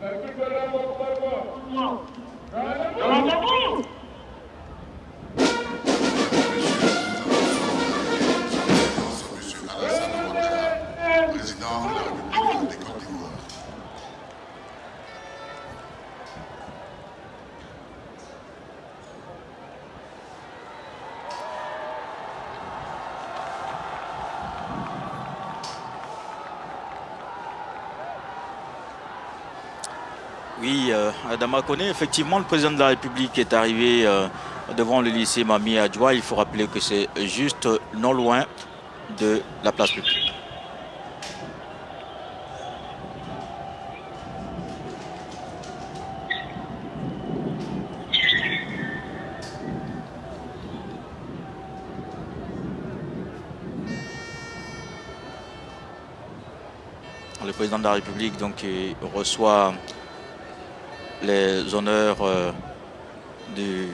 Vai pro programa, por favor. Não. Não, não, não. Adama effectivement, le président de la République est arrivé euh, devant le lycée Mami Adjoua. Il faut rappeler que c'est juste non loin de la place publique. Le président de la République donc, reçoit les honneurs euh, du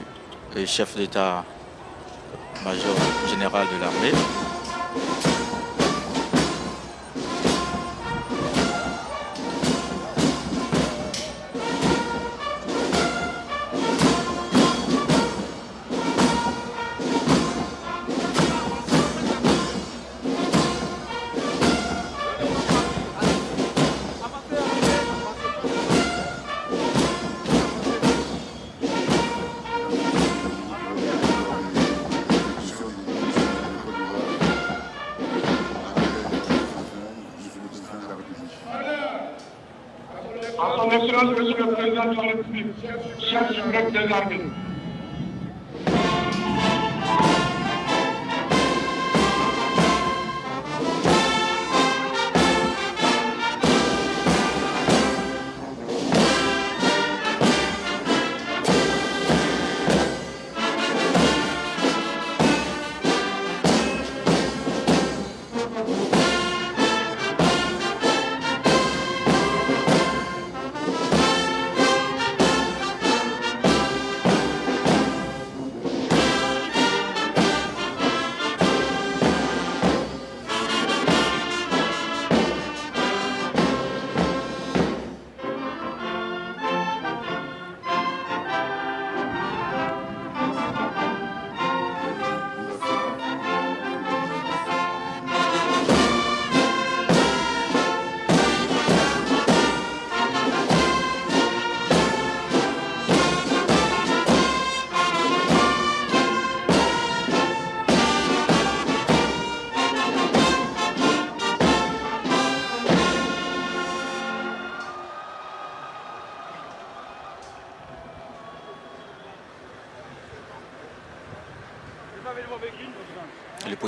chef d'état-major général de l'armée.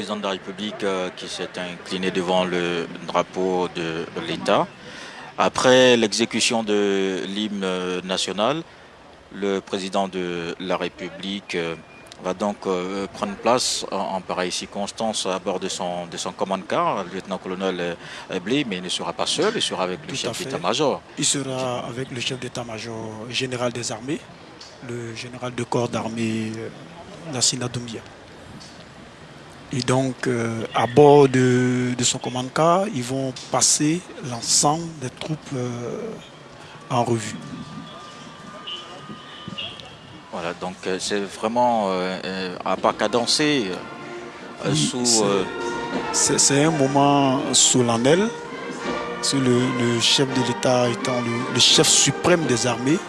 Président de la République euh, qui s'est incliné devant le drapeau de l'État. Après l'exécution de l'hymne national, le président de la République euh, va donc euh, prendre place en, pareille circonstance à bord de son, de son commande-car, le lieutenant-colonel Blé, mais il ne sera pas seul, il sera avec le chef d'état-major. Il sera avec le chef d'état-major général des armées, le général de corps d'armée Nassina Doumbia. Et donc, euh, à bord de, son commande-car, ils vont passer l'ensemble des troupes euh, en revue. Voilà, donc euh, c'est vraiment à pas cadencer sous... C'est un moment solennel. Le, le, chef de l'État étant le, le, chef suprême des armées,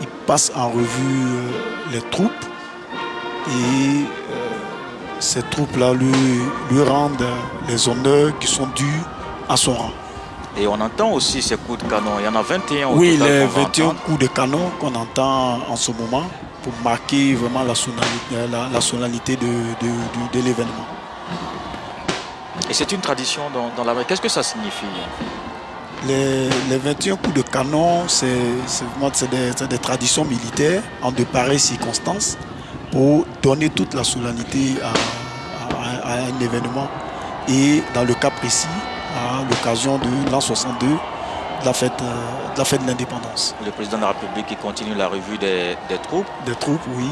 il passe en revue les troupes et ces troupes-là lui, lui rendent les honneurs qui sont dus à son rang. Et on entend aussi ces coups de canon. Il y en a 21 au Oui, les 21 coups de canon qu'on entend en ce moment pour marquer vraiment la sonalité, de, l'événement. Et c'est une tradition dans, la... Qu'est-ce que ça signifie? Les, 21 coups de canon, c'est des, des, traditions militaires en de pareilles circonstances pour donner toute la solennité à, un événement. Et dans le cas précis, à l'occasion de l'an 62, de la fête euh, de la fête de l'indépendance. Le président de la République qui continue la revue des, troupes. Des troupes, oui.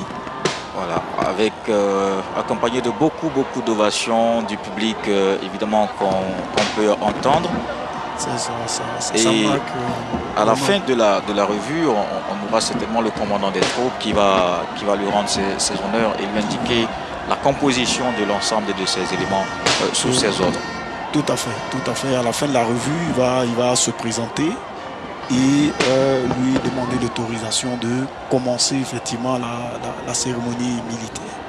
Voilà, avec euh, accompagné de beaucoup beaucoup d'ovations du public, euh, évidemment qu'on peut entendre. Et à la fin de la, de la revue, on, aura certainement le commandant des troupes qui va, qui va lui rendre ses, honneurs et lui indiquer la composition de l'ensemble de ces éléments euh, sous ses ordres. Tout à fait, tout à fait. À la fin de la revue, il va, il va se présenter et euh, lui demander l'autorisation de commencer effectivement la cérémonie militaire.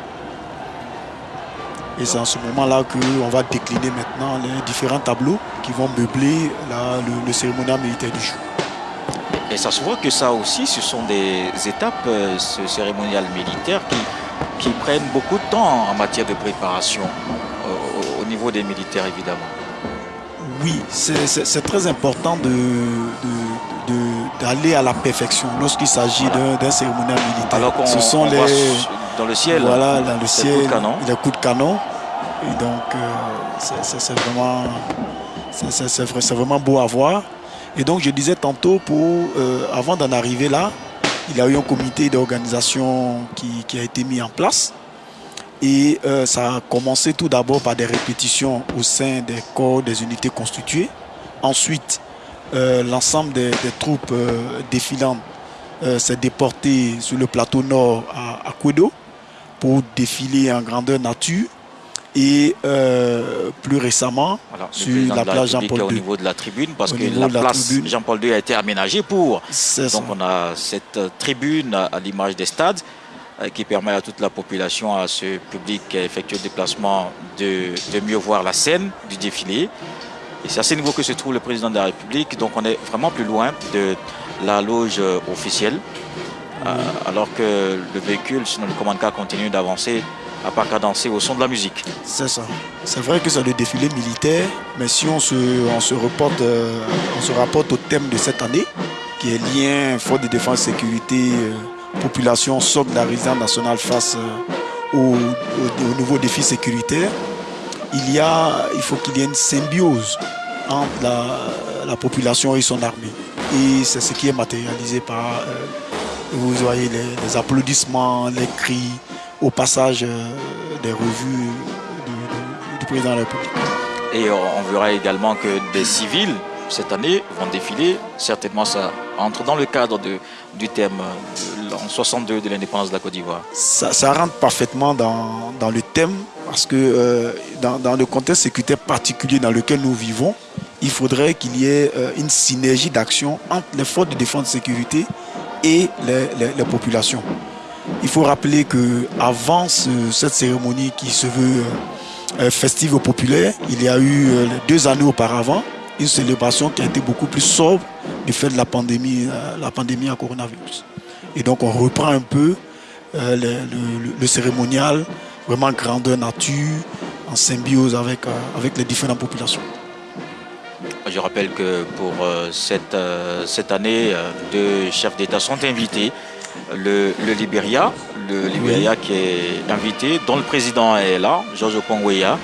Et c'est en ce moment-là qu'on va décliner maintenant les différents tableaux qui vont meubler le, cérémonial militaire du jour. Et ça se voit que ça aussi, ce sont des étapes, euh, ce cérémonial militaire, qui, qui prennent beaucoup de temps en matière de préparation, euh, au, niveau des militaires évidemment. Oui, c'est très important d'aller de, à la perfection lorsqu'il s'agit d'un cérémonial militaire. Alors ce sont les dans le ciel. Voilà, dans le ciel, coups de canon. les coups de canon. Et donc, euh, c'est vraiment, vraiment beau à voir. Et donc, je disais tantôt, pour, euh, avant d'en arriver là, il y a eu un comité d'organisation qui, a été mis en place. Et euh, ça a commencé tout d'abord par des répétitions au sein des corps, des unités constituées. Ensuite, l'ensemble des, troupes défilantes s'est déporté sur le plateau nord à, à pour défiler en grandeur nature. Et euh, plus récemment, sur la place Jean-Paul II. Au niveau de la tribune, parce que la place Jean-Paul II a été aménagée pour. Donc on a cette tribune à l'image des stades euh, qui permet à toute la population, à ce public qui a effectué le déplacement, de, de mieux voir la scène du défilé. Et c'est à ce niveau que se trouve le président de la République. Donc on est vraiment plus loin de la loge officielle. Euh, alors que le véhicule, sinon le commande continue d'avancer à pas cadencer au son de la musique. C'est ça. C'est vrai que c'est le défilé militaire, mais si on se, on se, euh, on se rapporte au thème de cette année, qui est lien force de défense sécurité, euh, population, socle de la résidence nationale face aux, au, nouveaux défis sécuritaires, il, y a, il faut qu'il y ait une symbiose entre la, la, population et son armée. Et c'est ce qui est matérialisé par vous voyez les, applaudissements, les cris au passage euh, des revues du, président de la République. Et on verra également que des civils, cette année, vont défiler. Certainement, ça entre dans le cadre du thème en 62 de l'indépendance de la Côte d'Ivoire. Ça, rentre parfaitement dans, le thème parce que euh, dans, le contexte sécuritaire particulier dans lequel nous vivons, il faudrait qu'il y ait euh, une synergie d'action entre les forces de défense et de sécurité et les, populations. Il faut rappeler que avant cette cérémonie qui se veut euh, festive populaire, il y a eu euh, deux années auparavant une célébration qui a été beaucoup plus sobre du fait de la pandémie, euh, la pandémie à coronavirus. Et donc on reprend un peu le, cérémonial, vraiment grandeur nature, en symbiose avec, avec les différentes populations. Je rappelle que pour euh, cette, euh, cette année, euh, deux chefs d'État sont invités. Le, le Libéria, le Libéria qui est invité, dont le président est là, Georges Pongweya,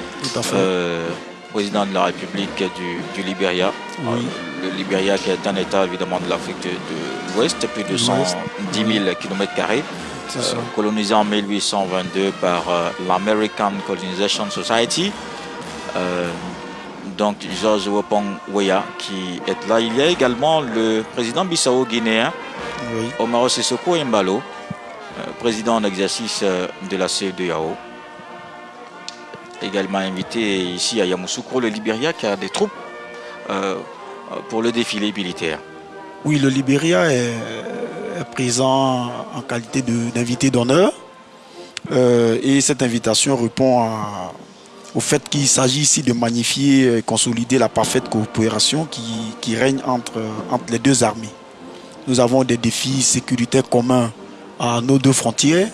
président de la République du, du Libéria. le Libéria qui est un État évidemment de l'Afrique de, l'Ouest, plus de 110 000 km, colonisé en 1822 par l'American Colonization Society. Donc Georges Wopong Weya qui est là. Il y a également le président Bissau Omaro Sissoko Mbalo, euh, président en exercice euh, de la CEDEAO. Également invité ici à Yamoussoukro, le Libéria qui a des troupes euh, pour le défilé militaire. Oui, le Libéria est, présent en qualité d'invité d'honneur. et cette invitation répond à, au fait qu'il s'agit ici de magnifier et consolider la parfaite coopération qui, règne entre, entre les deux armées. Nous avons des défis sécuritaires communs à nos deux frontières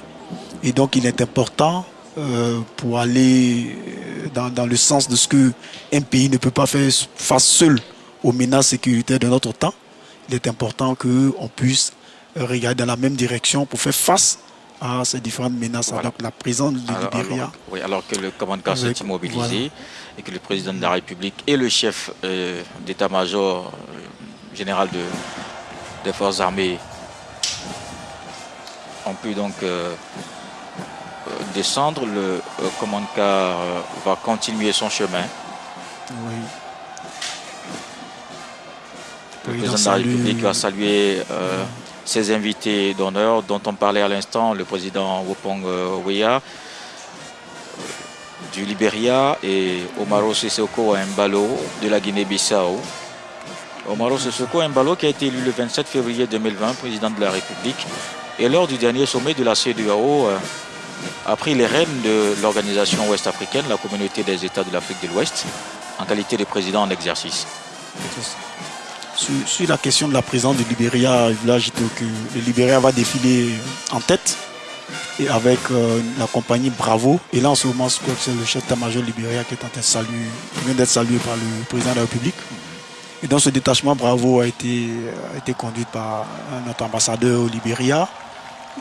et donc il est important euh, pour aller dans, dans, le sens de ce qu'un pays ne peut pas faire face seul aux menaces sécuritaires de notre temps. Il est important qu'on puisse regarder dans la même direction pour faire face à ces différentes menaces. Alors la présence de Libéria. oui, alors que le commandant s'est immobilisé et que le président de la République et le chef euh, d'état-major euh, général de, des forces armées ont pu donc euh, descendre. Le commandant va continuer son chemin. Oui. Le président de la République va saluer ses invités d'honneur dont on parlait à l'instant, le président Wopong Weya du Libéria et Omaro Sissoko Mbalo de la Guinée-Bissau. Omaro Sissoko Mbalo qui a été élu le 27 février 2020 président de la République et lors du dernier sommet de la CEDEAO euh, a pris les rênes de l'organisation ouest-africaine, la communauté des États de l'Afrique de l'Ouest, en qualité de président en exercice. Sur, la question de la présence du Libéria, là, que le Libéria va défiler en tête et avec euh, la compagnie Bravo. Et là, en ce moment, c'est le chef d'état-major Libéria qui est en train de saluer, vient d'être salué par le président de la République. Et donc, ce détachement Bravo a été, a été conduit par notre ambassadeur au Libéria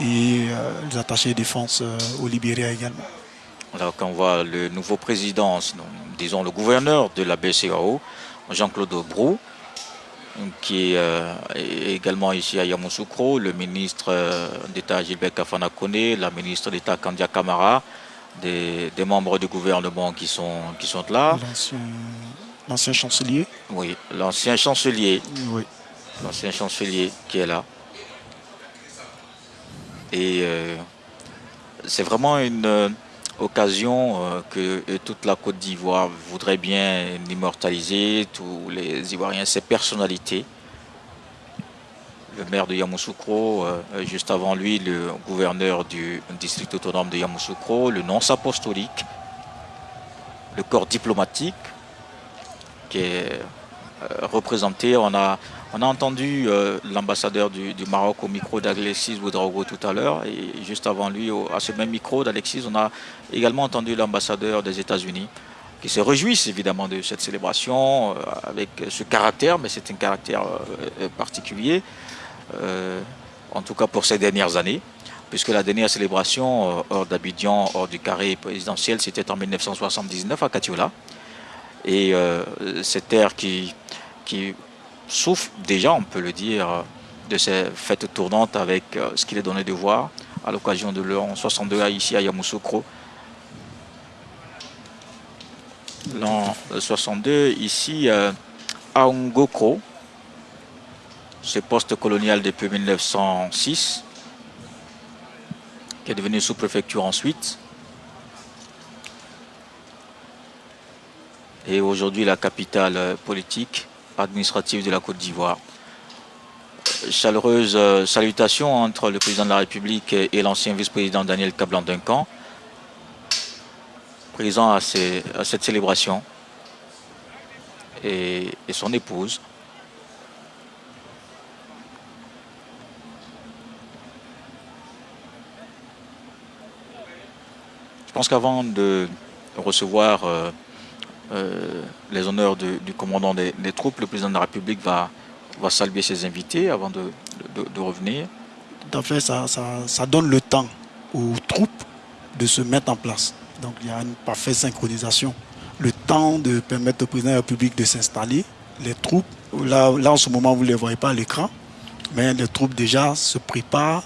et euh, les attachés de défense euh, au Libéria également. Alors, quand on voit le nouveau président, disons le gouverneur de la BCAO, Jean-Claude Brou, qui euh, est également ici à Yamoussoukro, le ministre d'État Gilbert Kafana Kone, la ministre d'État Kandia Kamara, des, membres du gouvernement qui sont, qui sont là. L'ancien chancelier Oui, l'ancien chancelier. Oui. L'ancien chancelier qui est là. Et euh, c'est vraiment une occasion euh, que toute la Côte d'Ivoire voudrait bien immortaliser, tous les Ivoiriens, ces personnalités. Le maire de Yamoussoukro, euh, juste avant lui, le gouverneur du district autonome de Yamoussoukro, le nonce apostolique, le corps diplomatique qui est euh, représenté. On a on a entendu euh, l'ambassadeur du, Maroc au micro d'Alexis Boudraogo tout à l'heure et juste avant lui, à ce même micro d'Alexis, on a également entendu l'ambassadeur des États-Unis qui se réjouissent évidemment de cette célébration euh, avec ce caractère, mais c'est un caractère particulier, en tout cas pour ces dernières années, puisque la dernière célébration hors d'Abidjan, hors du carré présidentiel, c'était en 1979 à Katiola. Et cette terre qui, souffre déjà, on peut le dire, de ces fêtes tournantes avec euh, ce qu'il est donné de voir à l'occasion de l'an 62 ici à Yamoussoukro. L'an 62 ici euh, à Ngoko, ce poste colonial depuis 1906, qui est devenu sous-préfecture ensuite. Et aujourd'hui la capitale euh, politique administrative de la Côte d'Ivoire. Chaleureuse euh, salutation entre le président de la République et l'ancien vice-président Daniel Cablan-Duncan, présent à, cette célébration, et, son épouse. Je pense qu'avant de recevoir euh, euh, les honneurs du commandant des, troupes, le président de la République va, va saluer ses invités avant de, revenir. Tout à fait, ça, ça, donne le temps aux troupes de se mettre en place. Donc il y a une parfaite synchronisation. Le temps de permettre au président de la République de s'installer. Les troupes, là, là en ce moment vous ne les voyez pas à l'écran, mais les troupes déjà se préparent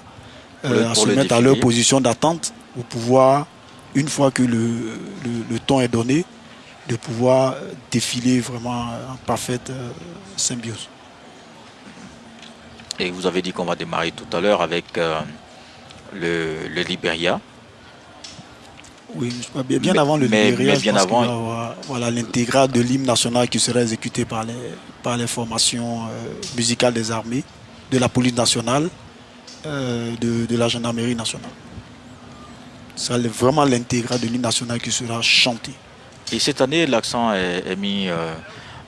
euh, à se mettre à leur position d'attente pour pouvoir, une fois que le, le temps est donné, de pouvoir défiler vraiment en parfaite euh, symbiose. Et vous avez dit qu'on va démarrer tout à l'heure avec euh, le, le Libéria. Oui, bien, avant le Libéria, bien avant... voilà l'intégral de l'hymne national qui sera exécuté par les, par les formations euh, musicales des armées, de la police nationale, de, de, la gendarmerie nationale. C'est vraiment l'intégral de l'hymne national qui sera chanté. Et cette année, l'accent est, mis, euh,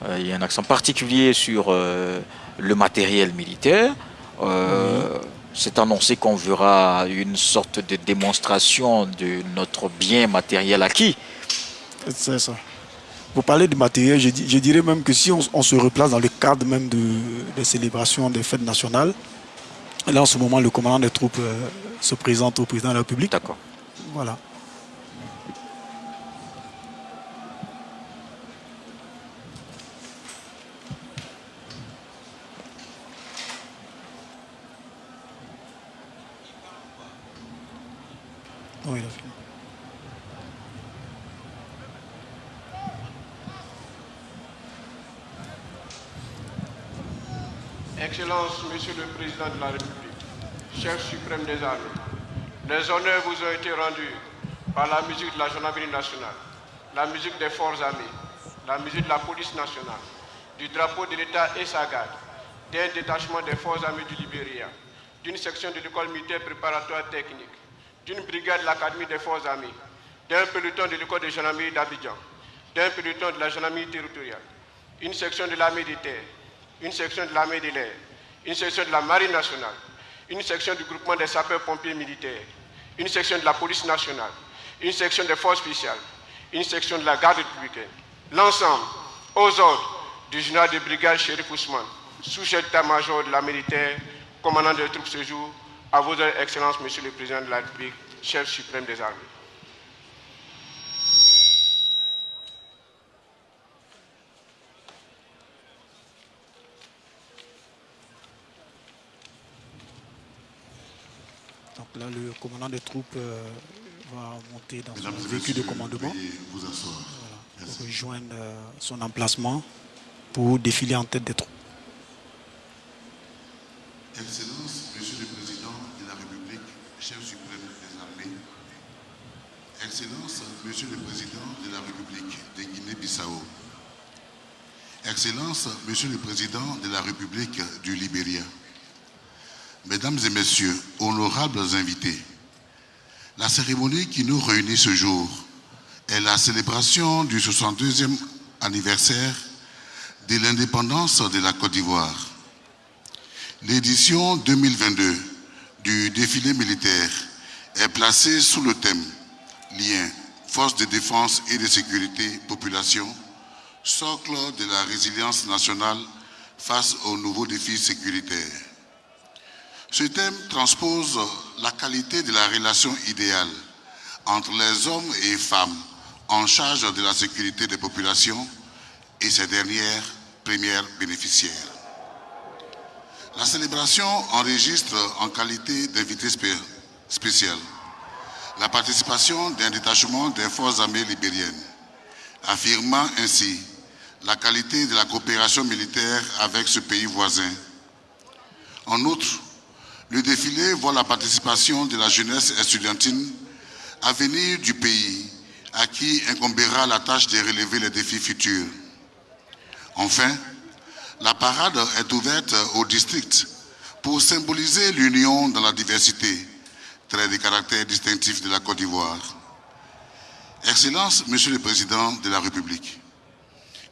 euh, il y a un accent particulier sur euh, le matériel militaire. C'est annoncé qu'on verra une sorte de démonstration de notre bien matériel acquis. C'est ça. Pour parler du matériel, je, dirais même que si on, se replace dans le cadre même de, des célébrations des fêtes nationales, là en ce moment le commandant des troupes se présente au président de la République. D'accord. Voilà. Non, Monsieur le Président de la République, chef suprême des armées, les honneurs vous ont été rendus par la musique de la gendarmerie nationale, la musique des forces armées, la musique de la police nationale, du drapeau de l'État et sa garde, d'un détachement des forces armées du Libéria, d'une section de l'école militaire préparatoire technique, d'une brigade de l'Académie des forces armées, d'un peloton de l'école de gendarmerie d'Abidjan, d'un peloton de la gendarmerie territoriale, une section de l'armée des terres, une section de l'armée de l'air, une section de la marine nationale, une section du groupement des sapeurs-pompiers militaires, une section de la police nationale, une section des forces spéciales, une section de la garde républicaine. L'ensemble, aux ordres du général de brigade Shérif Ousmane, sous-chef d'état-major de la militaire, commandant des troupes ce jour, à vos excellences, Monsieur le Président de la République, chef suprême des armées. Donc là, le commandant des troupes euh, va monter dans son véhicule de commandement vous asseoir. voilà, pour rejoindre euh, son emplacement pour défiler en tête des troupes. Excellence, Monsieur le Président de la République, chef suprême des armées. Excellence, Monsieur le Président de la République de Guinée-Bissau. Excellence, Monsieur le Président de la République du Libéria. Mesdames et Messieurs, honorables invités, la cérémonie qui nous réunit ce jour est la célébration du 62e anniversaire de l'indépendance de la Côte d'Ivoire. L'édition 2022 du défilé militaire est placée sous le thème Lien, force de défense et de sécurité, population, socle de la résilience nationale face aux nouveaux défis sécuritaires. Ce thème transpose la qualité de la relation idéale entre les hommes et femmes en charge de la sécurité des populations et ces dernières premières bénéficiaires. La célébration enregistre en qualité d'invité spé- spécial la participation d'un détachement des forces armées libériennes, affirmant ainsi la qualité de la coopération militaire avec ce pays voisin. En outre, le défilé voit la participation de la jeunesse estudiantine à venir du pays, à qui incombera la tâche de relever les défis futurs. Enfin, la parade est ouverte au district pour symboliser l'union dans la diversité, trait de caractère distinctif de la Côte d'Ivoire. Excellence, Monsieur le Président de la République,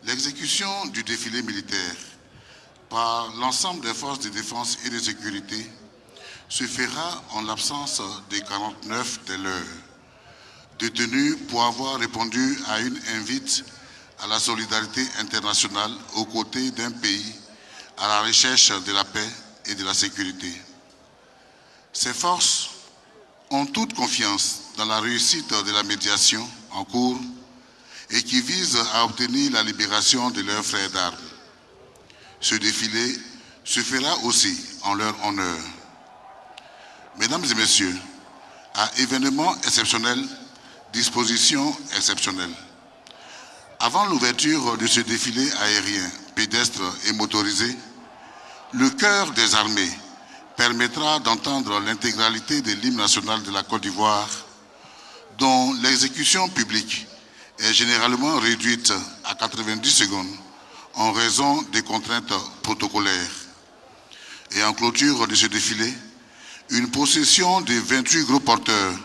l'exécution du défilé militaire par l'ensemble des forces de défense et de sécurité se fera en l'absence des 49 de l'heure, détenus pour avoir répondu à une invite à la solidarité internationale aux côtés d'un pays à la recherche de la paix et de la sécurité. Ces forces ont toute confiance dans la réussite de la médiation en cours et qui vise à obtenir la libération de leurs frères d'armes. Ce défilé se fera aussi en leur honneur. Mesdames et messieurs, à événement exceptionnel, disposition exceptionnelle. Avant l'ouverture de ce défilé aérien, pédestre et motorisé, le cœur des armées permettra d'entendre l'intégralité de l'hymne national de la Côte d'Ivoire, dont l'exécution publique est généralement réduite à 90 secondes en raison des contraintes protocolaires. Et en clôture de ce défilé, une procession de 28 gros porteurs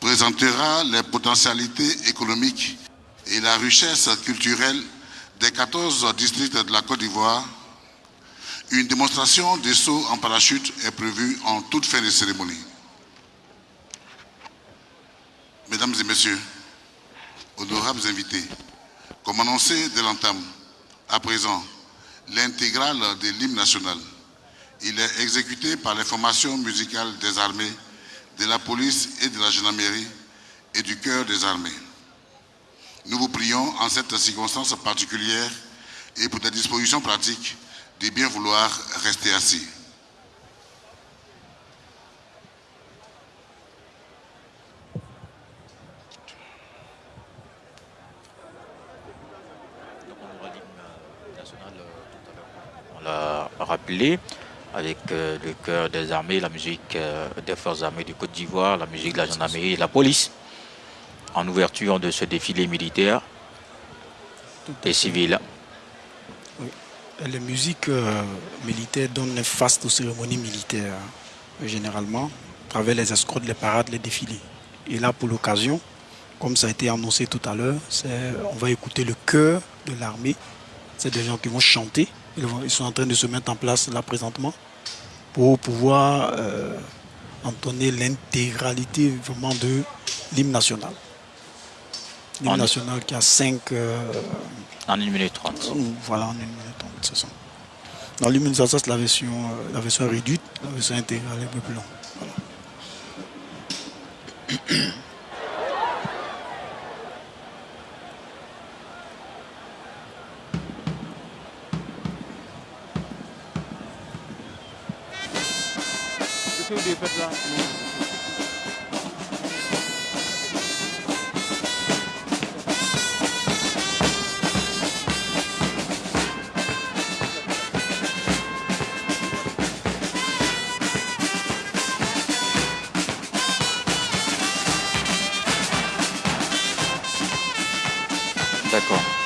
présentera les potentialités économiques et la richesse culturelle des 14 districts de la Côte d'Ivoire. Une démonstration de saut en parachute est prévue en toute fin de cérémonie. Mesdames et messieurs, honorables invités, comme annoncé dès l'entame, à présent, l'intégrale de l'hymne national. Il est exécuté par les formations musicales des armées, de la police et de la gendarmerie et du cœur des armées. Nous vous prions en cette circonstance particulière et pour des dispositions pratiques de bien vouloir rester assis. Donc on aura l'hymne national euh, tout à l'heure. On l'a rappelé, avec le cœur des armées, la musique des forces armées du Côte d'Ivoire, la musique de la gendarmerie et de la police, en ouverture de ce défilé militaire et civil. Les musiques militaires donnent face aux cérémonies militaires, généralement, à travers les escortes, les parades, les défilés. Et là, pour l'occasion, comme ça a été annoncé tout à l'heure, on va écouter le chœur de l'armée. C'est des gens qui vont chanter. Ils, sont en train de se mettre en place là présentement pour pouvoir euh, entonner l'intégralité vraiment de l'hymne national. L'hymne national qui a 5... Euh, en 1 minute 30. Voilà, en 1 minute 30, c'est ça. Dans l'immunisation, c'est la version, euh, la version réduite, la version intégrale est un peu plus longue. Voilà. Two deep. d'accord.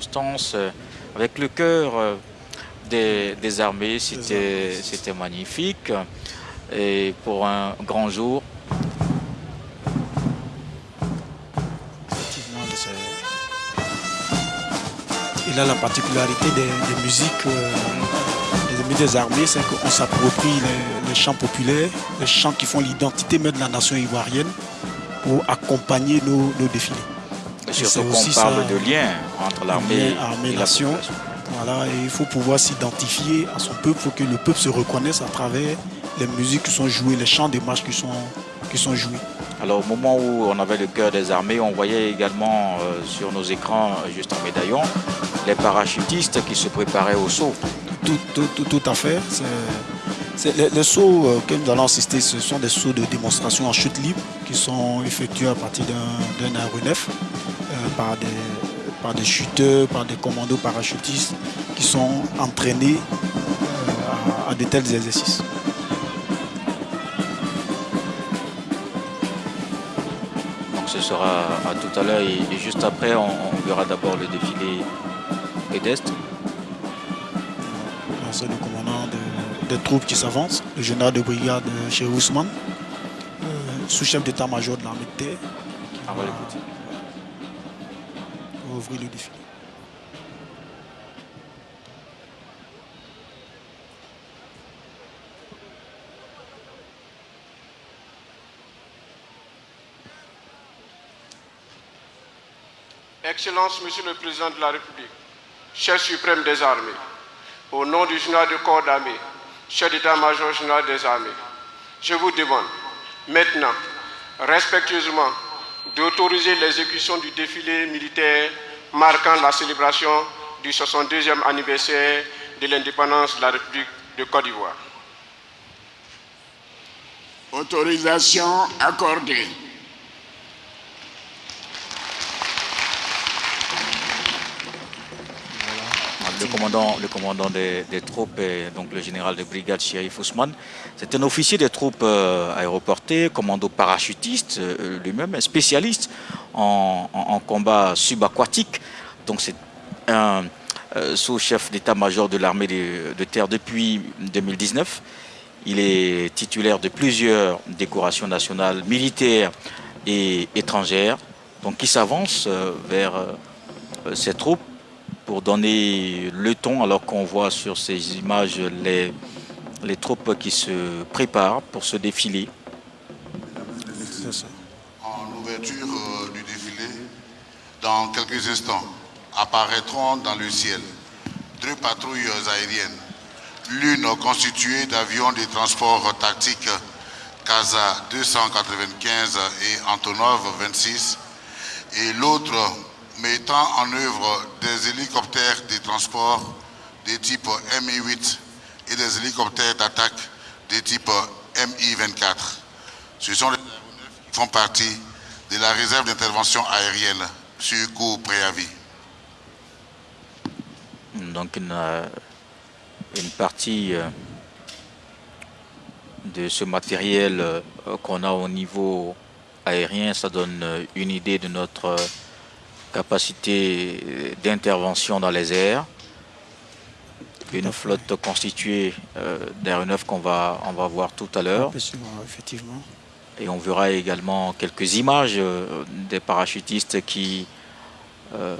Circonstances, euh, avec le cœur euh, des, armées, c'était magnifique. Et pour un grand jour, il a la particularité des, musiques euh, des armées, c'est qu'on s'approprie les, chants populaires, les chants qui font l'identité même de la nation ivoirienne pour accompagner nos défilés. Surtout qu'on parle de lien entre l'armée et, la nation. Voilà, et il faut pouvoir s'identifier à son peuple, il faut que le peuple se reconnaisse à travers les musiques qui sont jouées, les chants des marches qui sont, qui sont joués. Alors au moment où on avait le cœur des armées, on voyait également euh, sur nos écrans, juste en médaillon, les parachutistes qui se préparaient au saut. Tout, tout, tout, à fait. les, sauts euh, que nous allons assister, ce sont des sauts de démonstration en chute libre qui sont effectués à partir d'un aéronef par des, par des chuteurs, par des commandos parachutistes qui sont entraînés euh, à, de tels exercices. Donc ce sera à tout à l'heure et, juste après on, verra d'abord le défilé pédestre. C'est le commandant des troupes qui s'avancent, le général de brigade chez Ousmane, euh, sous-chef d'état-major de l'armée de terre. Ah, ouvrir le défilé. Excellence, Monsieur le Président de la République, chef suprême des armées, au nom du général de corps d'armée, chef d'état-major général des armées, je vous demande maintenant, respectueusement, d'autoriser l'exécution du défilé militaire marquant la célébration du 62e anniversaire de l'indépendance de la République de Côte d'Ivoire. Autorisation accordée. Le commandant, le commandant des, troupes, et donc le général de brigade Shérif Ousmane, c'est un officier des troupes euh, aéroportées, commando parachutiste euh, lui-même, spécialiste en, combat subaquatique. Donc c'est un euh, sous-chef d'état-major de l'armée de, terre depuis 2019. Il est titulaire de plusieurs décorations nationales, militaires et étrangères. Donc il s'avance vers ces troupes pour donner le ton alors qu'on voit sur ces images les, les troupes qui se préparent pour ce défilé. En ouverture euh, du défilé, dans quelques instants, apparaîtront dans le ciel deux patrouilles aériennes, l'une constituée d'avions de transport tactique Casa 295 et Antonov 26, et l'autre mettant en œuvre des hélicoptères de transport des types Mi-8 et des hélicoptères d'attaque des types Mi-24. Ce sont les qui font partie de la réserve d'intervention aérienne sur cours préavis. Donc une, euh, partie euh, de ce matériel euh, qu'on a au niveau aérien, ça donne euh, une idée de notre euh, capacité euh, d'intervention dans les airs. Une flotte constituée euh, d'aéronefs qu'on va, on va voir tout à l'heure. Effectivement. Et on verra également quelques images euh, des parachutistes qui, euh,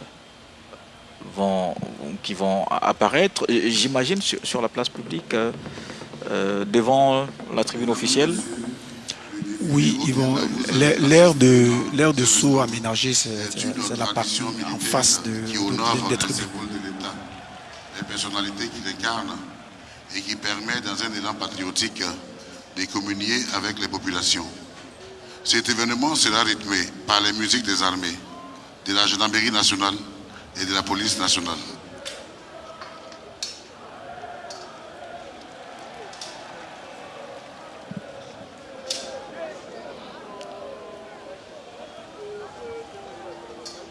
vont, qui vont apparaître, j'imagine, sur, sur la place publique, euh, euh, devant la tribune officielle. Oui, ils vont. L'aire de l'aire de saut aménagé, c'est la partie en face de, de- des tribunes. de l'État, les personnalités qui et qui permet dans un élan patriotique de communier avec les populations. Cet événement sera rythmé par les musiques des armées, de la gendarmerie nationale et de la police nationale.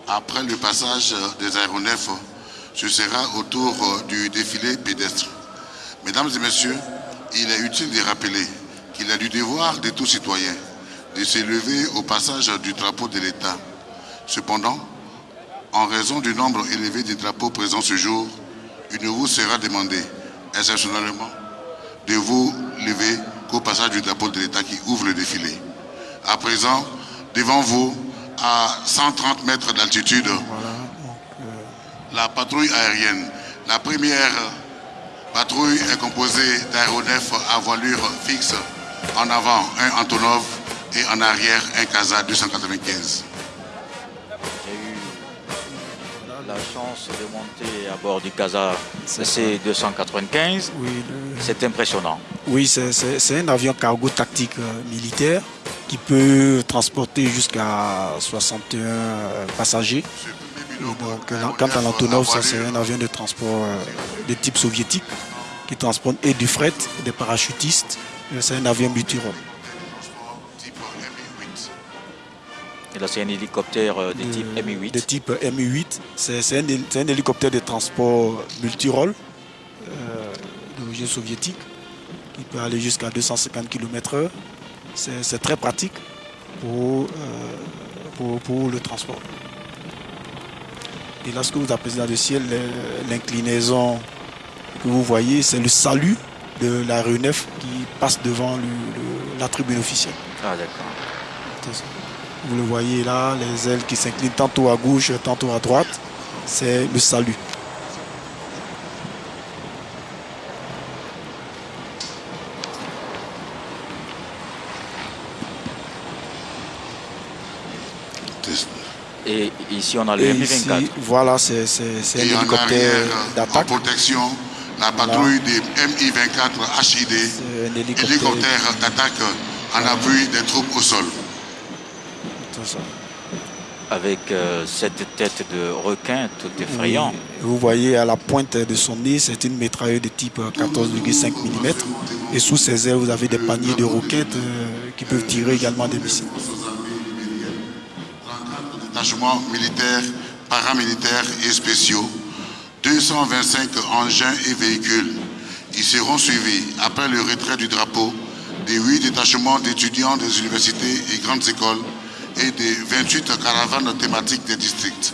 Après le passage des aéronefs, ce sera au tour du défilé pédestre. Mesdames et messieurs, il est utile de rappeler qu'il est du devoir de tout citoyen de s'élever au passage du drapeau de l'État. Cependant, en raison du nombre élevé de drapeaux présents ce jour, il ne vous sera demandé, exceptionnellement, de vous lever qu'au passage du drapeau de l'État qui ouvre le défilé. À présent, devant vous, à 130 mètres d'altitude, euh, la patrouille aérienne. La première patrouille est composée d'aéronefs à voilure fixe. En avant, un Antonov et en arrière, un Casa 295. J'ai eu la chance de monter à bord du Casa C-295. oui, le- C'est impressionnant. oui, c'est- un avion cargo tactique euh, militaire qui peut transporter jusqu'à 61 euh, passagers. Et donc, quant à l'Antonov, ça c'est un avion de transport euh, de type soviétique qui transporte et du fret, des parachutistes. Euh, C'est un avion Mi-8. Et là, c'est un hélicoptère euh, de type de- Mi-8. De type Mi-8. C'est un, hélicoptère de transport multirôle euh, d'origine soviétique qui peut aller jusqu'à 250 km/h. C'est c'est très pratique pour, euh, pour, pour le transport. Et là, ce que vous appelez dans le ciel, l'inclinaison que vous voyez, c'est le salut de l'aéronef qui passe devant le- le- la tribune officielle. Ah, d'accord. Vous le voyez là, les ailes qui s'inclinent tantôt à gauche, tantôt à droite. C'est le salut. Et ici, on a le Et Mi-24. ici, voilà, c'est c'est- c'est un Et hélicoptère d'attaque. protection, la patrouille des Mi-24 HID, C'est un hélicoptère. hélicoptère d'attaque en appui des troupes au sol. C'est ça. avec euh, cette tête de requin tout effrayant. Oui. Vous voyez à la pointe de son nez, c'est une mitrailleuse de type 14,5 mm. Et sous ses ailes, vous avez des paniers de roquettes euh, qui peuvent tirer également des missiles. Militaires, paramilitaires et spéciaux, 225 engins et véhicules. Ils seront suivis, après le retrait du drapeau, des 8 détachements d'étudiants des universités et grandes écoles et des 28 caravanes thématiques des districts.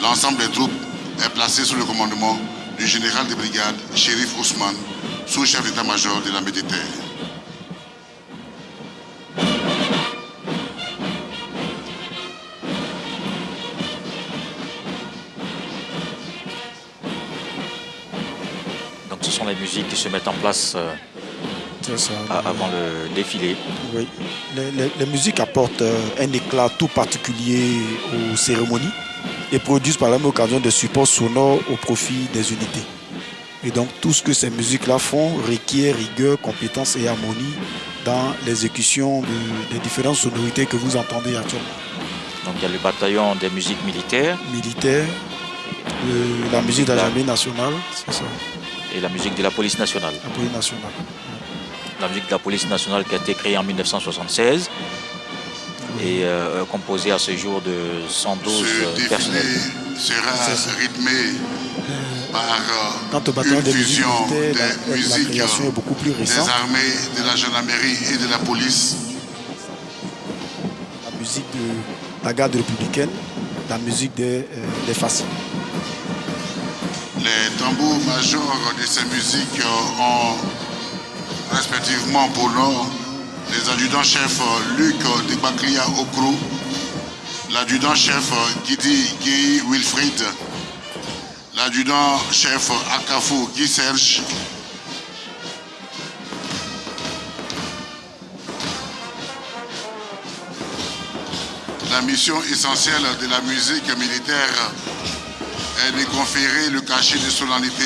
L'ensemble des troupes est placé sous le commandement du général de brigade, Shérif Ousmane, sous-chef d'état-major de la Méditerranée. Sont les musiques qui se mettent en place euh, ça. avant le défilé. Oui. Les, les- les musiques apportent euh, un éclat tout particulier aux cérémonies. et produisent par la même occasion des supports sonores au profit des unités. Et donc tout ce que ces musiques-là font requiert rigueur, compétence et harmonie dans l'exécution des différentes sonorités que vous entendez actuellement. Donc il y a le bataillon des musiques militaires. Militaires, la musique de la nationale, c'est ça. Et la musique de la police nationale. La police nationale. La musique de la police nationale qui a été créée en 1976 et euh, composée à ce jour de 112 ce personnels. sera rythmé par euh, Quant au bataillon une des fusion musiques militaires, des la, la musiques création est beaucoup plus des récente. armées, de la gendarmerie et de la police. La musique de la garde républicaine, la musique des, euh, des fascistes. Les tambours majors de ces musiques ont respectivement pour nom les adjudants-chefs Luc Debaklia Okrou, l'adjudant-chef Guidi Guy Wilfried, l'adjudant-chef Akafou Guy Serge, La mission essentielle de la musique militaire est de conférer le cachet de solennité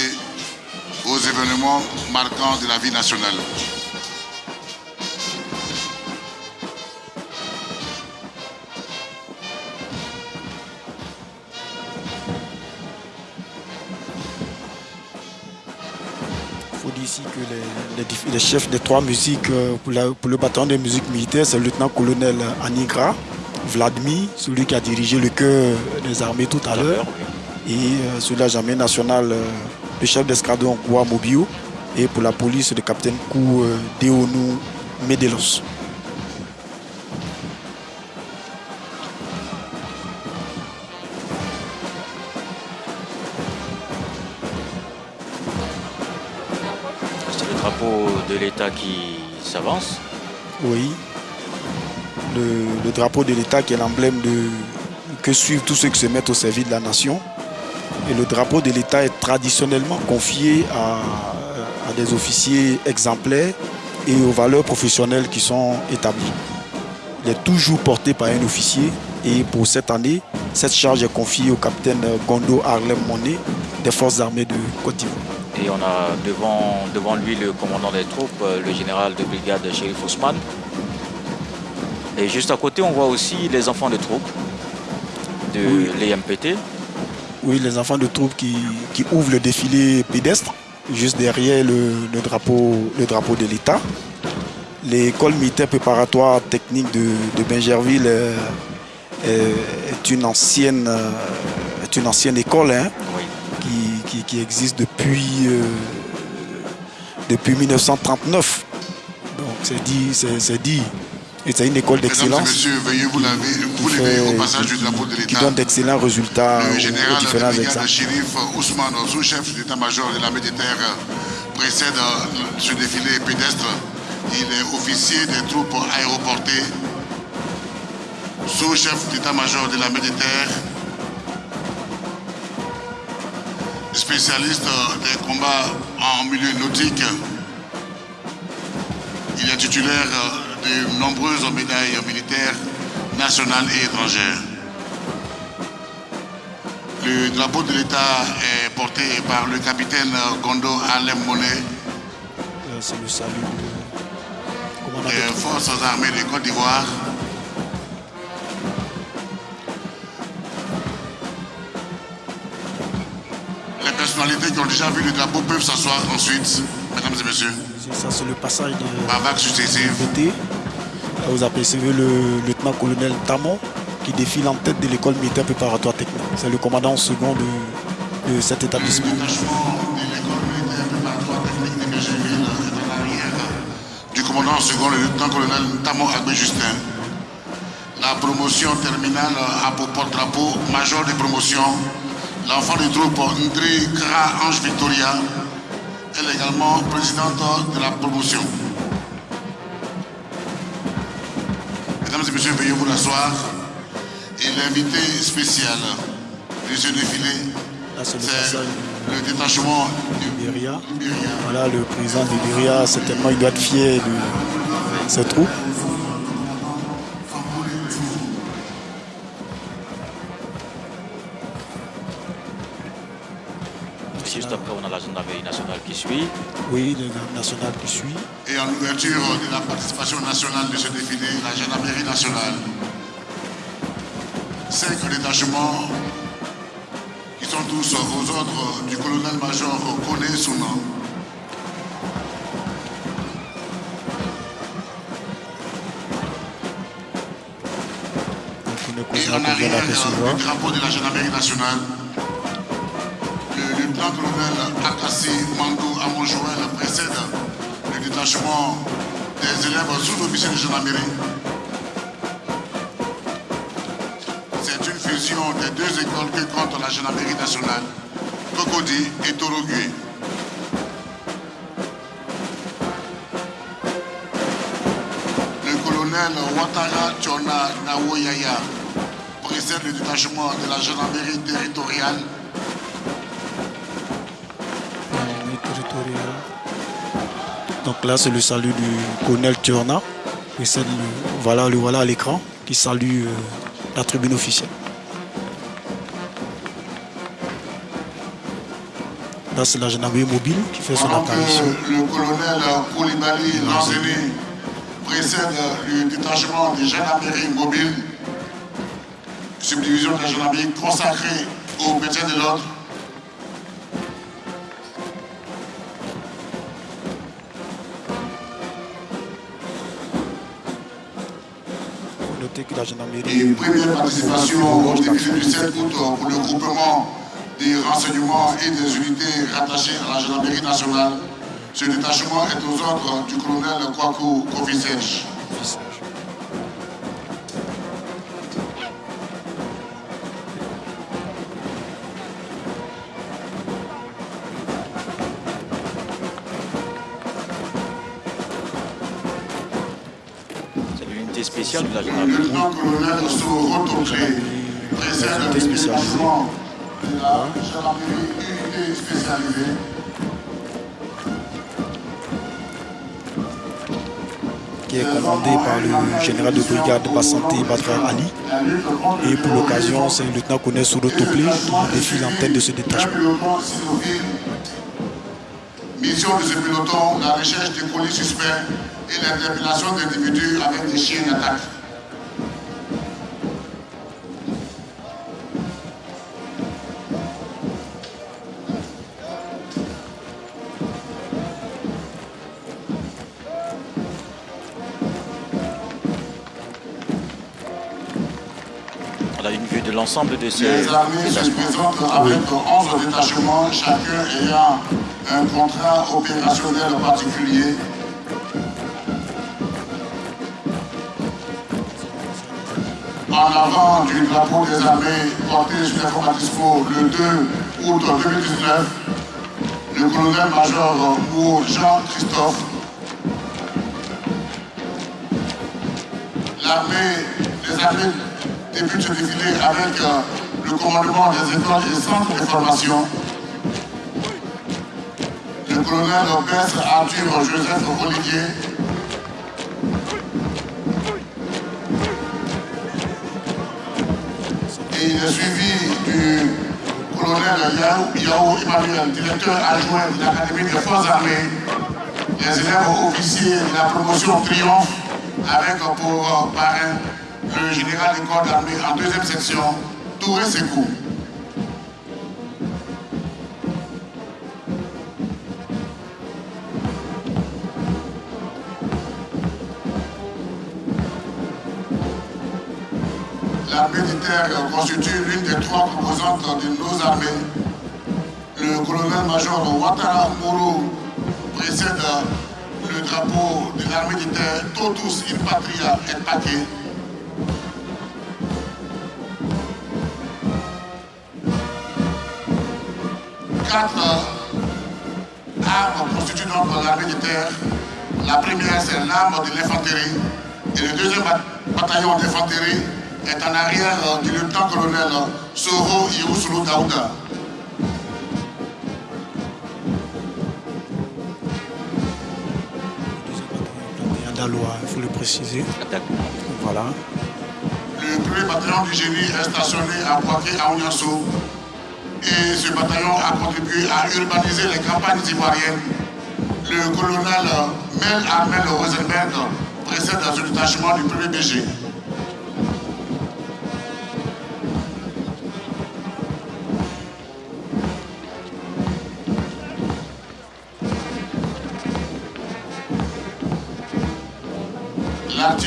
aux événements marquants de la vie nationale. Il faut dire ici que les, les chefs des trois musiques euh, pour, le bataillon des musiques militaires, c'est le lieutenant-colonel Anigra, Vladimir, celui qui a dirigé le cœur des armées tout à l'heure, et euh, de la gendarmerie nationale, euh, le chef d'escadron Goua Mobio, et pour la police, le capitaine Kou euh, Deonou Medelos. C'est le drapeau de l'État qui s'avance. Oui. Le, le drapeau de l'État qui est l'emblème de que suivent tous ceux qui se mettent au service de la nation. Et le drapeau de l'État est traditionnellement confié à, à des officiers exemplaires et aux valeurs professionnelles qui sont établies. Il est toujours porté par un officier et pour cette année, cette charge est confiée au capitaine Gondo Harlem Monet des forces armées de Côte d'Ivoire. Et on a devant, devant lui le commandant des troupes, euh, le général de brigade Shérif Ousmane. Et juste à côté, on voit aussi les enfants de troupes de Oui. l'EMPT. Oui, les enfants de troupes qui, qui ouvrent le défilé pédestre, juste derrière le, le drapeau, le drapeau de l'État. L'école militaire préparatoire technique de, de Bingerville euh, est, une ancienne, euh, est une ancienne école hein, Oui. qui, qui- qui existe depuis, euh, depuis 1939. Donc c'est dit, c'est dit. Et c'est une école d'excellence veuillez vous laver, vous qui, lever au passage du qui- drapeau de qui l'État. donne d'excellents résultats Le aux- aux général de différents examens. shérif Ousmane, sous-chef d'état-major de l'armée de terre, précède euh, ce défilé pédestre. Il est officier des troupes aéroportées, sous-chef d'état-major de l'armée de terre, spécialiste euh, des combats en milieu nautique. Il est titulaire euh, de nombreuses médailles militaires nationales et étrangères. Le drapeau de l'État est porté par le capitaine Gondo Alem Monet Euh, C'est le salut des forces armées de Côte d'Ivoire. Les personnalités qui ont déjà vu le drapeau peuvent s'asseoir ensuite, mesdames et messieurs, ça, c'est le passage de vague successive. Vous apercevez le lieutenant-colonel Tamon qui défile en tête de l'école militaire préparatoire technique. C'est le commandant second de, de cet établissement. Le détachement de l'école militaire préparatoire technique de est en arrière du commandant second, le lieutenant-colonel Tamo Agbé Justin. La promotion terminale pour porte-drapeau major de promotion l'enfant de troupe Ndri Kra Ange Victoria. Elle est également présidente de la promotion. Mesdames et messieurs, veuillez vous asseoir. Et l'invité spécial de ce défilé, c'est le détachement du Libéria. Voilà, le président du Libéria, certainement, il doit être fier de ses troupes. Juste après, on a l'agenda suit. Oui, le national qui suit. Et en ouverture de la participation nationale de ce défilé, la gendarmerie nationale. Cinq détachements qui sont tous aux ordres du colonel-major Kone Sounan. Et en arrière du drapeau de la gendarmerie nationale, le lieutenant-colonel Akassi Mandou Amonjouel précède le détachement des élèves sous-officiers de gendarmerie. C'est une fusion des deux écoles que compte la gendarmerie nationale, Cocody et Torogui. Le colonel Ouattara Tchona Nawoyaya précède le détachement de la gendarmerie territoriale là, c'est le salut du colonel Tchorna. Voilà, le voilà à l'écran qui salue euh, la tribune officielle. Là, c'est la gendarmerie mobile qui fait son apparition. Le colonel Koulibaly Lanzini précède le détachement des gendarmeries mobiles, subdivision de la gendarmerie consacrée au maintien de l'ordre. Notez que la gendarmerie. Et première participation au défilé du 7 août pour le groupement des renseignements et des unités rattachées à la gendarmerie nationale. Ce détachement est aux ordres du colonel Kwaku Kofi spéciale Le précède le Unité spécialisée. détachement de la gendarmerie unité spécialisée. qui est commandé par le général de brigade Bassanté Badra Ali. Et pour l'occasion, c'est le lieutenant-colonel Souro Toplé qui défile en tête de ce détachement. Mission de ce peloton, la recherche des colis suspects et l'interpellation d'individus avec des chiens d'attaque. On a une vue de l'ensemble de ces Les armées se présentent avec 11 détachements, chacun ayant un contrat opérationnel particulier. En avant du drapeau des armées porté sur les Formatisco le 2 août 2019, le colonel-major Mou Jean-Christophe, l'armée, les armées débutent ce défilé avec euh, le commandement des écoles et centres de formation. Le colonel Lopez Arthur Joseph Olivier, est suivi du colonel Yahou Emmanuel, directeur adjoint de l'Académie des Forces armées, les élèves officiers de la promotion Triomphe, avec pour parrain le général des corps d'armée en deuxième section, Touré Sekou. Constitue l'une des trois composantes de nos armées. Le colonel-major Ouattara Mourou précède le drapeau de l'armée de terre Totus in Patria et Paquet. Quatre armes constituent donc l'armée de terre. La première, c'est l'arme de l'infanterie. Et le deuxième ba- bataillon d'infanterie est en arrière du lieutenant-colonel Soro Yousulu Daouda. Il faut le préciser. Voilà. Le premier bataillon du génie est stationné à Poitiers à Ouniasso. et ce bataillon a contribué à urbaniser les campagnes ivoiriennes. Le colonel Mel Armel Rosenberg précède ce détachement du 1er BG.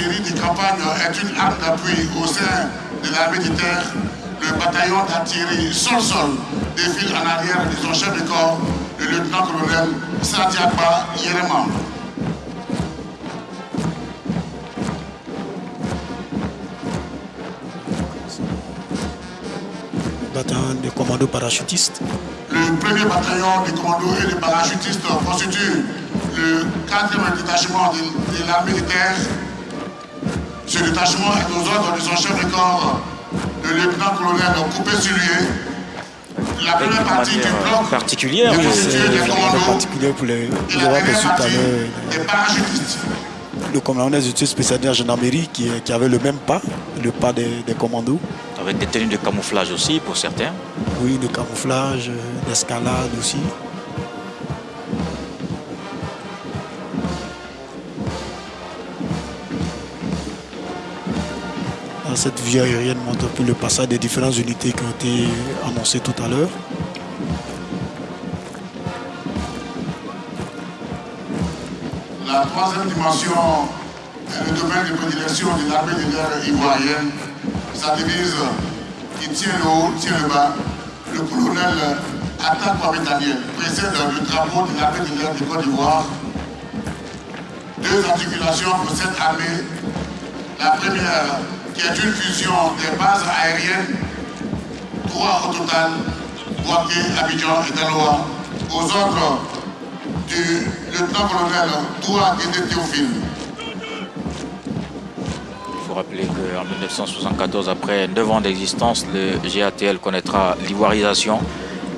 L'artillerie de campagne est une arme d'appui au sein de l'armée de terre. Le bataillon d'artillerie sol-sol défile en arrière de son chef de corps, le lieutenant-colonel Sadiakba Yerema. Bataillon de commandos parachutistes. Le premier bataillon de commandos et de parachutistes constitue le quatrième détachement de, de l'armée de terre ce détachement est aux ordres de son chef de corps, le lieutenant-colonel Coupé Sulué. La première partie du bloc particulière, est oui, C'est des commandos particulier pour les. et dernière aperçu tout à parachutistes. le commandant des études spéciales de la gendarmerie qui, qui avait le même pas, le pas des, des commandos. avec des tenues de camouflage aussi pour certains. Oui, de camouflage, euh, d'escalade aussi. Cette vue aérienne montre un peu le passage des différentes unités qui ont été annoncées tout à l'heure. La troisième dimension est le domaine de prédilection de l'armée de l'air ivoirienne. Sa devise qui tient le haut, tient le bas. Le colonel attaque par bétalier précède le drapeau de l'armée de l'air de Côte d'Ivoire. Deux articulations pour cette armée. La première qui est une fusion des bases aériennes, trois au total, Boaké, Abidjan et Daloa, aux ordres du lieutenant-colonel Toua Guédé Théophile. Il faut rappeler qu'en 1974, après 9 ans d'existence, le GATL connaîtra l'ivoirisation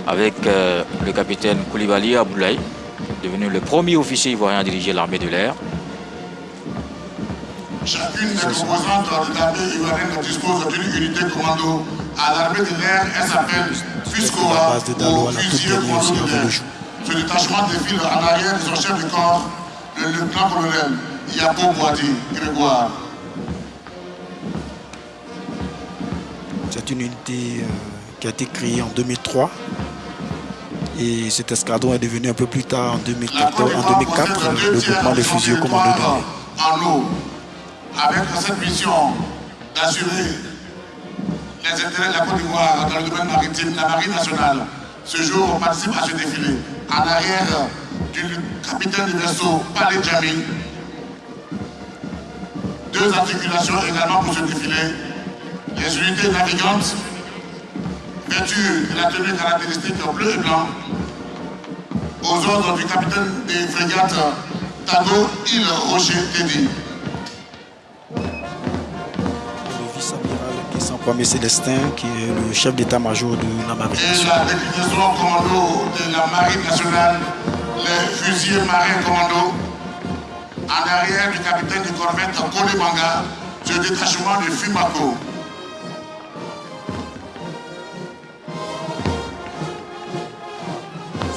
avec euh, le capitaine Koulibaly Aboulaye, devenu le premier officier ivoirien à diriger l'armée de l'air. Chacune des composantes de l'armée ivoirienne dispose d'une unité commando. À l'armée de l'air, elle s'appelle FUSCOA ou Fusilier Commando de l'air. Ce détachement défile en arrière de son chef de corps, le lieutenant-colonel Yapo Boadi Grégoire. C'est une unité euh, qui a été créée en 2003. Et cet escadron est devenu un peu plus tard, en, La Côte 2014, en d'Ivoire 2004, possède deux le groupement de fusils commando de l'air. Avec cette mission d'assurer les intérêts de la Côte d'Ivoire dans le domaine maritime, la marine nationale. Ce jour, participe à ce défilé. En arrière du capitaine du vaisseau, Palais Djamil. Deux articulations également pour ce défilé. Les unités navigantes, vêtues de la tenue caractéristique bleu et blanc, aux ordres du capitaine des frégates Tago Île Rocher Teddy. Kwame Célestin, qui est le chef d'état-major de la marine. Et la déclinaison commando de la marine nationale, les fusiliers marins commando. En arrière du capitaine de corvette Kole Manga, ce détachement de Fumako.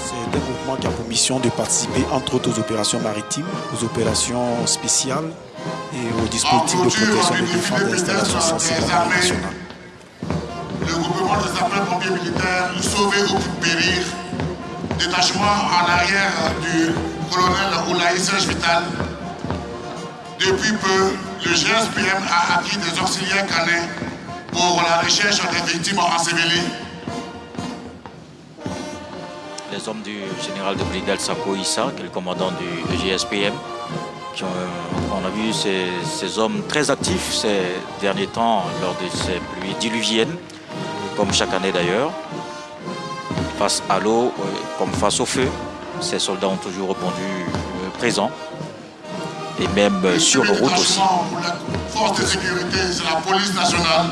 C'est un groupement qui a pour mission de participer entre autres aux opérations maritimes, aux opérations spéciales et aux dispositifs de protection des installations sensibles à la marine nationale. Le groupement des sapeurs-pompiers militaires sauvé ou périr. Détachement en arrière du colonel Oulaï Serge Vital. Depuis peu, le GSPM a acquis des auxiliaires canins pour la recherche des victimes ensevelies. Les hommes du général de brigade Sako Issa, qui est le commandant du GSPM, ont, on a vu ces, ces hommes très actifs ces derniers temps lors de ces pluies diluviennes, comme chaque année d'ailleurs. Face à l'eau, euh, comme face au feu, ces soldats ont toujours répondu euh, présents. Et même euh, sur le nos routes aussi. la force de sécurité, c'est la police nationale.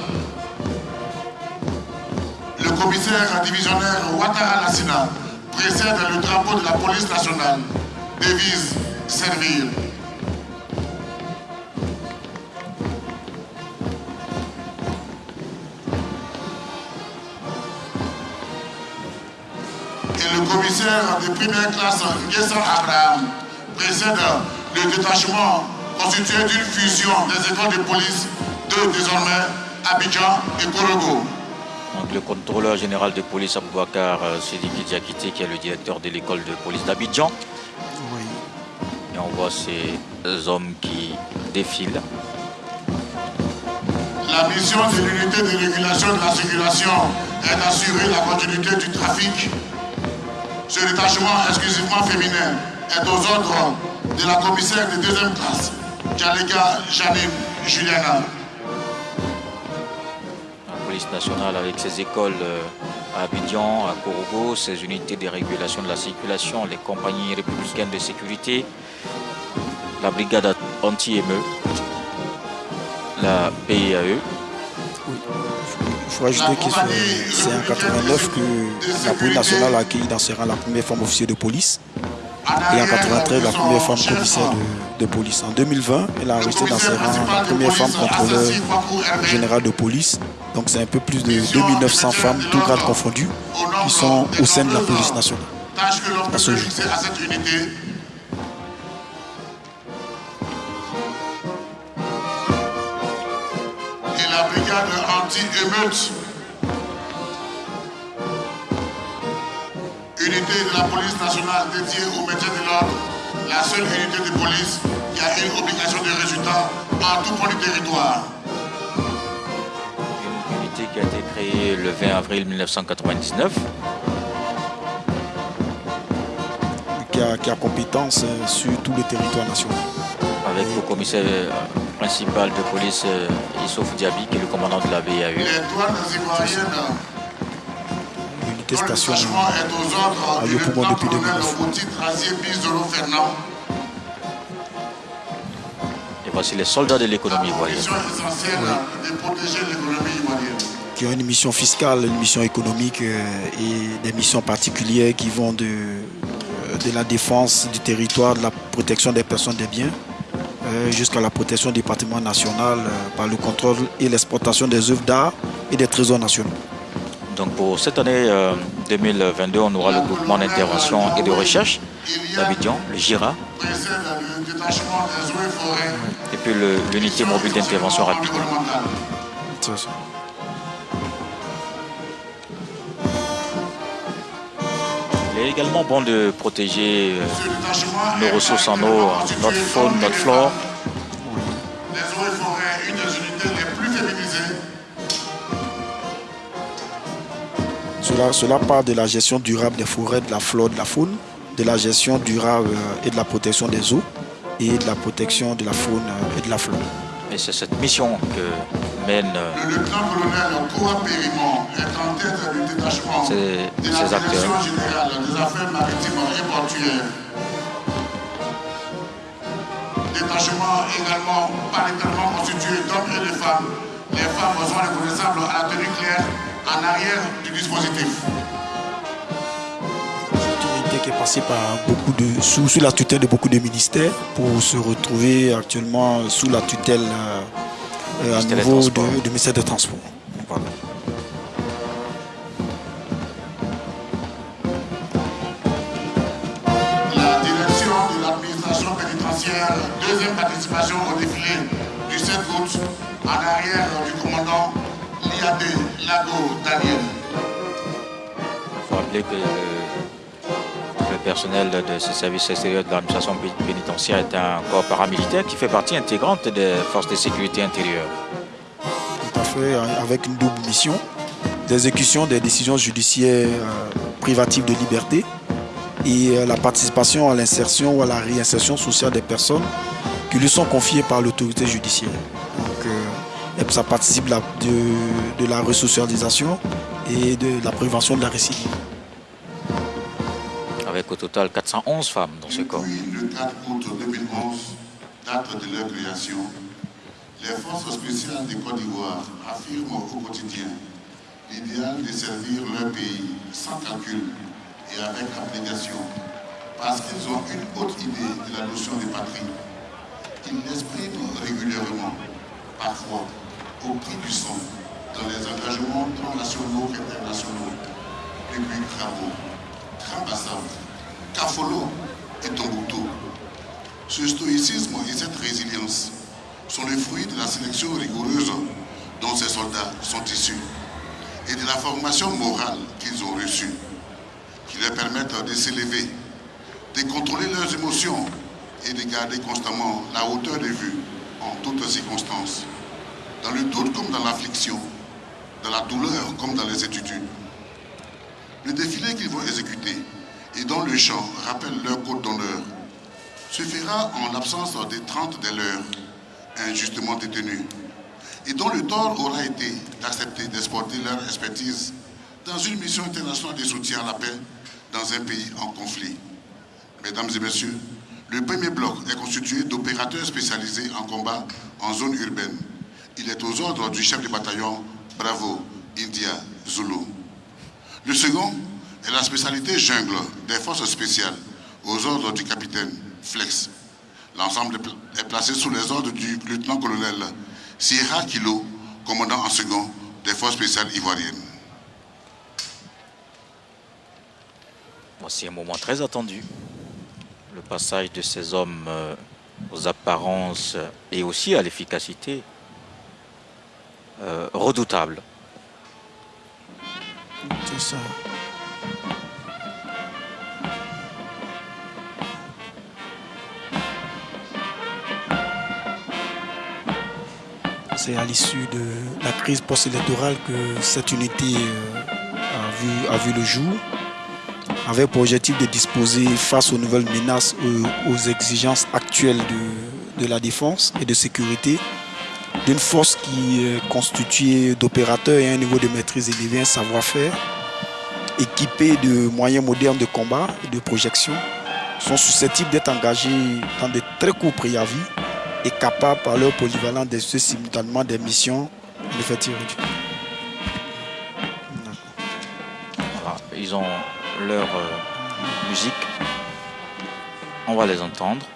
Le commissaire divisionnaire Ouattara Lassina précède le drapeau de la police nationale. Devise servir. Commissaire de première classe Nguessa Abraham précède le détachement constitué d'une fusion des écoles de police de désormais Abidjan et Korogo. Donc, le contrôleur général de police Aboubakar euh, Sidiki Diakité, qui est le directeur de l'école de police d'Abidjan. Oui. Et on voit ces hommes qui défilent. La mission de l'unité de régulation de la circulation est d'assurer la continuité du trafic. Ce détachement exclusivement féminin est aux ordres de la commissaire de deuxième classe, Djalega Janine Juliana. La police nationale avec ses écoles euh, à Abidjan, à Korogo, ses unités de régulation de la circulation, les compagnies républicaines de sécurité, la brigade anti-émeu, la PIAE, Il faut ajouter que c'est- en 89 que la police nationale a accueilli dans ses rangs la première femme officier de police et en 93 la première femme commissaire de, police. En 2020, elle a resté dans ses rangs la première femme contrôleur général de police. Donc c'est un peu plus de 2900 femmes, tout grades confondus, qui sont au sein de la police nationale. À ce jour. La brigade anti-émeute. Unité de la police nationale dédiée au maintien de l'ordre. La seule unité de police qui a une obligation de résultat en tout point du territoire. une unité qui a été créée le 20 avril 1999. Qui a, qui a compétence euh, sur tout le territoire national. Avec le commissaire euh, principal de police euh, Issouf Diaby, qui est le commandant de la BAE. Les douanes ivoiriennes L'unité dont le station détachement est aux ordres à du Yopougon lieutenant depuis colonel 2009. Mouti Trazier Bizolo Fernand. Et voici les soldats de l'économie ivoirienne. Mission essentielle de protéger l'économie ivoirienne. qui ont une mission fiscale, une mission économique euh, et des missions particulières qui vont de, euh, de la défense du territoire, de la protection des personnes des biens, euh, jusqu'à la protection du patrimoine national euh, par le contrôle et l'exportation des œuvres d'art et des trésors nationaux. Donc pour cette année euh, 2022, on aura le groupement d'intervention et de recherche d'Abidjan, le GIRA, et puis l'unité mobile d'intervention rapide. Il est également bon de protéger euh, nos ressources en eau, notre faune, notre flore. Les eaux et forêts, une des unités les plus féminisées. Cela, cela part de la gestion durable des forêts, de la flore, de la faune, de la gestion durable euh, et de la protection des eaux et de la protection de la faune euh, et de la flore. Et c'est cette mission que euh, Le lieutenant-colonel Koua Périmont est en tête du détachement Ces- de la acteurs. Direction générale des affaires maritimes et portuaires. Détachement également paritairement constitué d'hommes et de femmes. Les femmes sont reconnaissables à la tenue claire en arrière du dispositif. C'est une unité qui est passée par beaucoup de, sous, sous la tutelle de beaucoup de ministères pour se retrouver actuellement sous la tutelle euh, euh, à de- du ministère des Transports. Voilà. La direction de l'administration pénitentiaire, deuxième participation au défilé du 7 août en arrière du commandant Liadé Lago Daniel. Il faut rappeler que le personnel de ce service extérieur de l'administration pé- pénitentiaire est un corps paramilitaire qui fait partie intégrante des forces de sécurité intérieure. Tout à fait, hein, avec une double mission d'exécution des décisions judiciaires euh, privatives de liberté et euh, la participation à l'insertion ou à la réinsertion sociale des personnes qui lui sont confiées par l'autorité judiciaire. Donc, euh, ça participe de, de la resocialisation et de la prévention de la récidive. Avec au total 411 femmes dans ce corps. Depuis le 4 août 2011, date de leur création, les forces spéciales du Côte d'Ivoire affirment au quotidien l'idéal de servir leur pays sans calcul et avec abnégation, parce qu'ils ont une haute idée de la notion de patrie. Ils l'expriment régulièrement, parfois au prix du sang, dans les engagements tant nationaux qu'internationaux, depuis travaux, Grand Bassam, Kafolo et Tombouctou. Ce stoïcisme et cette résilience sont le fruit de la sélection rigoureuse dont ces soldats sont issus et de la formation morale qu'ils ont reçue, qui leur permettent de s'élever, de contrôler leurs émotions et de garder constamment la hauteur de vue en toutes circonstances, dans le doute comme dans l'affliction, dans la douleur comme dans les études. Le défilé qu'ils vont exécuter et dont le chant rappelle leur code d'honneur se fera en l'absence des 30 des leurs injustement détenus et dont le tort aura été d'accepter d'exporter leur expertise dans une mission internationale de soutien à la paix dans un pays en conflit. Mesdames et messieurs, le premier bloc est constitué d'opérateurs spécialisés en combat en zone urbaine. Il est aux ordres du chef de bataillon Bravo India Zulu. Le second est la spécialité jungle des forces spéciales aux ordres du capitaine Flex. L'ensemble est placé sous les ordres du lieutenant-colonel Sierra Kilo, commandant en second des forces spéciales ivoiriennes. Voici un moment très attendu. Le passage de ces hommes euh, aux apparences et aussi à l'efficacité euh, redoutable. C'est ça. C'est à l'issue de la crise post-électorale que cette unité euh, a, vu, a vu le jour, avec pour objectif de disposer face aux nouvelles menaces, aux, exigences actuelles de, de la défense et de sécurité, d'une force qui est constituée d'opérateurs et un niveau de maîtrise élevé, un savoir-faire, équipés de moyens modernes de combat et de projection, sont susceptibles d'être engagés dans de très courts préavis et capables par leur polyvalence d'exercer simultanément des missions effectif réduit. Voilà, Ils ont leur euh, musique. On va les entendre.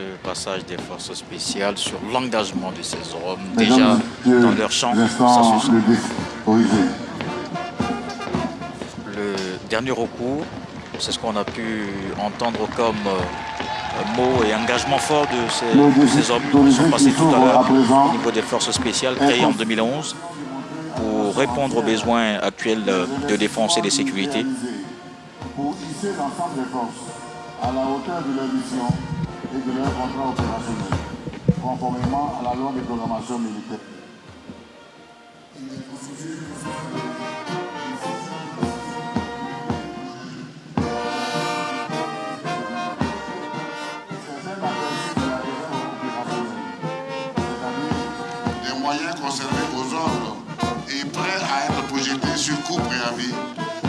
Ce passage des forces spéciales, sur l'engagement de ces hommes, déjà dans leur champ. le dernier recours, c'est ce qu'on a pu entendre comme euh, mot et engagement fort de ces, hommes qui sont passés tout à l'heure au niveau des forces spéciales créées en 2011 pour répondre aux besoins actuels de défense et de sécurité. Pour hisser l'ensemble des forces à la hauteur de leur mission et de leur contrat opérationnel, conformément à la loi de programmation militaire. Les moyens conservés aux ordres et prêts à être projetés sur court préavis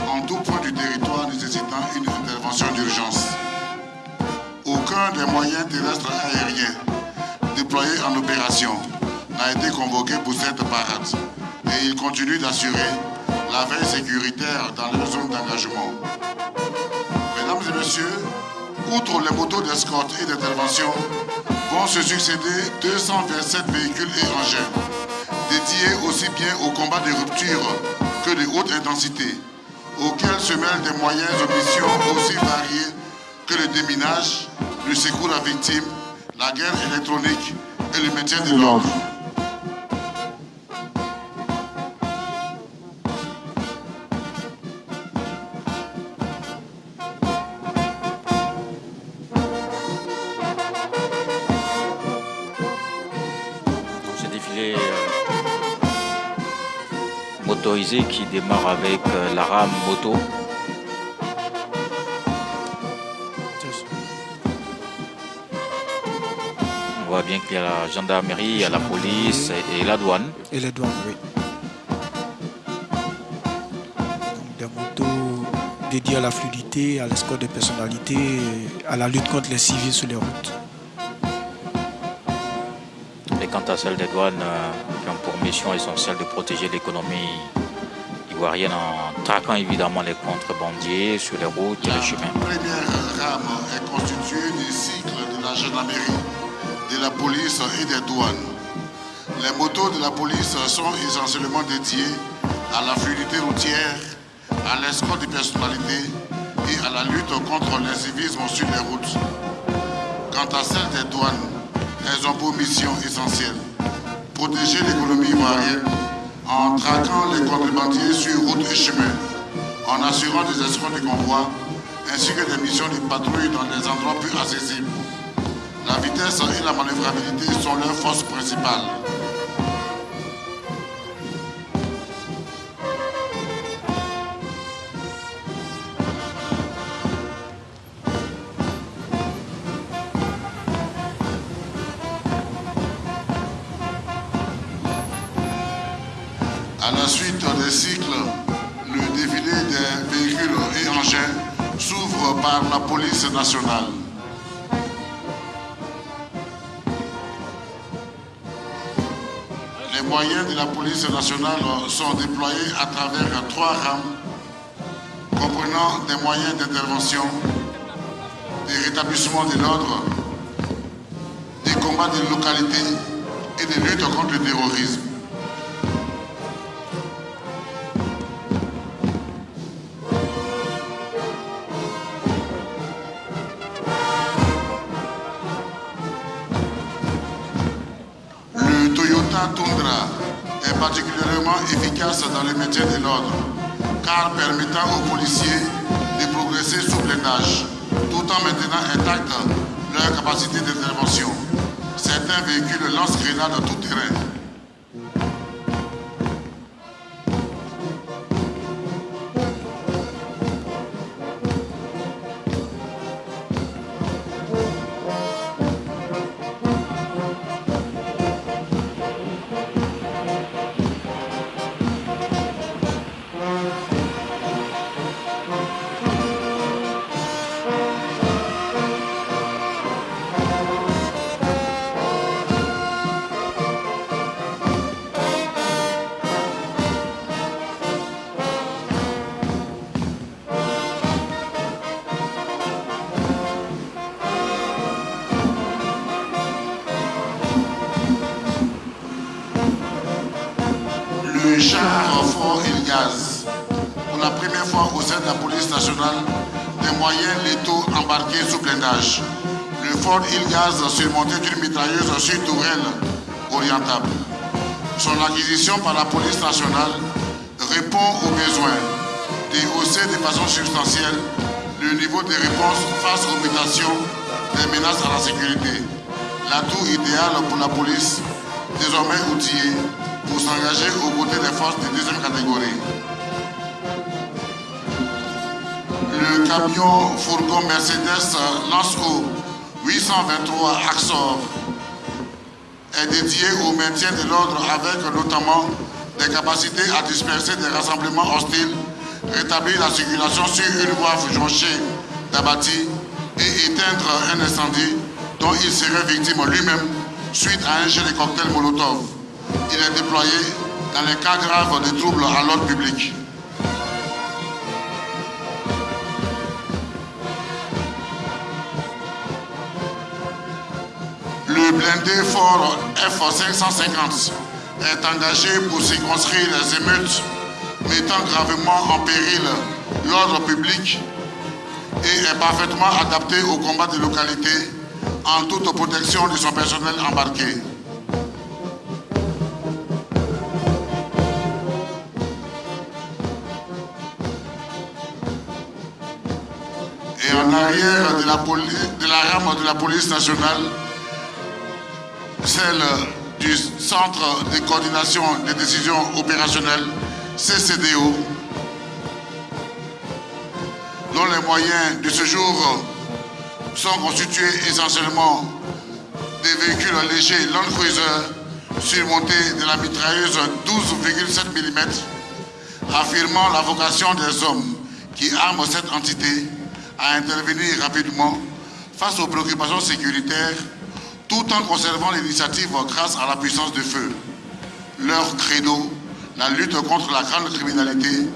en tout point du territoire nécessitant une. Aucun des moyens terrestres aériens déployés en opération n'a été convoqué pour cette parade et ils continuent d'assurer la veille sécuritaire dans leur zone d'engagement. Mesdames et messieurs, outre les motos d'escorte et d'intervention, vont se succéder 227 véhicules et engins, dédiés aussi bien au combat de rupture que de haute intensité, auxquels se mêlent des moyens de mission aussi variés que le déminage, le secours à victime, la guerre électronique et le maintien de l'ordre. Euh, qui démarre avec euh, la rame moto. Voit bien qu'il y a la gendarmerie, il y a la police et, et la douane. Et les douanes, oui. Donc, des motos dédiées à la fluidité, à l'escorte des personnalités, à la lutte contre les civils sur les routes. Et quant à celle des douanes, euh, qui ont pour mission essentielle de protéger l'économie ivoirienne en traquant évidemment les contrebandiers sur les routes et les chemins. La première rame est constituée des cycles de la gendarmerie, de la police et des douanes. Les motos de la police sont essentiellement dédiées à la fluidité routière, à l'escorte des personnalités et à la lutte contre l'incivisme sur les routes. Quant à celles des douanes, elles ont pour mission essentielle protéger l'économie ivoirienne en traquant les contrebandiers sur route et chemin, en assurant des escortes de convois ainsi que des missions de patrouille dans des endroits plus accessibles. La vitesse et la manœuvrabilité sont leurs forces principales. À la suite des cycles, le défilé des véhicules et engins s'ouvre par la police nationale. Moyens de la police nationale sont déployés à travers trois rames comprenant des moyens d'intervention, des rétablissements de l'ordre, des combats de localité et des luttes contre le terrorisme. Efficace dans le maintien de l'ordre, car permettant aux policiers de progresser sous blindage, tout en maintenant intacte leur capacité d'intervention. Certains véhicules lancent grenades tout terrain. Ford Gaz surmonté d'une mitrailleuse sur tourelle orientable. Son acquisition par la police nationale répond aux besoins d'hausser de façon substantielle le niveau de réponse face aux mutations des menaces à la sécurité. L'atout idéal pour la police, désormais outillée, pour s'engager aux côtés des forces de deuxième catégorie. Le camion fourgon Mercedes Lance-Haut 823 Axor est dédié au maintien de l'ordre avec notamment des capacités à disperser des rassemblements hostiles, rétablir la circulation sur une voie jonchée d'abattis et éteindre un incendie dont il serait victime lui-même suite à un jet de cocktail Molotov. Il est déployé dans les cas graves de troubles à l'ordre public. Blindé fort F-550 est engagé pour circonscrire les émeutes mettant gravement en péril l'ordre public et est parfaitement adapté au combat de localité en toute protection de son personnel embarqué. Et en arrière de la, de la rame de la police nationale, celle du Centre de coordination des décisions opérationnelles, CCDO, dont les moyens de ce jour sont constitués essentiellement des véhicules légers Land Cruiser surmontés de la mitrailleuse 12,7 mm, affirmant la vocation des hommes qui arment cette entité à intervenir rapidement face aux préoccupations sécuritaires tout en conservant l'initiative grâce à la puissance du feu. Leur credo, la lutte contre la grande criminalité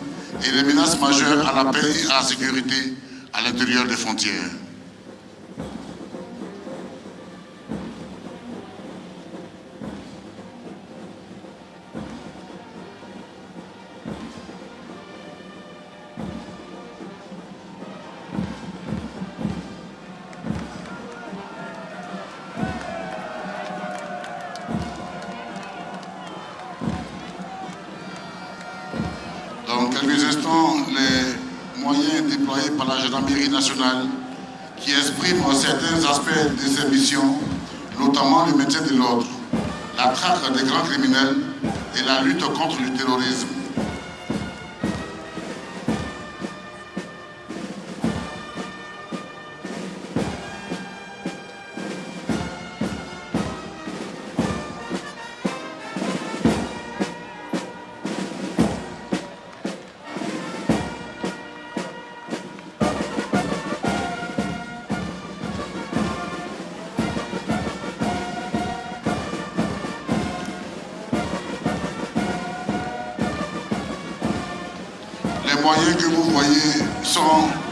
et les menaces majeures à la paix et à la sécurité à l'intérieur des frontières. Nationale qui exprime certains aspects de ses missions, notamment le maintien de l'ordre, la traque des grands criminels et la lutte contre le terrorisme.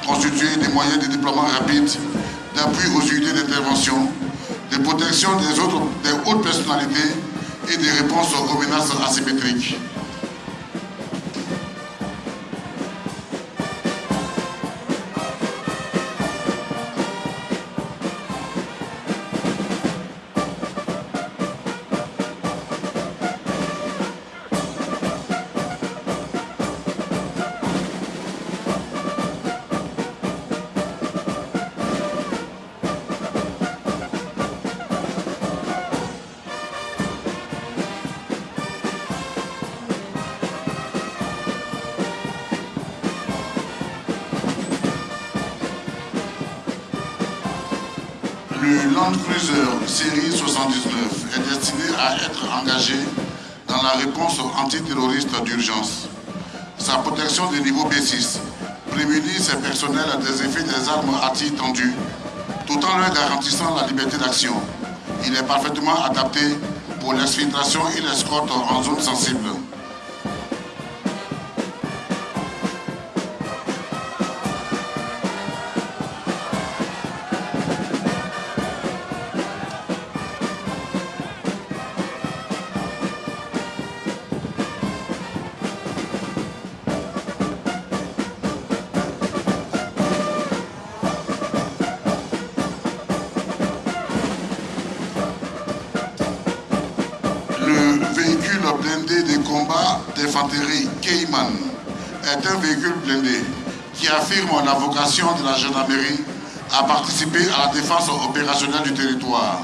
Sont constitués des moyens de déploiement rapide, d'appui aux unités d'intervention, de protection des, autres, des hautes personnalités et de réponses aux menaces asymétriques. D'urgence. Sa protection de niveau B6 prémunit ses personnels des effets des armes à tir tendu, tout en leur garantissant la liberté d'action. Il est parfaitement adapté pour l'exfiltration et l'escorte en zone sensible. Un véhicule blindé qui affirme la vocation de la gendarmerie à participer à la défense opérationnelle du territoire.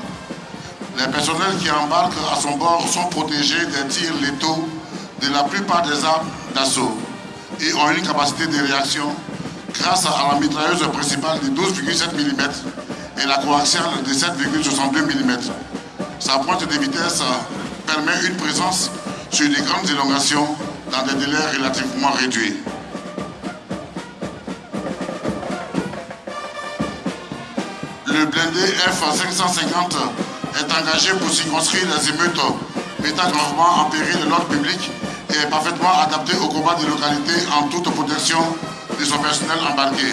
Les personnels qui embarquent à son bord sont protégés des tirs létaux de la plupart des armes d'assaut et ont une capacité de réaction grâce à la mitrailleuse principale de 12,7 mm et la coaxiale de 7,62 mm. Sa pointe de vitesse permet une présence sur des grandes élongations dans des délais relativement réduits. Le blindé F-550 est engagé pour circonscrire les émeutes mettant gravement en péril l'ordre public et est parfaitement adapté au combat des localités en toute protection de son personnel embarqué.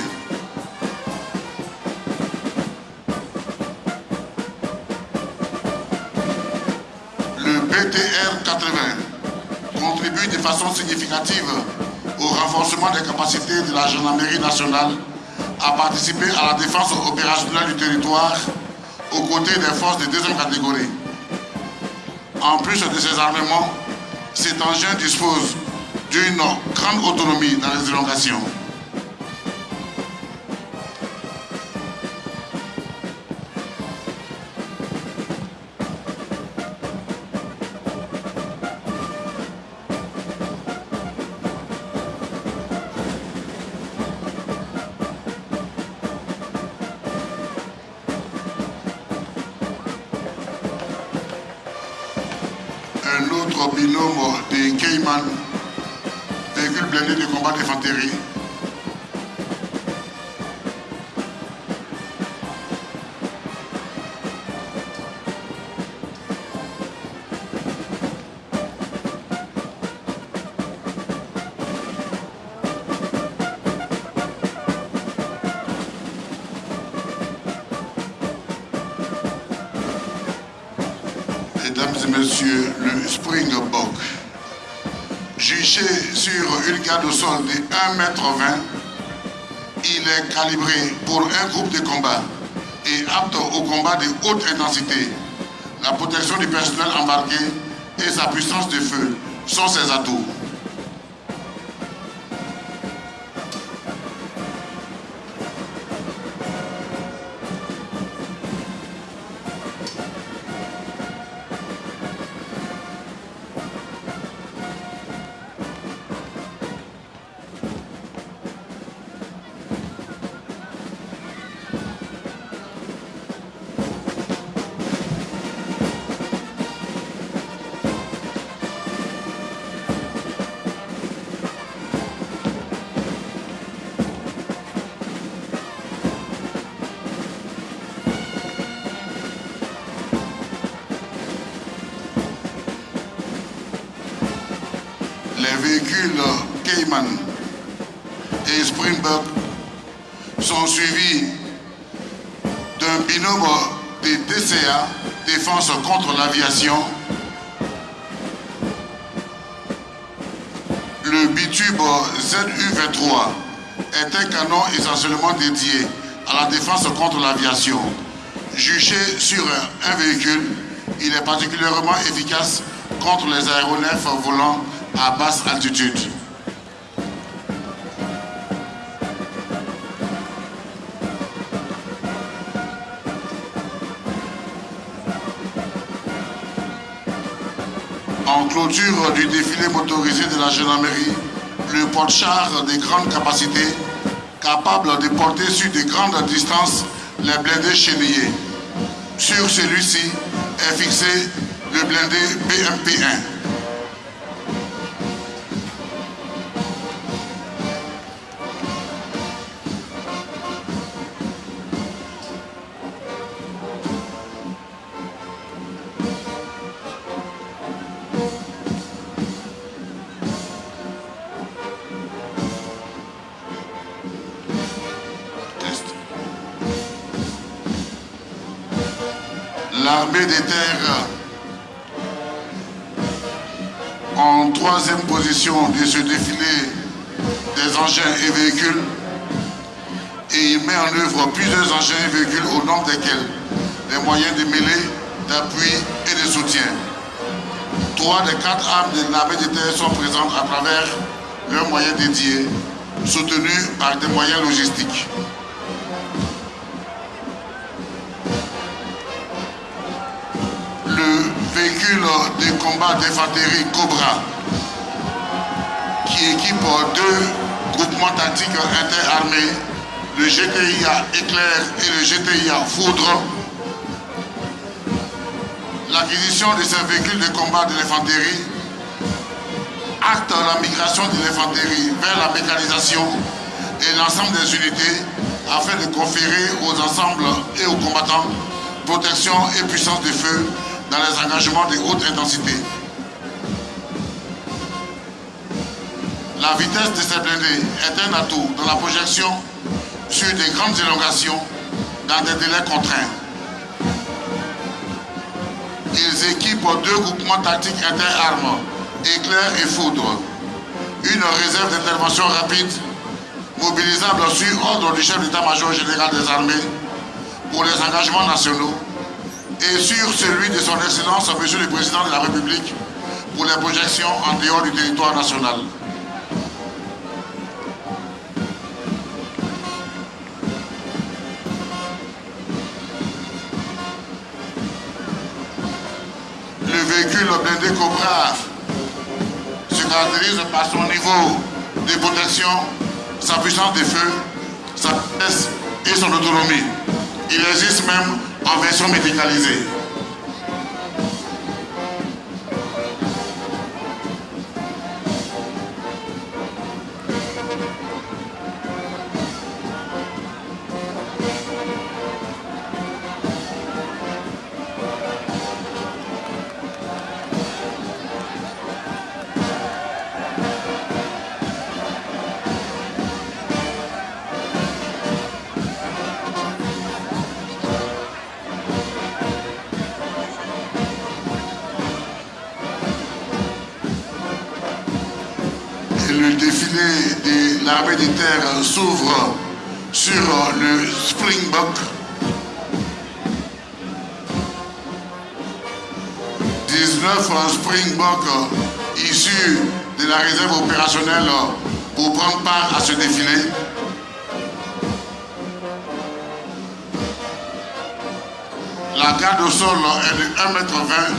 Le BTR 80 contribue de façon significative au renforcement des capacités de la gendarmerie nationale à participer à la défense opérationnelle du territoire aux côtés des forces de deuxième catégorie. En plus de ces armements, cet engin dispose d'une grande autonomie dans les élongations. D'infanterie. Garde au sol de 1m20, il est calibré pour un groupe de combat et apte au combat de haute intensité. La protection du personnel embarqué et sa puissance de feu sont ses atouts. Contre l'aviation. Juché sur un véhicule, il est particulièrement efficace contre les aéronefs volants à basse altitude. En clôture du défilé motorisé de la gendarmerie, le porte-char de grande capacité, capable de porter sur de grandes distances les blindés chenillés. Sur celui-ci est fixé le blindé BMP-1. En troisième position de ce défilé des engins et véhicules et il met en œuvre plusieurs engins et véhicules au nombre desquels les moyens de mêlée, d'appui et de soutien. trois des quatre armes de l'armée de terre sont présentes à travers leurs moyens dédiés, soutenus par des moyens logistiques. Combat d'infanterie Cobra, qui équipe deux groupements tactiques interarmés, le GTIA Éclair et le GTIA Foudre, l'acquisition de ces véhicules de combat de l'infanterie acte la migration de l'infanterie vers la mécanisation et l'ensemble des unités afin de conférer aux ensembles et aux combattants protection et puissance de feu dans les engagements de haute intensité. La vitesse de ces blindés est un atout dans la projection sur des grandes élongations dans des délais contraints. Ils équipent deux groupements tactiques interarmes, éclair et foudre. Une réserve d'intervention rapide, mobilisable sur ordre du chef d'état-major général des armées pour les engagements nationaux et sur celui de son Excellence, Monsieur le Président de la République, pour les projections en dehors du territoire national. Le véhicule blindé Cobra se caractérise par son niveau de protection, sa puissance de feu, sa vitesse et son autonomie. Il existe même en version médicalisée. S'ouvre sur le Springbok. 19 Springbok issus de la réserve opérationnelle pour prendre part à ce défilé. La garde au sol est de 1,20 m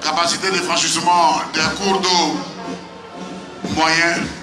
capacité de franchissement des cours d'eau moyen.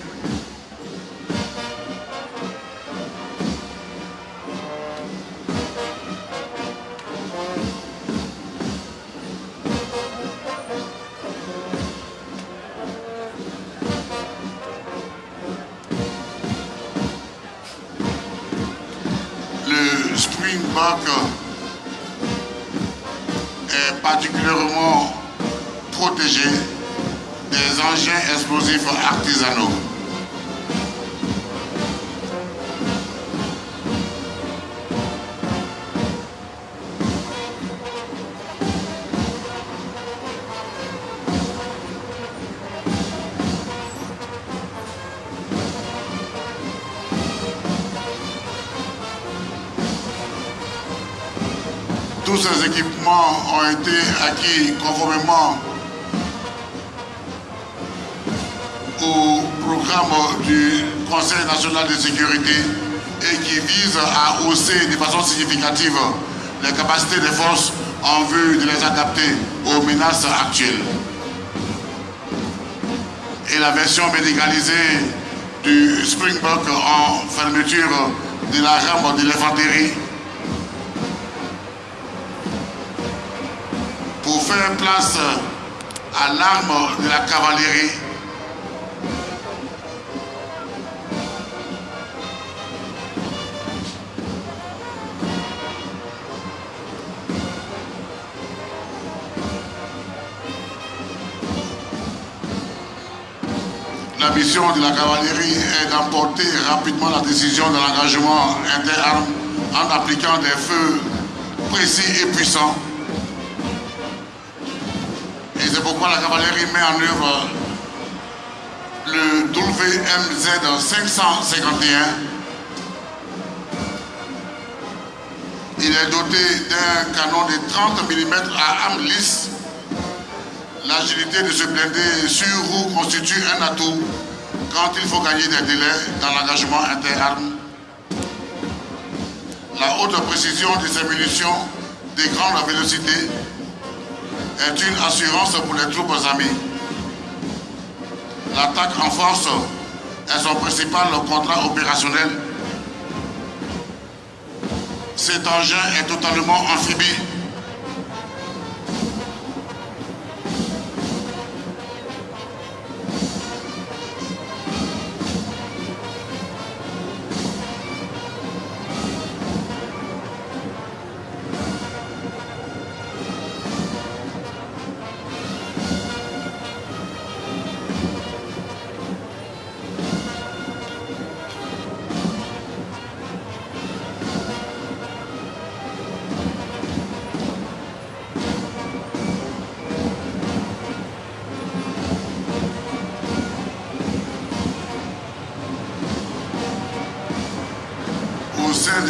Ont été acquis conformément au programme du Conseil national de sécurité et qui vise à hausser de façon significative les capacités des forces en vue de les adapter aux menaces actuelles. Et la version médicalisée du Springbok en fermeture de la rame de l'infanterie place à l'arme de la cavalerie La mission de la cavalerie est d'emporter rapidement la décision de l'engagement interarmes en appliquant des feux précis et puissants. La cavalerie met en œuvre le WMZ 551. Il est doté d'un canon de 30 mm à arme lisse L'agilité de ce blindé sur roue constitue un atout quand il faut gagner des délais dans l'engagement interarmes. La haute précision de ces munitions de grande vélocité est une assurance pour les troupes amies. L'attaque en force est son principal contrat opérationnel. Cet engin est totalement amphibie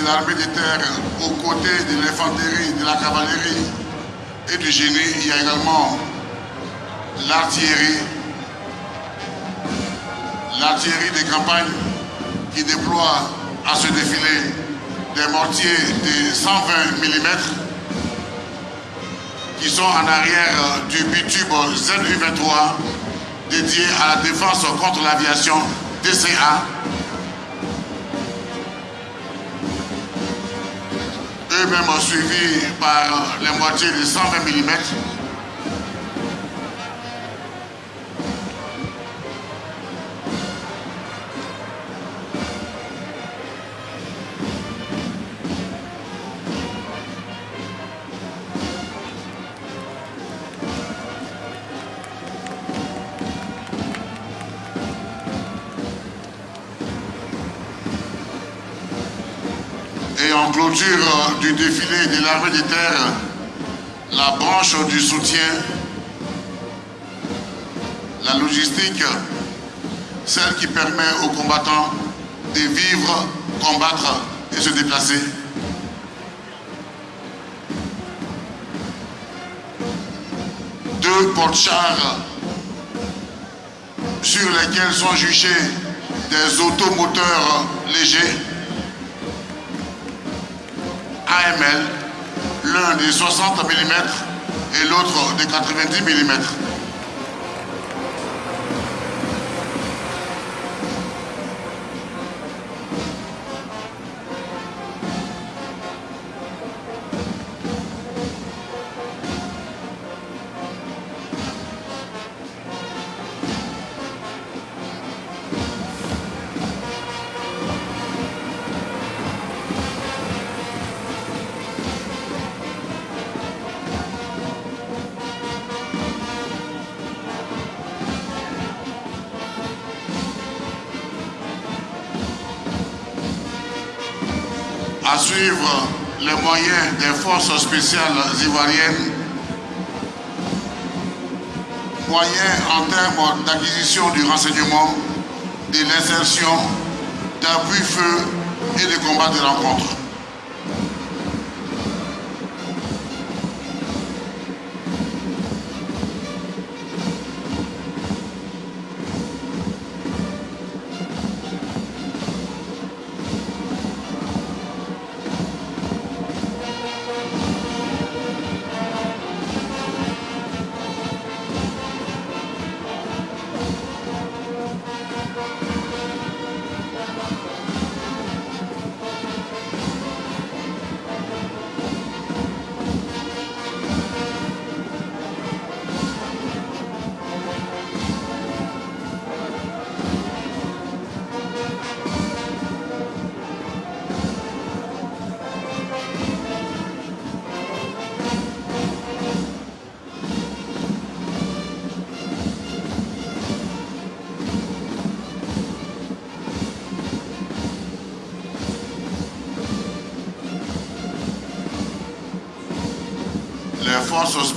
l'armée de terre aux côtés de l'infanterie, de la cavalerie et du génie. Il y a également l'artillerie, l'artillerie de campagne qui déploie à ce défilé des mortiers de 120 mm qui sont en arrière du bitube ZU-23 dédié à la défense contre l'aviation DCA eux-mêmes suivis par les moitiés de 120 mm. Clôture du défilé de l'armée de terre, la branche du soutien, la logistique, celle qui permet aux combattants de vivre, combattre et se déplacer. Deux porte-chars sur lesquels sont juchés des automoteurs légers AML, l'un de 60 mm et l'autre de 90 mm. Des forces spéciales ivoiriennes, moyens en termes d'acquisition du renseignement, de l'insertion, d'appui feu et de combat de rencontre.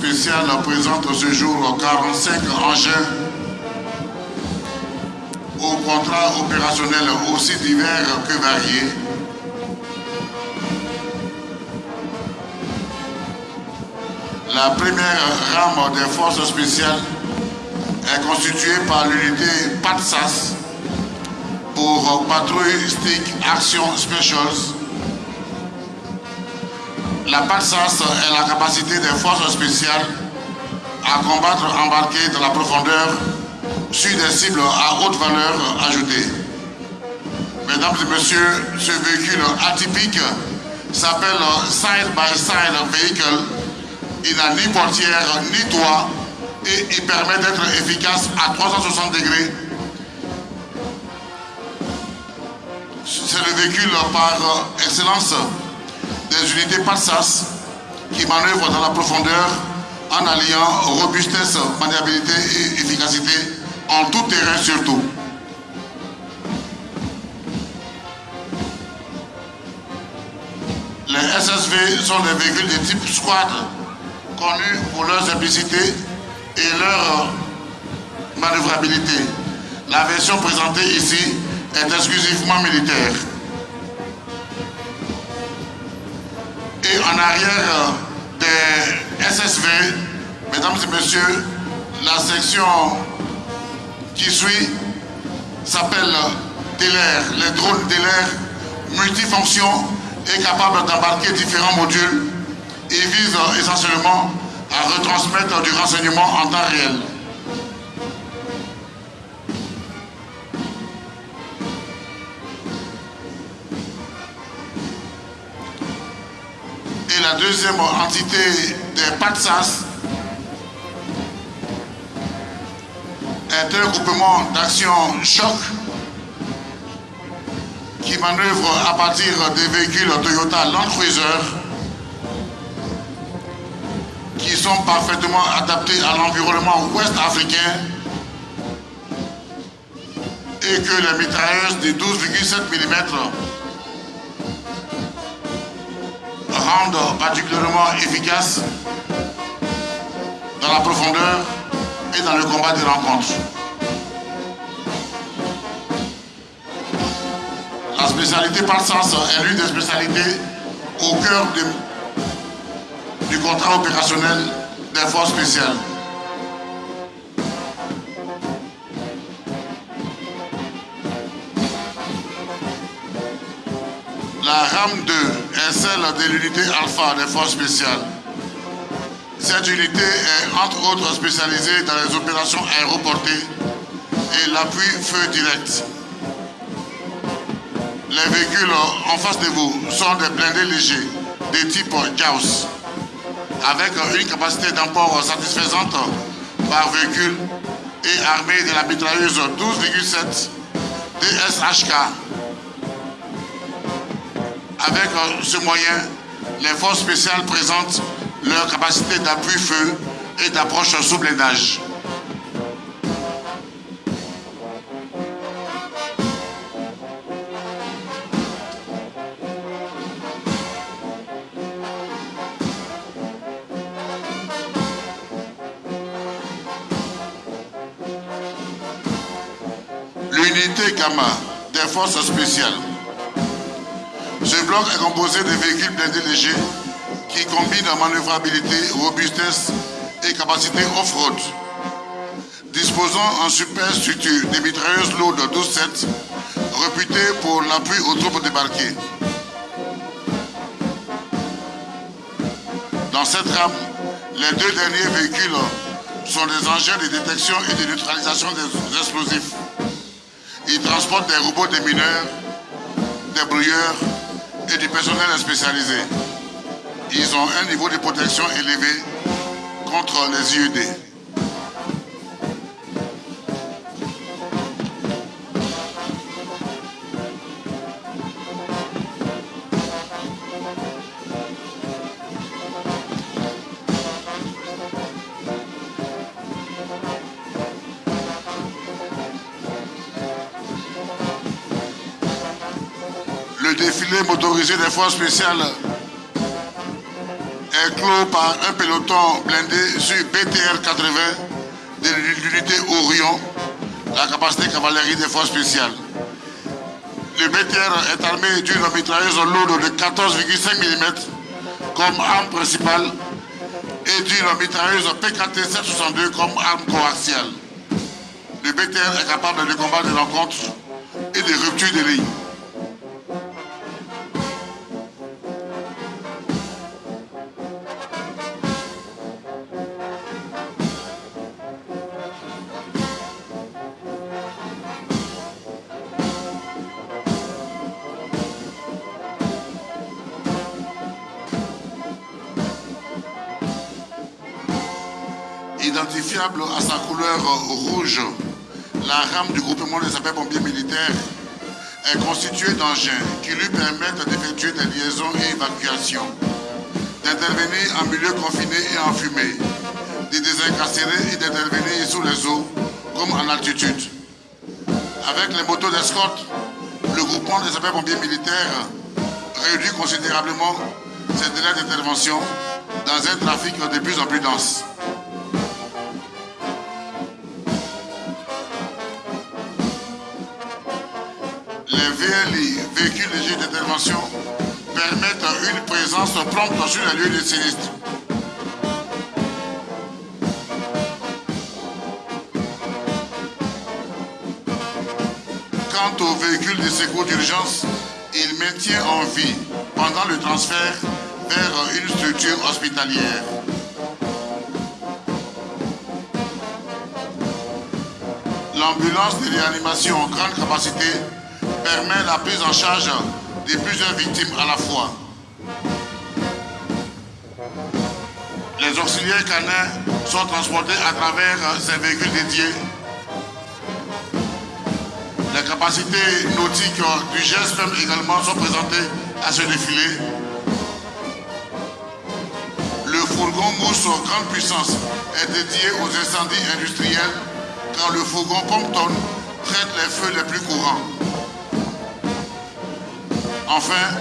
Spéciales présentent ce jour 45 engins au contrat opérationnel aussi divers que variés. La première rame des forces spéciales est constitué par l'unité PATSAS pour Patrouille Stick Action Specials. La PATSAS est la capacité des forces spéciales à combattre embarquées dans la profondeur sur des cibles à haute valeur ajoutée. Mesdames et messieurs, ce véhicule atypique s'appelle Side by Side Vehicle. Il n'a ni portière ni toit et il permet d'être efficace à 360 degrés. C'est le véhicule par excellence des unités PASSAS qui manœuvrent dans la profondeur en alliant robustesse, maniabilité et efficacité en tout terrain surtout. Les SSV sont des véhicules de type squad connus pour leur simplicité et leur manœuvrabilité. La version présentée ici est exclusivement militaire. Et en arrière des SSV, mesdames et messieurs, la section qui suit s'appelle DELER, les drones DELER multifonctions et capables d'embarquer différents modules et visent essentiellement à retransmettre du renseignement en temps réel. La deuxième entité des PATSAS est un groupement d'action choc qui manœuvre à partir des véhicules Toyota Land Cruiser qui sont parfaitement adaptés à l'environnement ouest africain et que les mitrailleuses de 12,7 mm particulièrement efficaces dans la profondeur et dans le combat des rencontres. La spécialité par sens est l'une des spécialités au cœur du contrat opérationnel des forces spéciales. La RAM 2 est celle de l'unité alpha des forces spéciales. Cette unité est entre autres spécialisée dans les opérations aéroportées et l'appui feu direct. Les véhicules en face de vous sont des blindés légers de type Gauss avec une capacité d'emport satisfaisante par véhicule et armés de la mitrailleuse 12,7 DSHK. Avec ce moyen, les forces spéciales présentent leur capacité d'appui feu et d'approche sous blindage. L'unité Gamma des forces spéciales. Ce bloc est composé de véhicules blindés légers qui combinent manœuvrabilité, robustesse et capacité off-road. Disposant en superstructure des mitrailleuses lourdes 12-7, réputées pour l'appui aux troupes débarquées. Dans cette rame, les deux derniers véhicules sont des engins de détection et de neutralisation des explosifs. Ils transportent des robots des mineurs, des brouilleurs et du personnel spécialisé. Ils ont un niveau de protection élevé contre les IED. Motorisé des forces spéciales est clos par un peloton blindé sur BTR 80 de l'unité Orion, la capacité cavalerie des forces spéciales. Le BTR est armé d'une mitrailleuse lourde de 14,5 mm comme arme principale et d'une mitrailleuse PKT 762 comme arme coaxiale. le BTR est capable de combattre des rencontres et des ruptures de lignes. À sa couleur rouge, la rame du groupement des sapeurs-pompiers militaires est constituée d'engins qui lui permettent d'effectuer des liaisons et évacuations, d'intervenir en milieu confiné et en fumée, de désincarcérer et d'intervenir sous les eaux comme en altitude. Avec les motos d'escorte, le groupement des sapeurs-pompiers militaires réduit considérablement ses délais d'intervention dans un trafic de plus en plus dense. Les VLI, véhicules légers d'intervention, permettent une présence prompte sur les lieux de sinistre. Quant aux véhicules de secours d'urgence, il maintient en vie pendant le transfert vers une structure hospitalière. L'ambulance de réanimation en grande capacité permet la prise en charge de plusieurs victimes à la fois. Les auxiliaires canins sont transportés à travers ces véhicules dédiés. Les capacités nautiques du GSPM également sont présentées à ce défilé. Le fourgon mousse grande puissance est dédié aux incendies industriels car le fourgon Pompton traite les feux les plus courants. Enfin,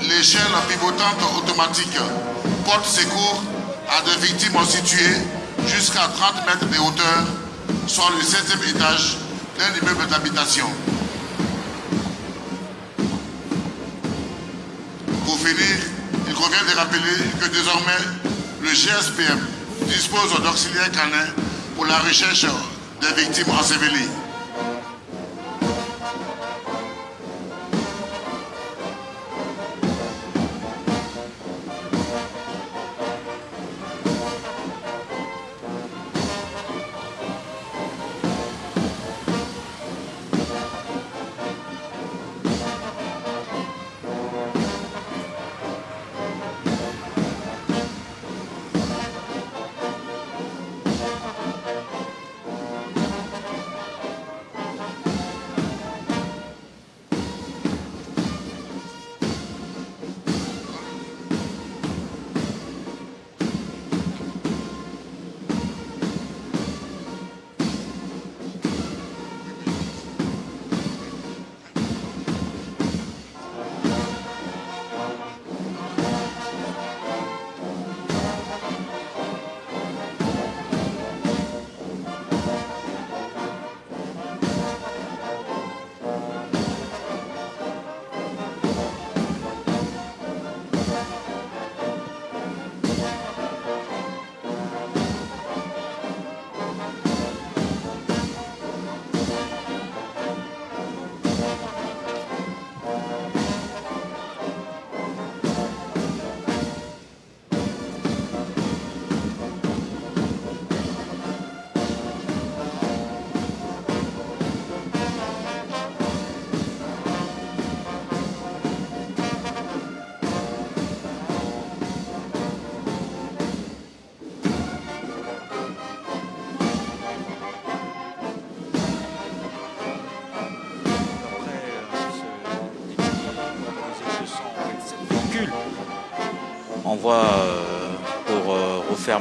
l'échelle pivotante automatique porte secours à des victimes situées jusqu'à 30 mètres de hauteur, soit le 7e étage d'un immeuble d'habitation. Pour finir, il convient de rappeler que désormais, le GSPM dispose d'auxiliaires canins pour la recherche des victimes ensevelies.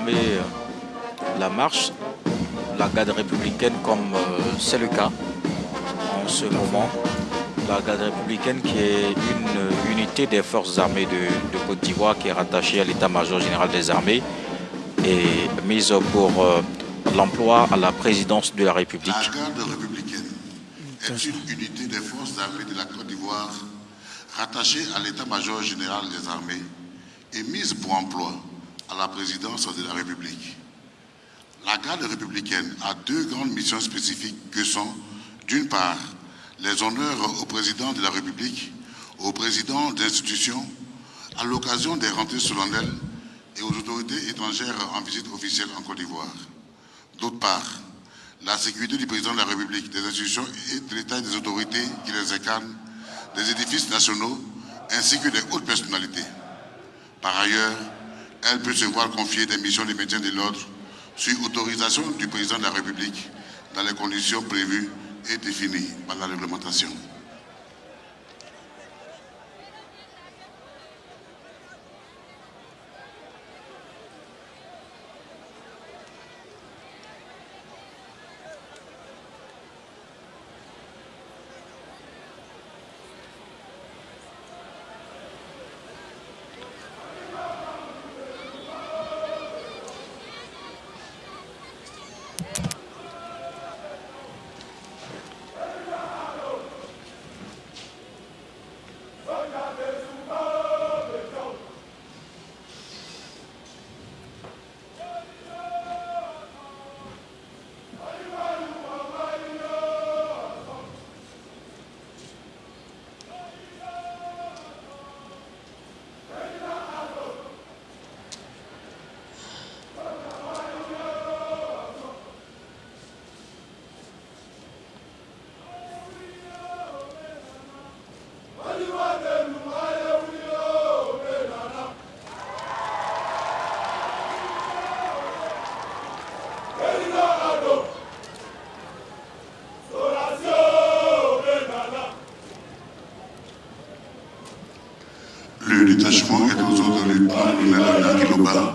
Euh, euh, la marche la garde républicaine comme euh, c'est le cas en ce moment. La garde républicaine qui est une unité des forces armées de, de Côte d'Ivoire qui est rattachée à l'état-major général des armées et mise pour euh, l'emploi à la présidence de la République. La garde républicaine est une unité des forces armées de la Côte d'Ivoire rattachée à l'état-major général des armées et mise pour emploi à la présidence de la République. La garde républicaine a deux grandes missions spécifiques que sont, d'une part, les honneurs au président de la République, au président d'institutions, à l'occasion des rentrées solennelles et aux autorités étrangères en visite officielle en Côte d'Ivoire. D'autre part, la sécurité du président de la République, des institutions et de l'État et des autorités qui les incarnent, des édifices nationaux ainsi que des hautes personnalités. Par ailleurs, elle peut se voir confier des missions de maintien de l'ordre sur autorisation du président de la République dans les conditions prévues et définies par la réglementation. Le détachement est aux ordres du lieutenant-colonel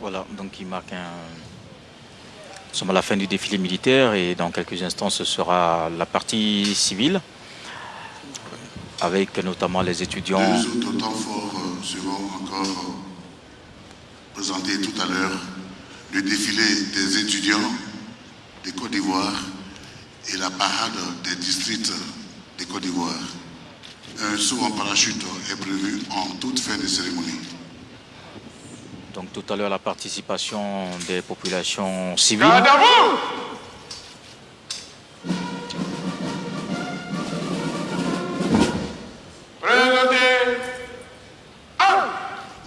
Voilà, donc il marque un... Nous sommes à la fin du défilé militaire et dans quelques instants ce sera la partie civile avec notamment les étudiants. Deux autres temps forts euh, seront encore euh, présentés tout à l'heure. Le défilé des étudiants de Côte d'Ivoire et la parade des districts de Côte d'Ivoire. Un saut en parachute est prévu en toute fin de cérémonie. Tout à l'heure la participation des populations civiles. Présentez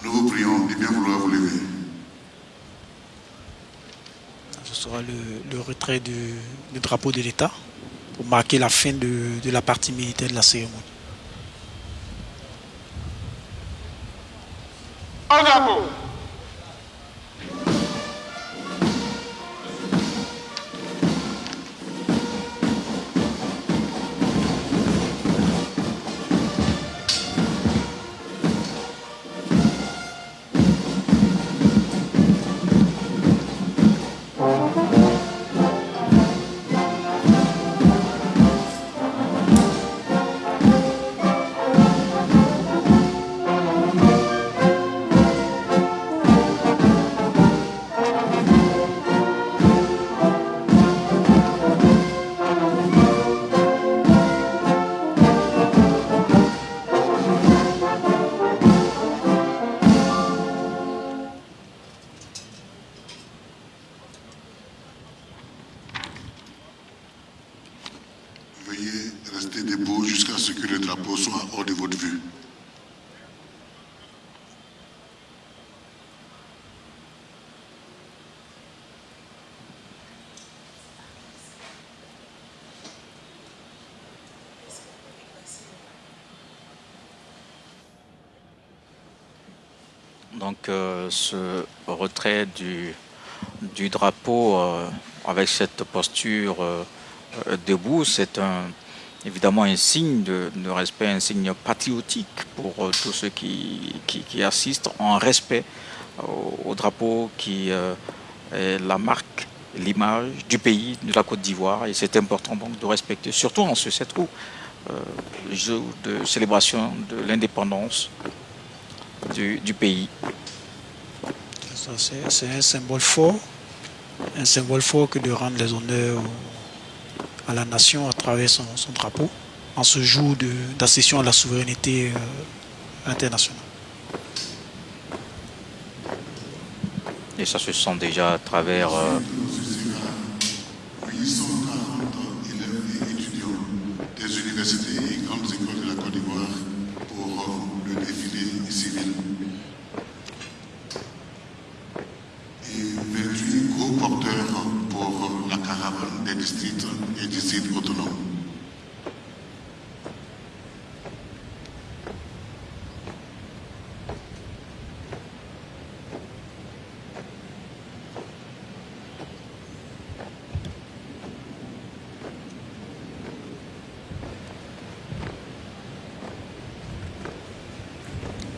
Nous vous prions de bien vouloir vous lever. Ce sera le, le retrait du, du drapeau de l'État pour marquer la fin de, de la partie militaire de la cérémonie. Ce retrait du, drapeau euh, avec cette posture euh, euh, debout, c'est évidemment un signe de, respect, un signe patriotique pour tous ceux qui, assistent en respect au, au drapeau qui est la marque, l'image du pays, de la Côte d'Ivoire. Et c'est important donc de respecter, surtout en ce 7 août, jour de célébration de l'indépendance du pays. C'est un symbole fort, un symbole fort que de rendre les honneurs à la nation à travers son, son drapeau en ce jour de- d'accession à la souveraineté euh, internationale. Et ça se sent déjà à travers euh, 840 élèves et étudiants des universités et grandes écoles de la Côte d'Ivoire pour le défilé civil. Et.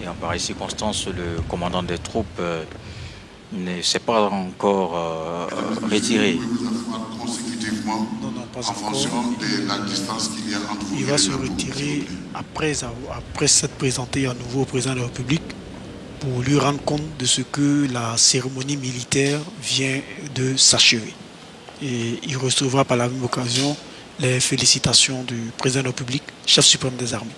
Et en pareille circonstance, le commandant des troupes euh, ne s'est pas encore euh, retiré. Pas en encore. fonction de la distance qu'il y a entre vous Il et va se retirer après, après s'être présenté à nouveau au président de la République pour lui rendre compte de ce que la cérémonie militaire vient de s'achever. Et il recevra par la même occasion les félicitations du président de la République, chef suprême des armées.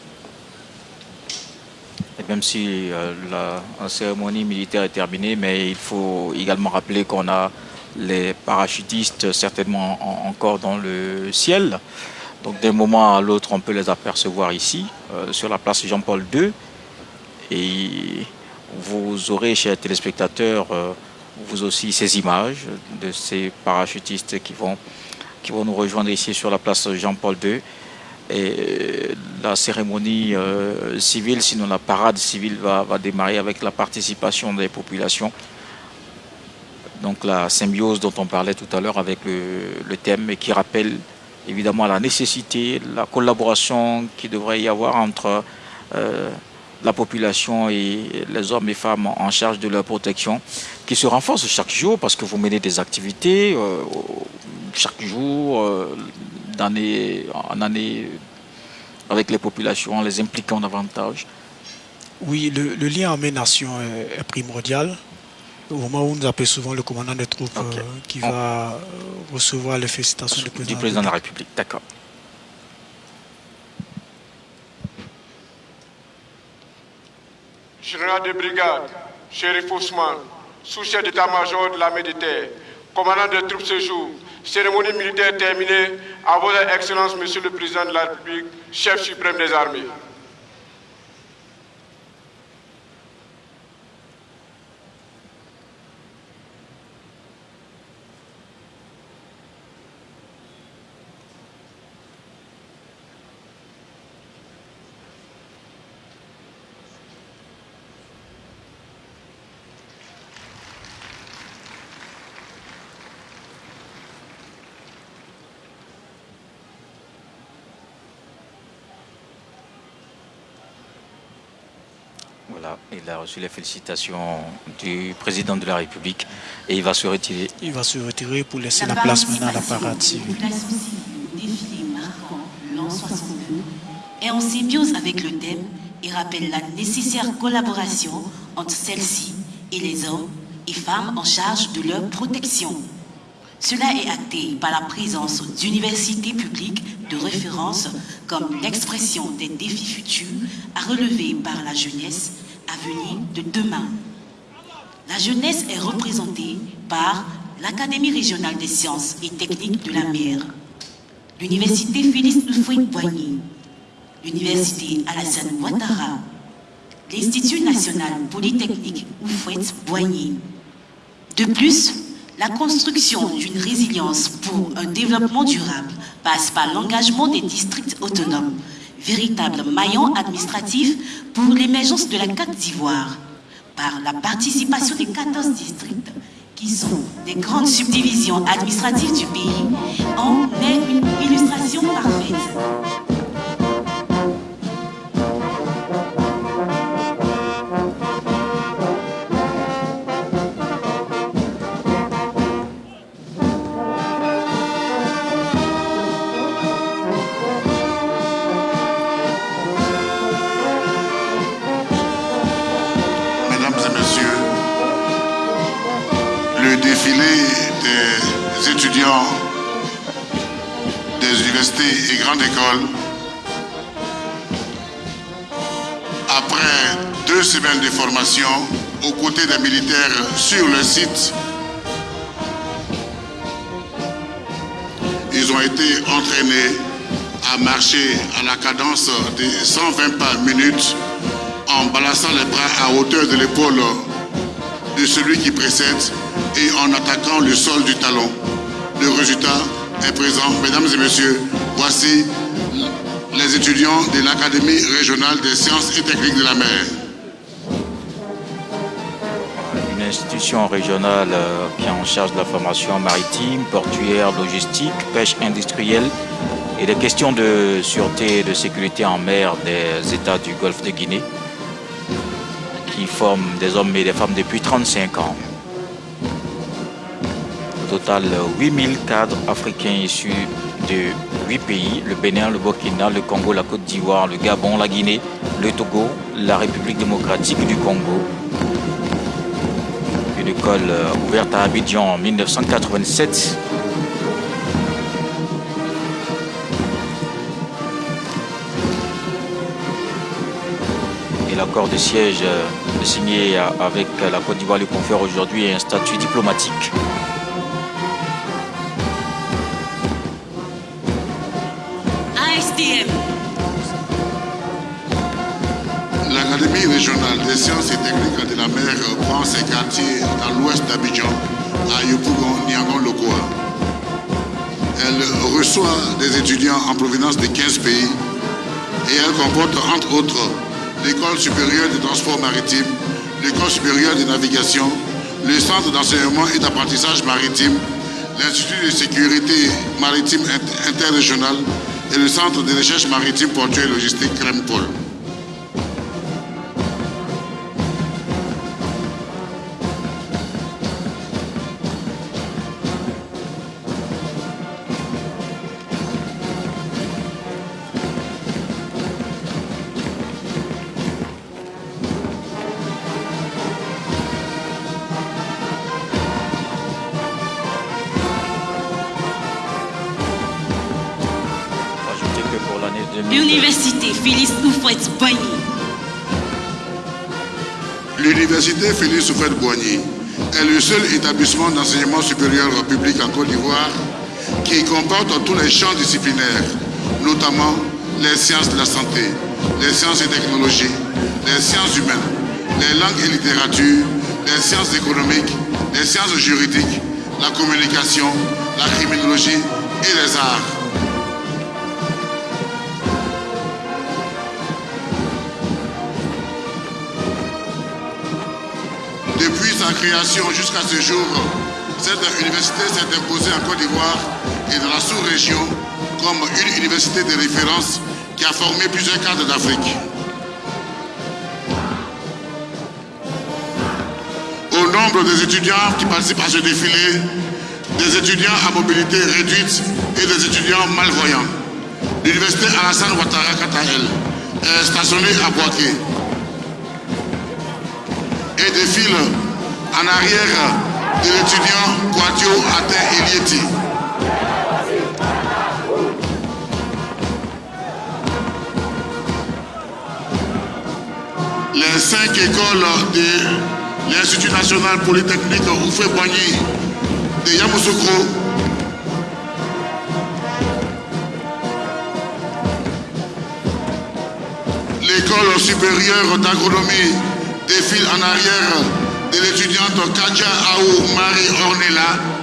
même si la, cérémonie militaire est terminée, mais il faut également rappeler qu'on a les parachutistes certainement encore dans le ciel. Donc d'un moment à l'autre, on peut les apercevoir ici, sur la place Jean-Paul II. Et vous aurez, chers téléspectateurs, vous aussi ces images de ces parachutistes qui vont, qui vont nous rejoindre ici sur la place Jean-Paul II. Et la cérémonie euh, civile, sinon la parade civile va, va, démarrer avec la participation des populations. Donc la symbiose dont on parlait tout à l'heure avec le, thème et qui rappelle évidemment la nécessité, la collaboration qui devrait y avoir entre euh, la population et les hommes et femmes en charge de leur protection, qui se renforcent chaque jour parce que vous menez des activités euh, chaque jour, euh, d'année en année, avec les populations, les impliquant davantage. Oui, le, lien en nation est, primordial. Au moment où nous appelons souvent le commandant des troupes euh, qui va recevoir les félicitations du président, du président de la République. D'accord. général de brigade, shérif Ousmane, sous-chef d'état-major de la Méditerranée, commandant des troupes ce jour, cérémonie militaire terminée, à vos excellences, monsieur le président de la République, chef suprême des armées. il a reçu les félicitations du président de la République et il va se retirer. Il va se retirer pour laisser la, place maintenant à la parade civile. est en symbiose avec le thème et rappelle la nécessaire collaboration entre celle-ci et les hommes et femmes en charge de leur protection. Cela est acté par la présence d'universités publiques de référence comme l'expression des défis futurs à relever par la jeunesse venir de demain. La jeunesse est représentée par l'Académie régionale des sciences et techniques de la mer, l'Université Félix Houphouët-Boigny, l'Université Alassane Ouattara, l'Institut national polytechnique Houphouët-Boigny. De plus, la construction d'une résilience pour un développement durable passe par l'engagement des districts autonomes véritable maillon administratif pour l'émergence de la Côte d'Ivoire par la participation des 14 districts qui sont des grandes subdivisions administratives du pays en est une illustration parfaite. Des universités et grandes écoles, après deux semaines de formation aux côtés des militaires sur le site, ils ont été entraînés à marcher à la cadence de 120 pas minutes en balançant les bras à hauteur de l'épaule de celui qui précède et en attaquant le sol du talon. Le résultat est présent. Mesdames et messieurs, voici les étudiants de l'Académie régionale des sciences et techniques de la mer. Une institution régionale euh, qui est en charge de la formation maritime, portuaire, logistique, pêche industrielle et des questions de sûreté et de sécurité en mer des États du Golfe de Guinée qui forment des hommes et des femmes depuis 35 ans total 8000 cadres africains issus de 8 pays, le Bénin, le Burkina, le Congo, la Côte d'Ivoire, le Gabon, la Guinée, le Togo, la République démocratique du Congo. Une école euh, ouverte à Abidjan en 1987. Et la accord de siège euh, signé avec la Côte d'Ivoire lui confère aujourd'hui un statut diplomatique. Régionale des sciences et techniques de la mer prend ses quartiers dans l'ouest d'Abidjan, à Yopougon, Niangon, Lokoa. Elle reçoit des étudiants en provenance de 15 pays et elle comporte entre autres l'école supérieure de transport maritime, l'école supérieure de navigation, le centre d'enseignement et d'apprentissage maritime, l'Institut de sécurité maritime interrégionale et le centre de recherche maritime portuaire et logistique Crempol. L'université Félix Houphouët-Boigny est le seul établissement d'enseignement supérieur public en Côte d'Ivoire qui comporte tous les champs disciplinaires, notamment les sciences de la santé, les sciences et technologies, les sciences humaines, les langues et littératures, les sciences économiques, les sciences juridiques, la communication, la criminologie et les arts. Création jusqu'à ce jour, cette université s'est imposée en Côte d'Ivoire et dans la sous-région comme une université de référence qui a formé plusieurs cadres d'Afrique. Au nombre des étudiants qui participent à ce défilé, des étudiants à mobilité réduite et des étudiants malvoyants. L'université Alassane Ouattara, elle, est stationnée à Boaké et défile en arrière de l'étudiant Quadio Aten Elieti. Les cinq écoles de l'Institut national polytechnique Oufé Boigny de Yamoussoukro l'école supérieure d'agronomie défile en arrière de l'étudiante Kadja Aou Marie Ornella.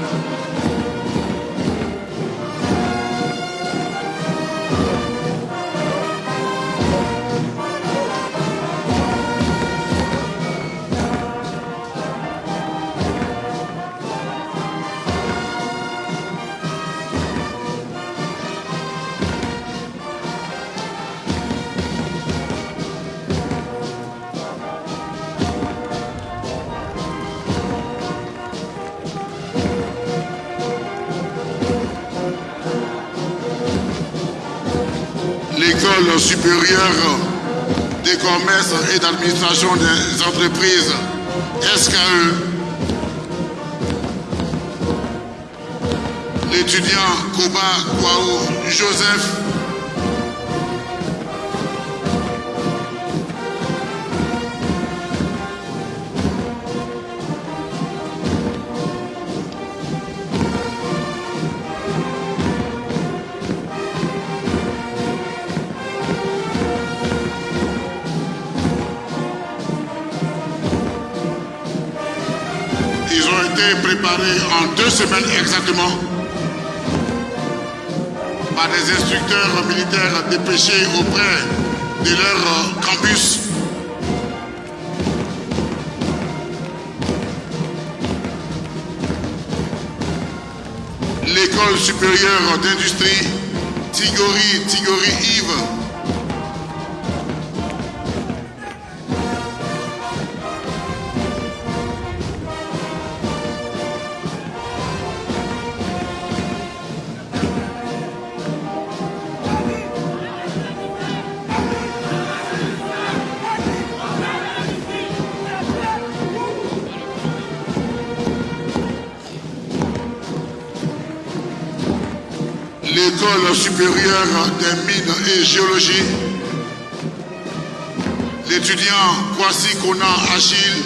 Des commerces et d'administration des entreprises SKE, l'étudiant Koba Kwao Joseph, en deux semaines exactement par des instructeurs militaires dépêchés auprès de leur campus. L'école supérieure d'industrie Tigori, Tigori Yves des mines et géologie, l'étudiant Kwasi Kona Achille,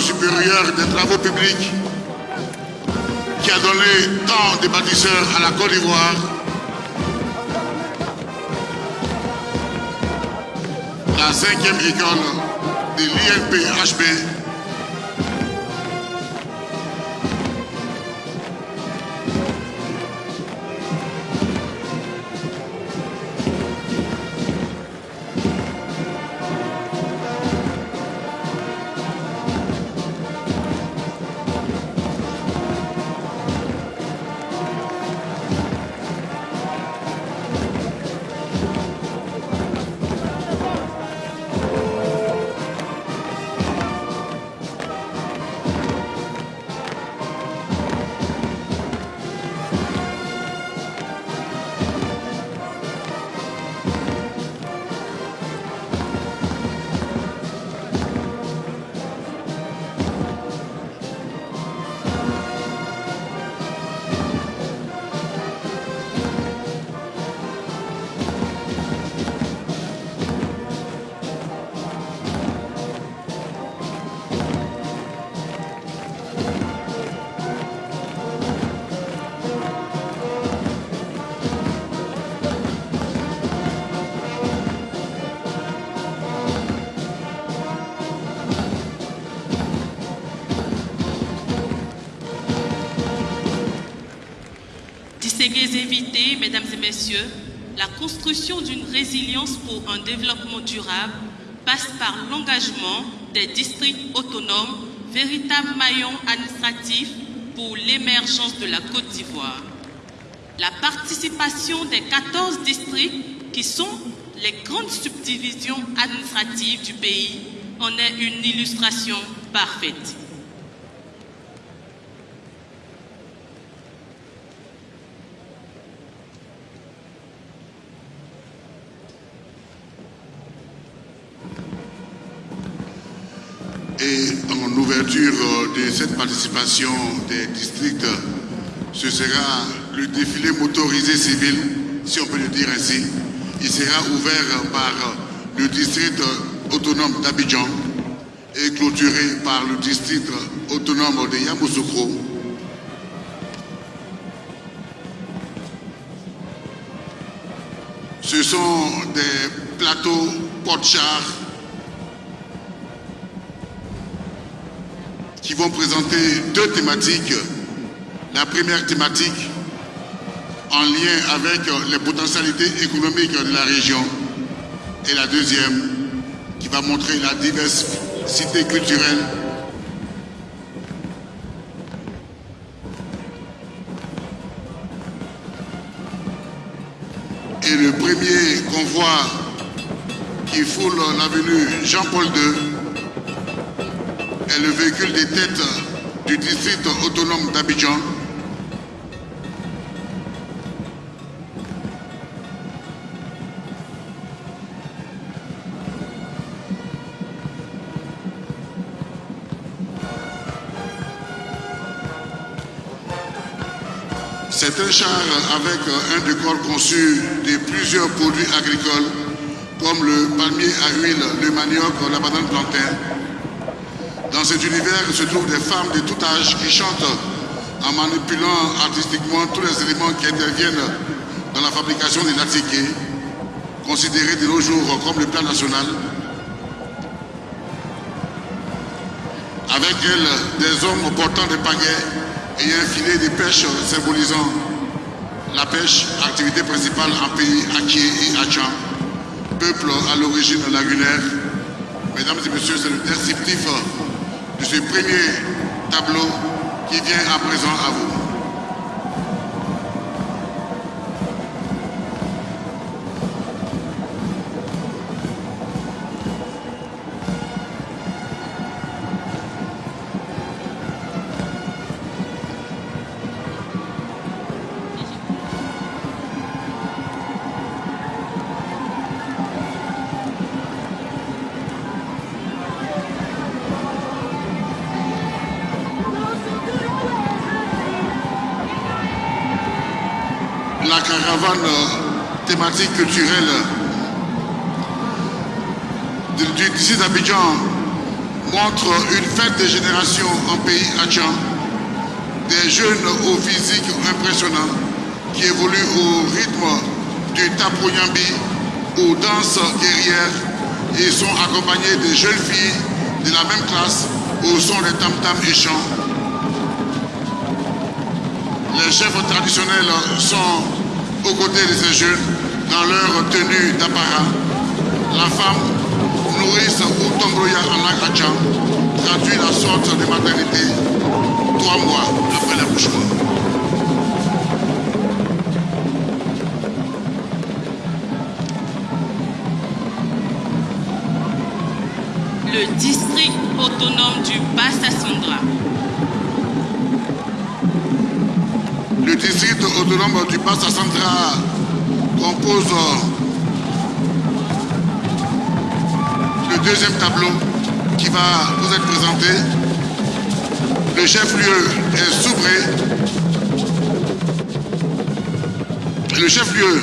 supérieure des travaux publics, qui a donné tant de bâtisseurs à la Côte d'Ivoire. La cinquième école de l'INPHB, la construction d'une résilience pour un développement durable passe par l'engagement des districts autonomes, véritables maillons administratifs pour l'émergence de la Côte d'Ivoire. La participation des 14 districts qui sont les grandes subdivisions administratives du pays en est une illustration parfaite. Participation des districts, ce sera le défilé motorisé civil, si on peut le dire ainsi. Il sera ouvert par le district autonome d'Abidjan et clôturé par le district autonome de Yamoussoukro. Ce sont des plateaux porte-chars qui vont présenter deux thématiques. La première thématique en lien avec les potentialités économiques de la région et la deuxième qui va montrer la diversité culturelle et le premier convoi qui foule l'avenue Jean-Paul II est le véhicule des têtes du district autonome d'Abidjan. C'est un char avec un décor conçu de plusieurs produits agricoles comme le palmier à huile, le manioc, la banane plantain, dans cet univers se trouvent des femmes de tout âge qui chantent en manipulant artistiquement tous les éléments qui interviennent dans la fabrication des natiqués, considérés de nos jours comme le plat national. Avec elles, des hommes portant des pagaies et un filet de pêche symbolisant la pêche, activité principale en pays Akie et Achan, peuple à l'origine lagunaire. Mesdames et messieurs, c'est le descriptif de ce premier tableau qui vient à présent à vous. Caravane thématique culturelle du, du d'Abidjan montre une fête des générations en pays Adjan, des jeunes au physique impressionnant qui évoluent au rythme du tapoyambi ou danse guerrière et sont accompagnés de jeunes filles de la même classe au son des tam-tam et chants. Les chefs traditionnels sont aux côtés de ces jeunes dans leur tenue d'apparat. La femme nourrice ou tombroya en agachan traduit la sorte de maternité trois mois après l'accouchement. le district autonome du Bassa-Sandra. Autonome du Bassa-Sandra compose le deuxième tableau qui va vous être présenté. Le chef-lieu est Soubré. Le chef-lieu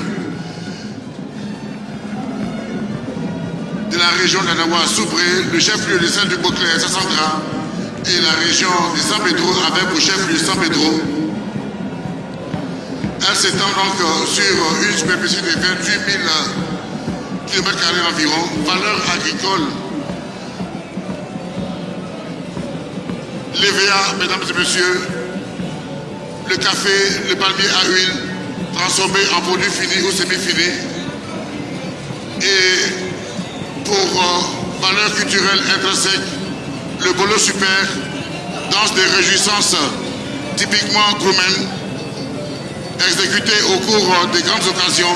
de la région d'Anawa, Soubré, le chef-lieu de Saint-Duc-Beauclair, Sassandra, et la région de San Pedro avec pour chef-lieu San Pedro. S'étend donc sur une superficie de 28 000 km environ, valeur agricole. L'EVA, mesdames et messieurs, le café, le palmier à huile, transformé en produit fini ou semi-fini. Et pour euh, valeur culturelle intrinsèque, le bolo super, danse des réjouissances typiquement roumaines, exécuté au cours des grandes occasions,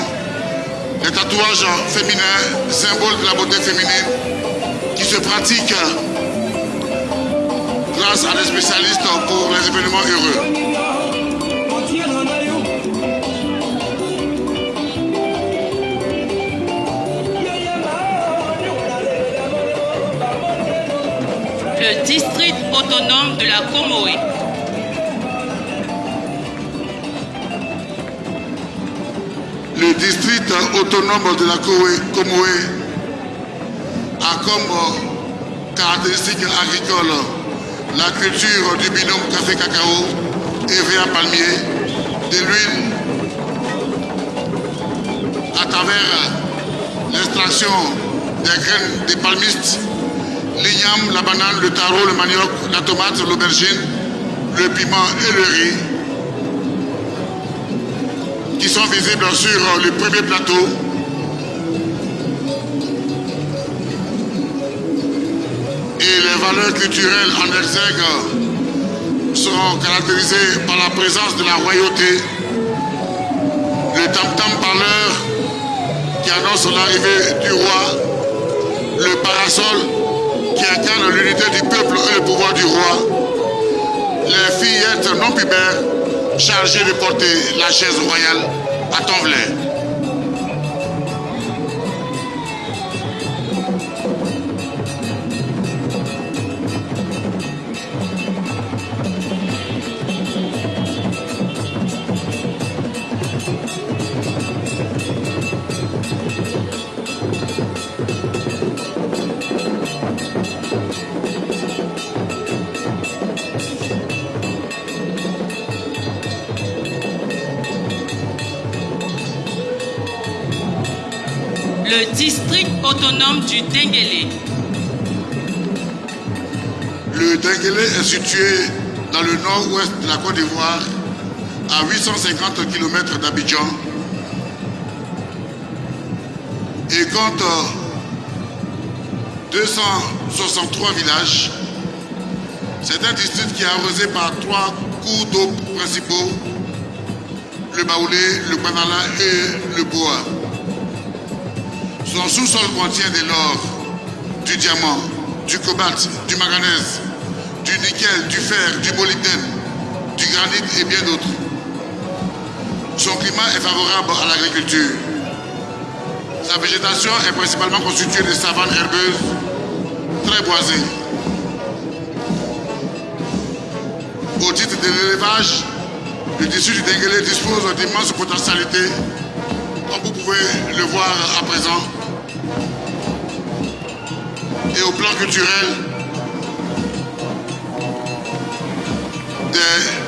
les tatouages féminins, symboles de la beauté féminine, qui se pratiquent grâce à des spécialistes pour les événements heureux. Le district autonome de la Comoé. District autonome de la Comoé a comme caractéristique agricole la culture du binôme café-cacao et vin palmier, de l'huile à travers l'extraction des graines des palmistes, l'igname, la banane, le taro, le manioc, la tomate, l'aubergine, le piment et le riz sont visibles sur le premier plateau. Et les valeurs culturelles en exergue seront caractérisées par la présence de la royauté, le tam-tam parleur qui annonce l'arrivée du roi, le parasol qui incarne l'unité du peuple et le pouvoir du roi, les fillettes non pubères chargées de porter la chaise royale à Tonvlais. Est situé dans le nord-ouest de la Côte d'Ivoire, à 850 km d'Abidjan, et compte 263 villages. C'est un district qui est arrosé par trois cours d'eau principaux, le Baoulé, le Banala et le Boa. Son sous-sol contient de l'or, du diamant, du cobalt, du manganèse, du nickel, du fer, du molybdène, du granit et bien d'autres. Son climat est favorable à l'agriculture. Sa végétation est principalement constituée de savanes herbeuses très boisées. Au titre de l'élevage, Le district du Denguele dispose d'immenses potentialités, comme vous pouvez le voir à présent. Et au plan culturel,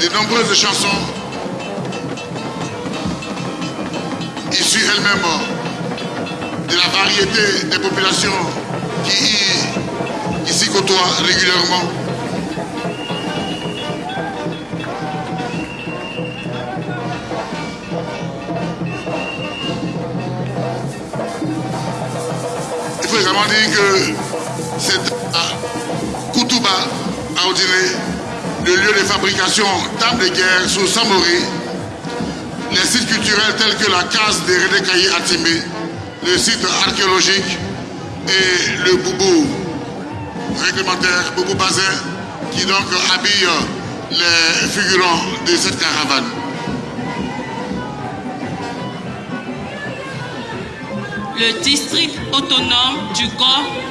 de, nombreuses chansons issues elles-mêmes de la variété des populations qui ici côtoient régulièrement. Il faut également dire que c'est à Koutouba, à le lieu de fabrication d'armes de guerre sous Samori, les sites culturels tels que la case de Redekaye à Timé, le site archéologique et le boubou réglementaire, boubou bazin, qui donc habille les figurants de cette caravane. Le district autonome du Gord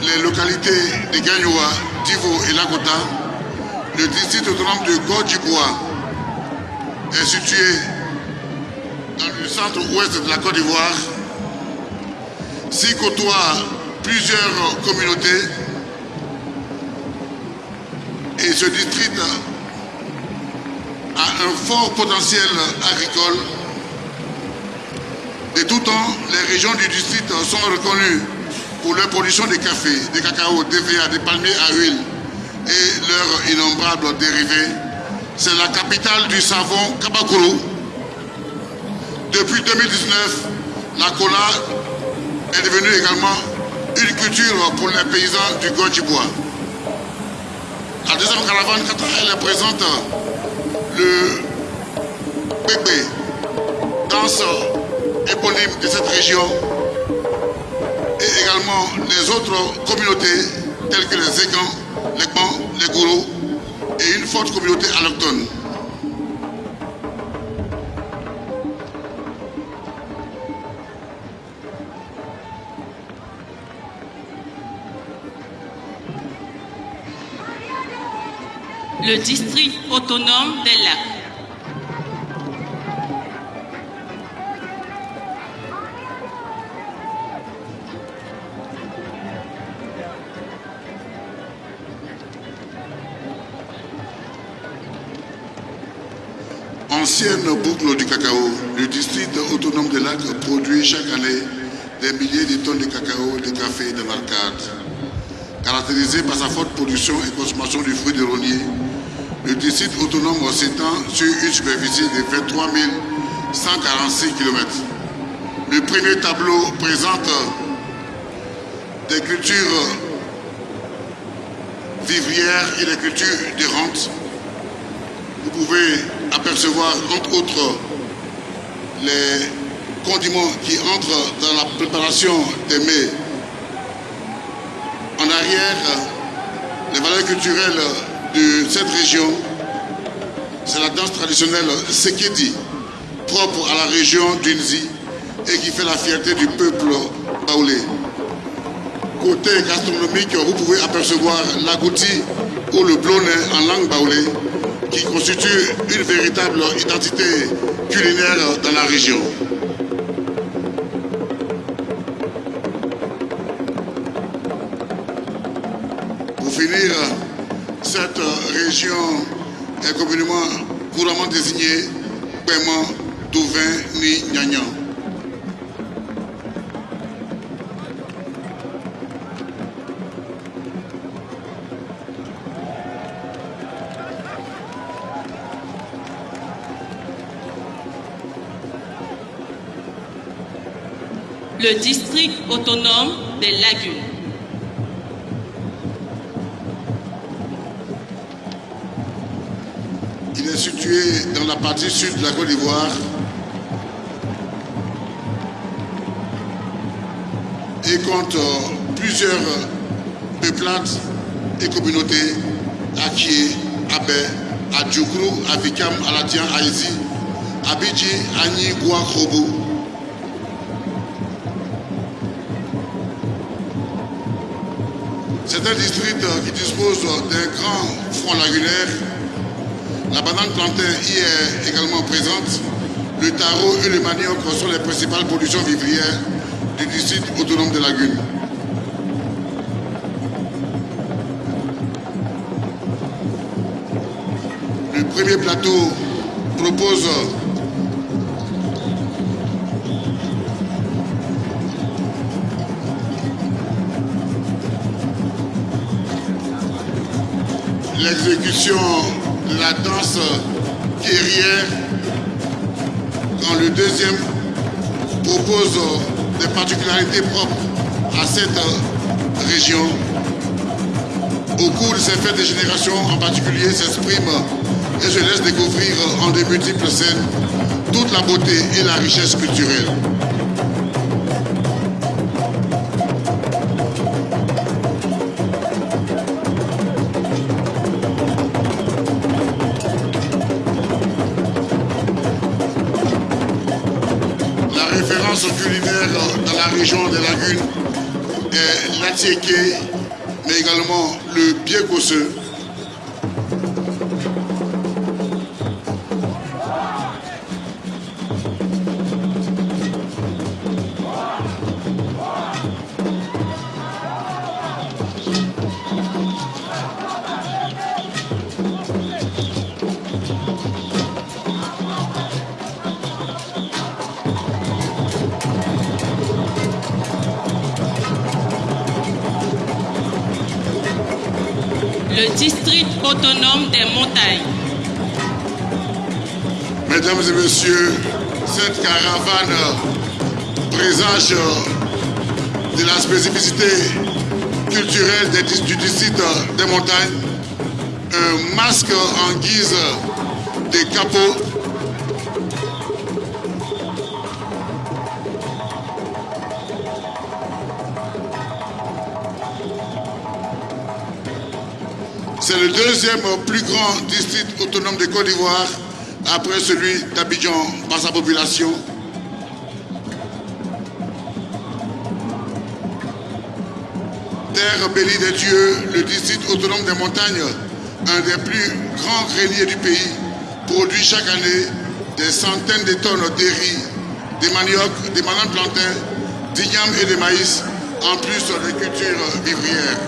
les localités de Gagnoua, Divo et Lagota, le district autonome de Gordibois est situé dans le centre-ouest de la Côte d'Ivoire, s'y côtoie plusieurs communautés et ce district a un fort potentiel agricole. De tout temps, les régions du district sont reconnues pour leur production de café, de cacao, d'EVA, de palmiers à huile et leurs innombrables dérivés. C'est la capitale du savon Kabakuru. Depuis 2019, la cola est devenue également une culture pour les paysans du Godjibois. La deuxième caravane, quand elle présente le bébé, danse éponyme de cette région, et également les autres communautés telles que les Égans, les Bans, les Gourous et une forte communauté alloctone. le district autonome des lacs. Du cacao, le district autonome des lacs produit chaque année des milliers de tonnes de cacao, de café et de marcade. Caractérisé par sa forte production et consommation du fruit de rognier, le district autonome s'étend sur une superficie de 23 146 km. Le premier tableau présente des cultures vivrières et des cultures de rente. Vous pouvez apercevoir entre autres les condiments qui entrent dans la préparation des mets. En arrière, les valeurs culturelles de cette région, c'est la danse traditionnelle Sekedi, propre à la région d'Unzi et qui fait la fierté du peuple baoulé. Côté gastronomique, vous pouvez apercevoir l'agouti ou le blonnet en langue baoulée qui constitue une véritable identité culinaire dans la région. Pour finir, cette région est communément couramment désignée paiement Douvain ni Nyagnan. Le district autonome des lagunes. Il est situé dans la partie sud de la Côte d'Ivoire et compte plusieurs peuplades et communautés à Kie, Abé, à Djoukrou, à Vikam, à Latian, à C'est un district qui dispose d'un grand front lagunaire. La banane plantain y est également présente. Le taro et le manioc sont les principales productions vivrières du district autonome de Lagune. Le premier plateau propose l'exécution de la danse guerrière quand le deuxième propose des particularités propres à cette région. Au cours de ces fêtes de génération en particulier s'exprime et je laisse découvrir en de multiples scènes toute la beauté et la richesse culturelle. Région des lagunes est l'atiéké, mais également le biégosseux. Mesdames et messieurs, cette caravane présage de la spécificité culturelle des du district des montagnes, un masque en guise de capot, C'est le deuxième plus grand district autonome de Côte d'Ivoire, après celui d'Abidjan par sa population. Terre bénie des dieux, le district autonome des montagnes, un des plus grands greniers du pays, produit chaque année des centaines de tonnes de riz, des manioc, des bananes plantains, d'igname et de maïs, en plus des cultures vivrières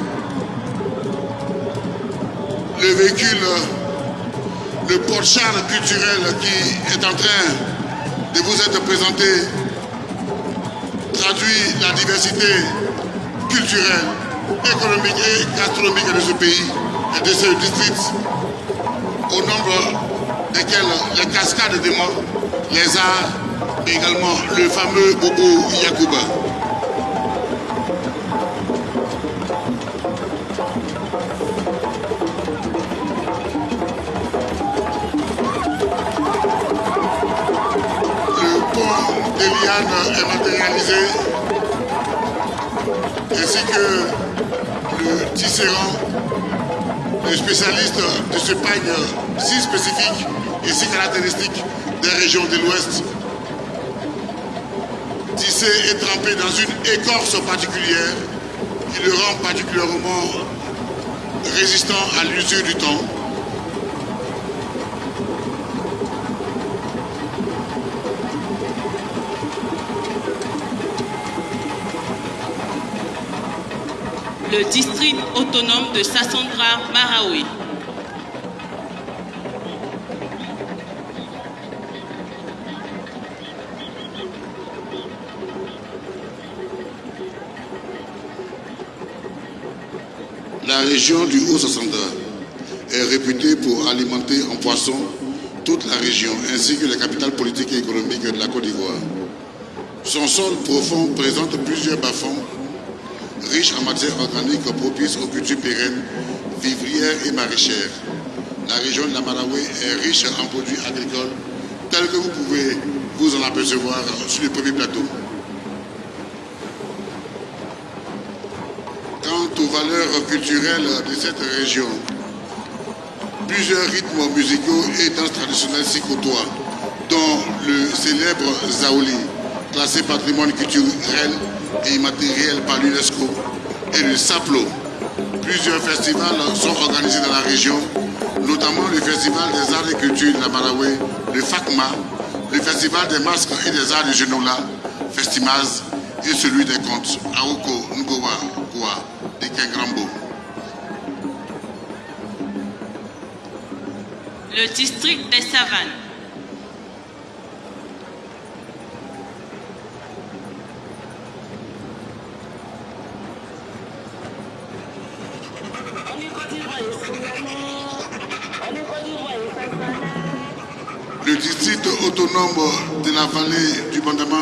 le véhicule, le porte-char culturel qui est en train de vous être présenté traduit la diversité culturelle, économique et gastronomique de ce pays et de ce district, au nombre desquels les cascades de morts, les arts, mais également le fameux Bobo Yakuba. De l'Ouest. Tissé et trempé dans une écorce particulière qui le rend particulièrement résistant à l'usure du temps. Le district autonome de Sassandra Marawi. La région du Haut-Sassandra est réputée pour alimenter en poisson toute la région ainsi que les capitales politiques et économiques de la Côte d'Ivoire. Son sol profond présente plusieurs bas-fonds riches en matières organiques propices aux cultures pérennes, vivrières et maraîchères. La région de la Malawi est riche en produits agricoles tels que vous pouvez vous en apercevoir sur le premier plateau. Valeurs culturelles de cette région, plusieurs rythmes musicaux et danses traditionnelles s'y côtoient, dont le célèbre Zaoli, classé patrimoine culturel et immatériel par l'UNESCO, et le Saplo, Plusieurs festivals sont organisés dans la région, notamment le Festival des arts et cultures de la Malawi, le FACMA, le Festival des masques et des arts de Genola, Festimaz, et celui des contes, Aoko Ngowa Kwa Le district des Savanes. Le district autonome de la vallée du Bandama.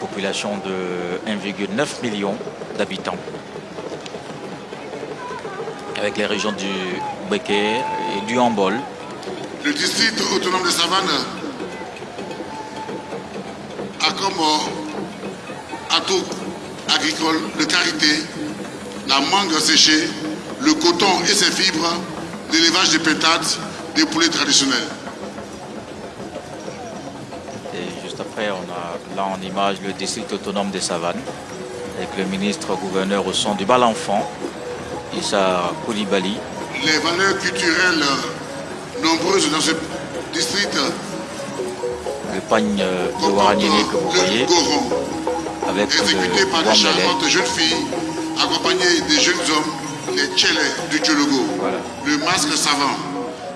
Une de 1,9 million d'habitants. Avec les régions du Béké et du Hambol. Le district autonome de Savane a comme euh, atout agricole de carité la mangue séchée, le coton et ses fibres, l'élevage de pétates, des poulets traditionnels. Et juste après, on a là en image le district autonome des Savanes, avec le ministre gouverneur au son du bal enfant, Issa Koulibaly. Les valeurs culturelles nombreuses dans ce district Le pagne euh, de Waraniné que vous voyez, goron, avec exécuté le par des charmantes jeunes filles, accompagnées des jeunes hommes, les tchélés du Tchologo. Voilà. Le masque savant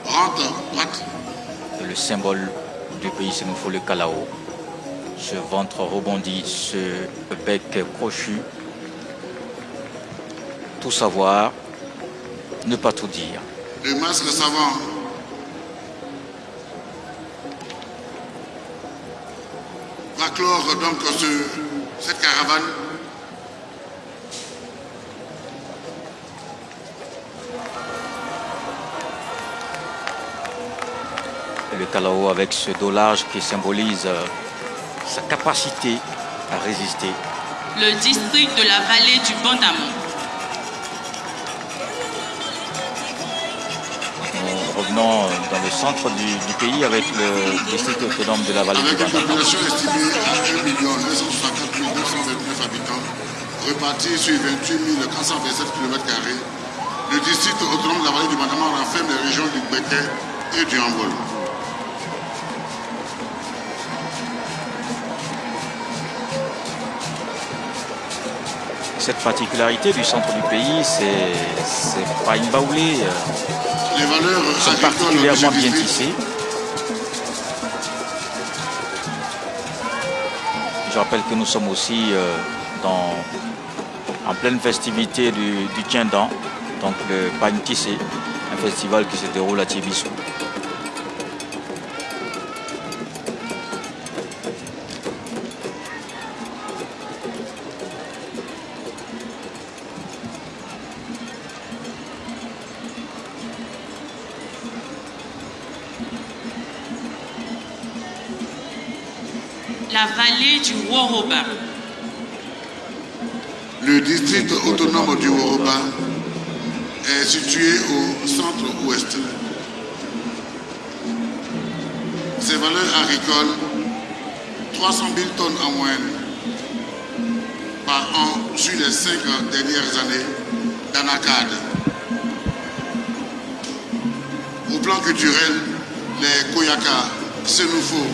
rentre, prat- le symbole du pays, c'est nous faut le Kalao. Ce ventre rebondi, ce bec crochu. Tout savoir, ne pas tout dire. le masque savant va clore donc ce- cette caravane le Kalao avec ce dolage qui symbolise sa capacité à résister. Le district de la vallée du Bandamon. Nous revenons dans le centre du, du pays avec le district autonome de la vallée du avec une population estimée à 1 964 229 habitants répartis sur 28 427 km. Le district autonome de la vallée du Bandama renferme les régions du Béquet et du Hambol. Cette particularité du centre du pays, c'est pas une baoulée. euh, Les valeurs sont particulièrement bien tissées. Je rappelle que nous sommes aussi euh, dans, en pleine festivité du, du Tiendan, donc le Pagne Tissé, un festival qui se déroule à Tibissou. Du. Le district autonome du Woroba est situé au centre-ouest. Ses valeurs agricoles, 300 000 tonnes en moyenne par an sur les cinq dernières années d'Anacad. Au plan culturel, les Koyaka, Senoufo,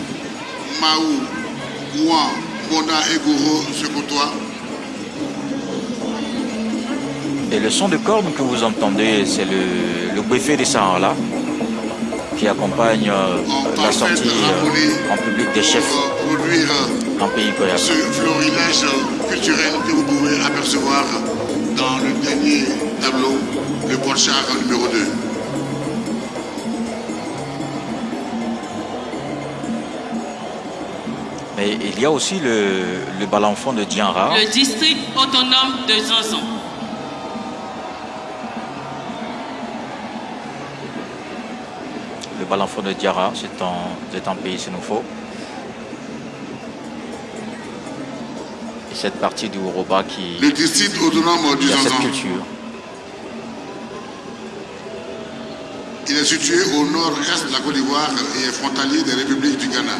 Maou, Ouan, Mona et Gouro se côtoient. Et le son de corne que vous entendez, c'est le, le buffet des Sahara qui accompagne euh, la sortie euh, en public des chefs pour produire en pays Koyaka. ce florilège culturel que vous pouvez apercevoir dans le dernier tableau, le porchard numéro 2. Mais il y a aussi le, le balanfon de Dianra. Le district autonome de Zanzan. Le balanfon de Diara, c'est c'est en pays Sénoufo. Et cette partie du Uroba qui, Le district autonome a cette culture. il est situé au nord-est de la Côte d'Ivoire et est frontalier des républiques du Ghana,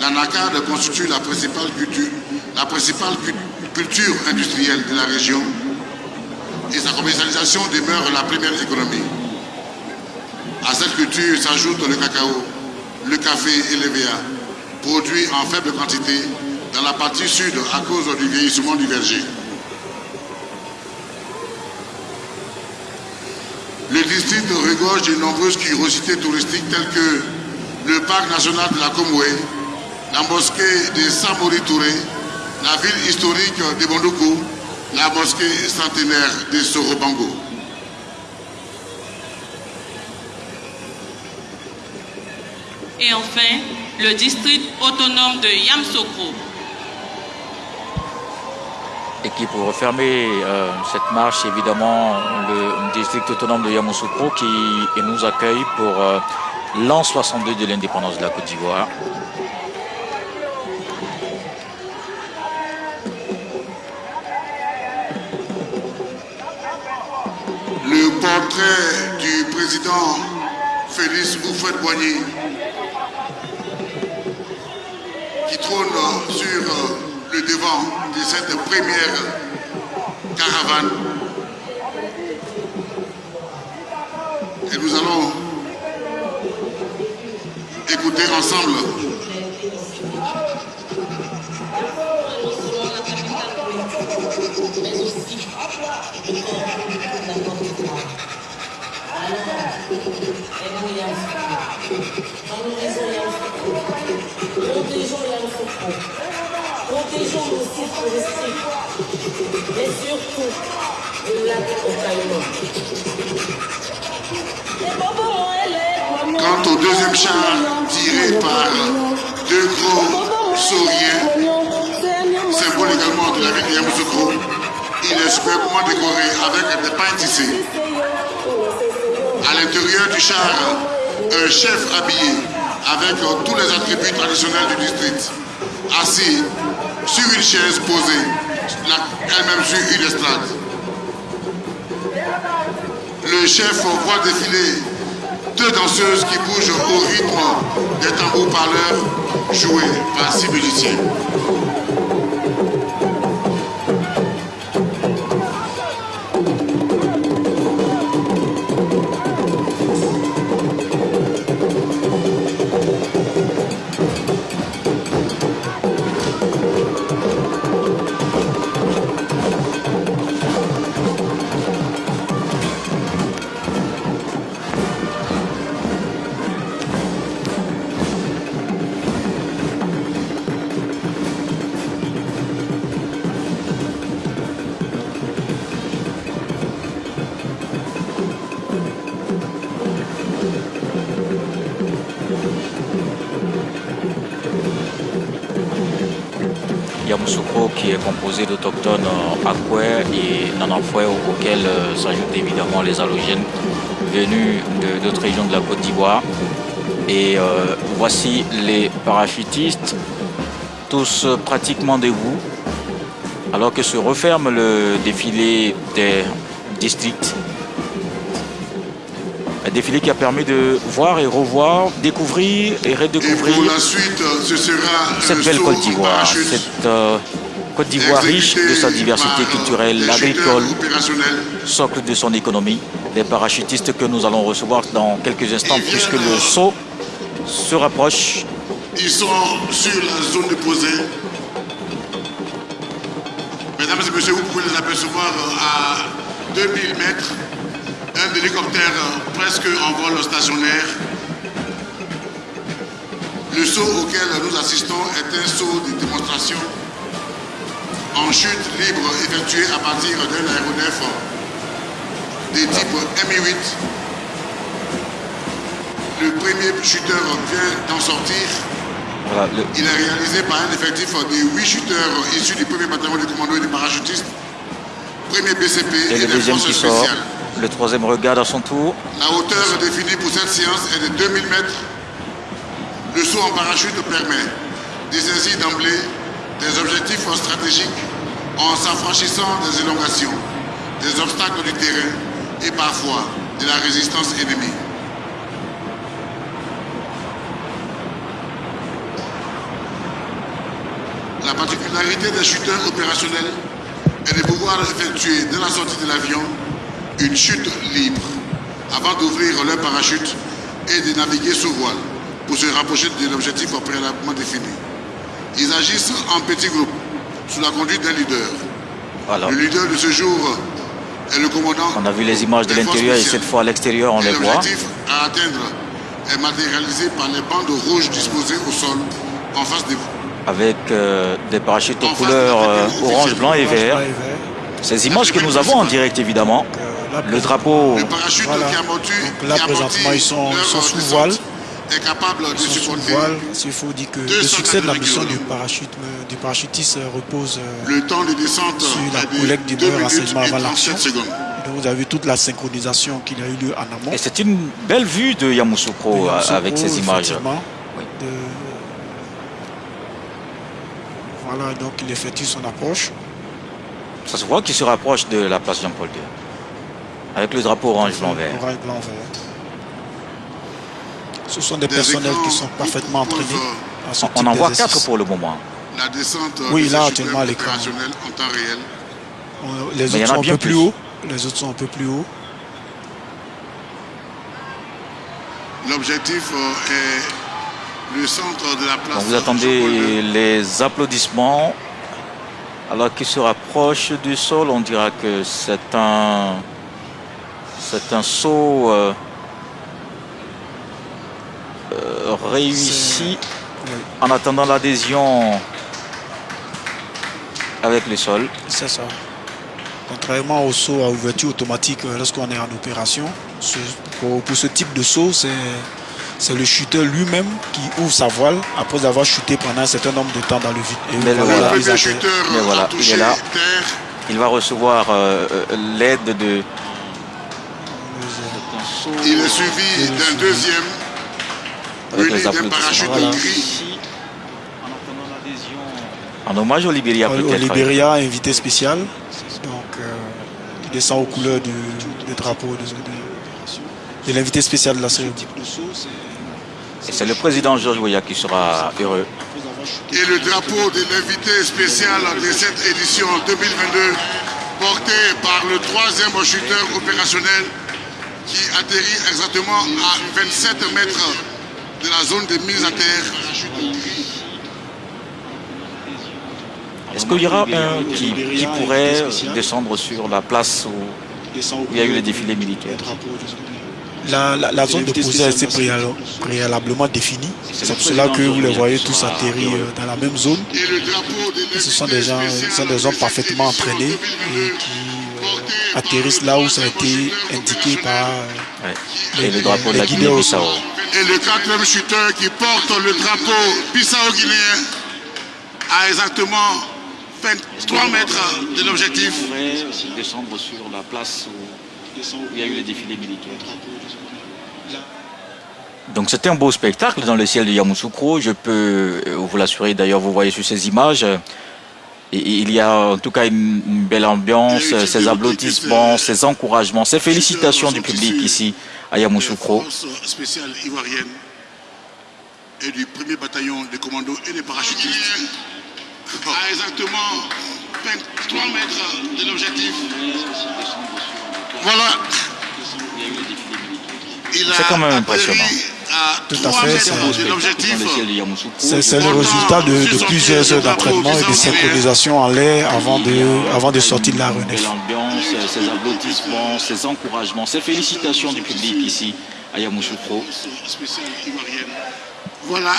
la NACAD constitue la principale culture, industrielle de la région et sa commercialisation demeure la première économie. À cette culture s'ajoutent le cacao, le café et les VA, produits en faible quantité dans la partie sud à cause du vieillissement du verger. Le district regorge de nombreuses curiosités touristiques telles que le parc national de la Comoué, la mosquée de Samori Touré, la ville historique de Bondoukou, la mosquée centenaire de Sorobango. Et enfin, le district autonome de Yamsokro. Et qui pour refermer euh, cette marche, évidemment, le district autonome de Yamoussoukro qui nous accueille pour euh, l'an 62 de l'indépendance de la Côte d'Ivoire. Du président Félix Oufouette-Boigny qui trône sur le devant de cette première caravane. Et nous allons écouter ensemble Protégeons nos sites touristiques et surtout le lac Quant au deuxième char tiré par deux gros sauriens, symbole également de la ville de Yamoussoukro, il est superbement décoré avec des pains tissés. À l'intérieur du char, un chef habillé avec tous les attributs traditionnels du district, assis sur une chaise posée, elle-même sur une estrade. Le chef voit défiler deux danseuses qui bougent au rythme des tambours parleurs joués par six musiciens. Yamoussoukro qui est composé d'autochtones Akwe et Nananfoué auxquels euh, s'ajoutent évidemment les halogènes venus d'autres régions de la Côte d'Ivoire. Et euh, voici les parachutistes, tous pratiquement debout, alors que se referme le défilé des districts. Un défilé qui a permis de voir et revoir, découvrir et redécouvrir Et pour la suite, ce sera cette belle Côte d'Ivoire, cette euh, Côte d'Ivoire riche de sa diversité culturelle, les agricole, socle de son économie. Des parachutistes que nous allons recevoir dans quelques instants puisque le saut se rapproche. Ils sont sur la zone de posée. Mesdames et messieurs, vous pouvez les apercevoir à 2000 mètres. Un hélicoptère presque en vol stationnaire. Le saut auquel nous assistons est un saut de démonstration en chute libre effectué à partir d'un aéronef des types Mi-8. Le premier chuteur vient d'en sortir. Voilà, le- Il est réalisé par un effectif de 8 shooters issus du premier bataillon de commando et des parachutistes, premier BCP et et, le deuxième sort. spéciales. Le troisième regarde à son tour. La hauteur définie pour cette séance est de 2000 mètres. Le saut en parachute permet de saisir d'emblée des objectifs stratégiques en s'affranchissant des élongations, des obstacles du terrain et parfois de la résistance ennemie. particularité des chuteurs opérationnels est de pouvoir effectuer dès la sortie de l'avion une chute libre avant d'ouvrir leur parachute et de naviguer sous voile pour se rapprocher de l'objectif préalablement défini. Ils agissent en petits groupes sous la conduite d'un leader. Le leader de ce jour est le commandant. On a vu les images de l'intérieur et cette fois à l'extérieur on les voit. L'objectif à atteindre est matérialisé par les bandes rouges disposées au sol en face de vous. Avec euh, des parachutes aux couleurs euh, orange, blanc et vert. Ces images que nous avons en direct évidemment. Le drapeau. Le parachute Voilà. qui amortit, Donc là, présentement, ils sont- sont sous voile. Est capable de Ils sont sous supporter voile. Il faut dire que le 200 succès de la mission du, parachute, du parachutiste euh, repose euh, le temps de descente sur la collecte du 2 beurre renseignement et avant l'action. 37 secondes. Et donc, vous avez toute la synchronisation qu'il a eu lieu en amont. Et c'est une belle vue de Yamoussoukro De euh, Yamoussoukro, avec ces images. Oui. De- Voilà, donc il effectue son approche. Ça se voit qu'il se rapproche de la place Jean-Paul II. Avec le drapeau orange, blanc, vert. Orange, blanc, vert. Ce sont des Des personnels qui sont parfaitement entraînés. à ce On type en voit quatre pour le moment. La descente Oui, de là, actuellement, l'écran. en temps réel. On- Les Mais autres sont un bien peu plus plus. haut. Les autres sont un peu plus haut. L'objectif euh, est le centre de la place. Donc vous attendez les applaudissements. Alors qu'il se rapproche du sol, on dira que c'est un, c'est un saut euh, euh, réussi Oui, en attendant l'adhésion avec le sol. c'est ça. Contrairement au saut à ouverture automatique lorsqu'on est en opération, ce- pour, pour ce type de saut, c'est le chuteur lui-même qui ouvre sa voile après avoir chuté pendant un certain nombre de temps dans le vide. Et Mais le voilà premier chuteur Mais il est là. terre. Il va recevoir euh, euh, l'aide de. Il est suivi d'un deuxième Avec les applaudissements. Voilà. En hommage au Libéria Au. Libéria, invité spécial. Donc, euh, il descend aux couleurs du, du drapeau de, de- de l'invité spécial de la cérémonie. Et c'est le président Georges Weah qui sera heureux. Et le drapeau de l'invité spécial de cette édition 2022, porté par le troisième chuteur opérationnel qui atterrit exactement à 27 mètres de la zone de mise à terre. Est-ce qu'il y aura un qui, qui pourrait descendre sur la place où il y a eu le défilé militaire La, la- la zone de posée a été préal- préalablement définie. C'est pour cela que vous les voyez tous atterrir euh, dans la même zone. Et ce sont des gens, ce sont des de hommes parfaitement entraînés 2022, et qui atterrissent là où ça a été indiqué par euh, Ouais. Et le drapeau de la Les Guinée-Bissau. Et le quatrième chuteur qui porte le drapeau Bissau-Guinéen à exactement 23 mètres de l'objectif. pourrait descendre sur la place où il y a eu le défilé militaire. Donc c'était un beau spectacle dans le ciel de Yamoussoukro. Je peux euh, vous l'assurer, d'ailleurs vous voyez sur ces images. Il y a en tout cas une, une belle ambiance, ces applaudissements, ces encouragements, ces félicitations du public ici à Yamoussoukro. Force spéciale ivoirienne et du premier bataillon de commandos et des parachutistes. À exactement 23 mètres de l'objectif. Voilà. C'est quand même impressionnant. À Tout à 3 fait, mètres c'est de le l'objectif. C'est résultat de, de plusieurs heures d'entraînement et de synchronisation en l'air avant de, avant de sortir de la renef. belle ambiance, ces applaudissements, ces encouragements, ces félicitations du public ici à Yamoussoukro. Voilà.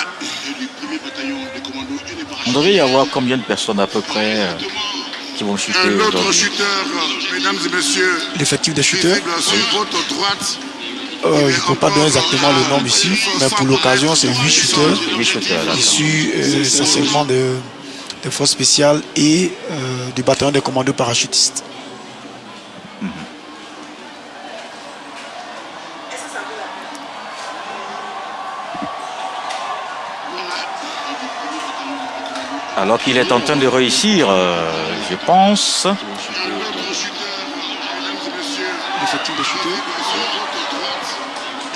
On devait y avoir combien de personnes à peu près euh, qui vont chuter Un autre aujourd'hui? chuteur, mesdames et messieurs, L'effectif des sur votre droite. Euh, je ne peux pas donner exactement le nombre ici, mais pour l'occasion, c'est 8 shooters issus euh, essentiellement de, des forces spéciales et euh, du bataillon des commandos parachutistes. Alors qu'il est en train de réussir, euh, je pense.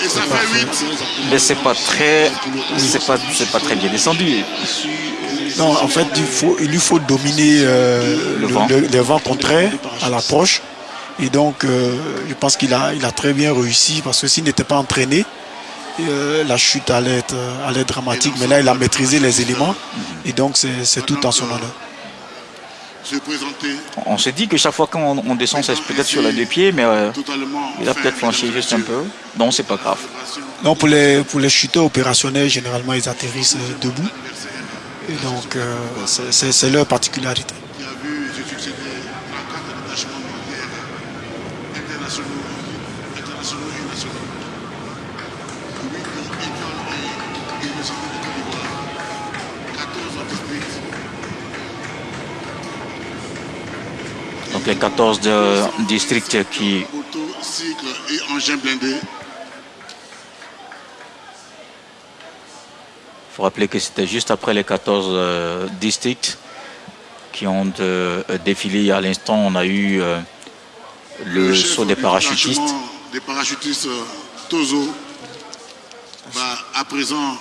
Et ça fait 8. Mais c'est pas très, c'est pas, c'est pas très bien descendu. Non, en fait, il, faut, il lui faut dominer euh, Le le, vent. le- les vents contraires à l'approche. Et donc, euh, je pense qu'il a, il a très bien réussi parce que s'il n'était pas entraîné, euh, la chute allait être, allait être dramatique. Mais là, il a maîtrisé les éléments et donc c'est c'est tout en son honneur. Se présenter On s'est dit que chaque fois qu'on on descend, c'est peut-être sur les deux pieds, mais euh, il a peut-être flanché et juste un peu. Non, c'est pas grave. Donc, pour les, pour les chuteurs opérationnels, généralement, ils atterrissent debout. Et donc, euh, c'est leur particularité. Les 14 de- districts qui Auto, cycle et engins blindés. Il faut rappeler que c'était juste après les 14 euh, districts qui ont euh, défilé. À l'instant, on a eu euh, le saut des parachutistes. Des parachutistes euh, Tozo va à présent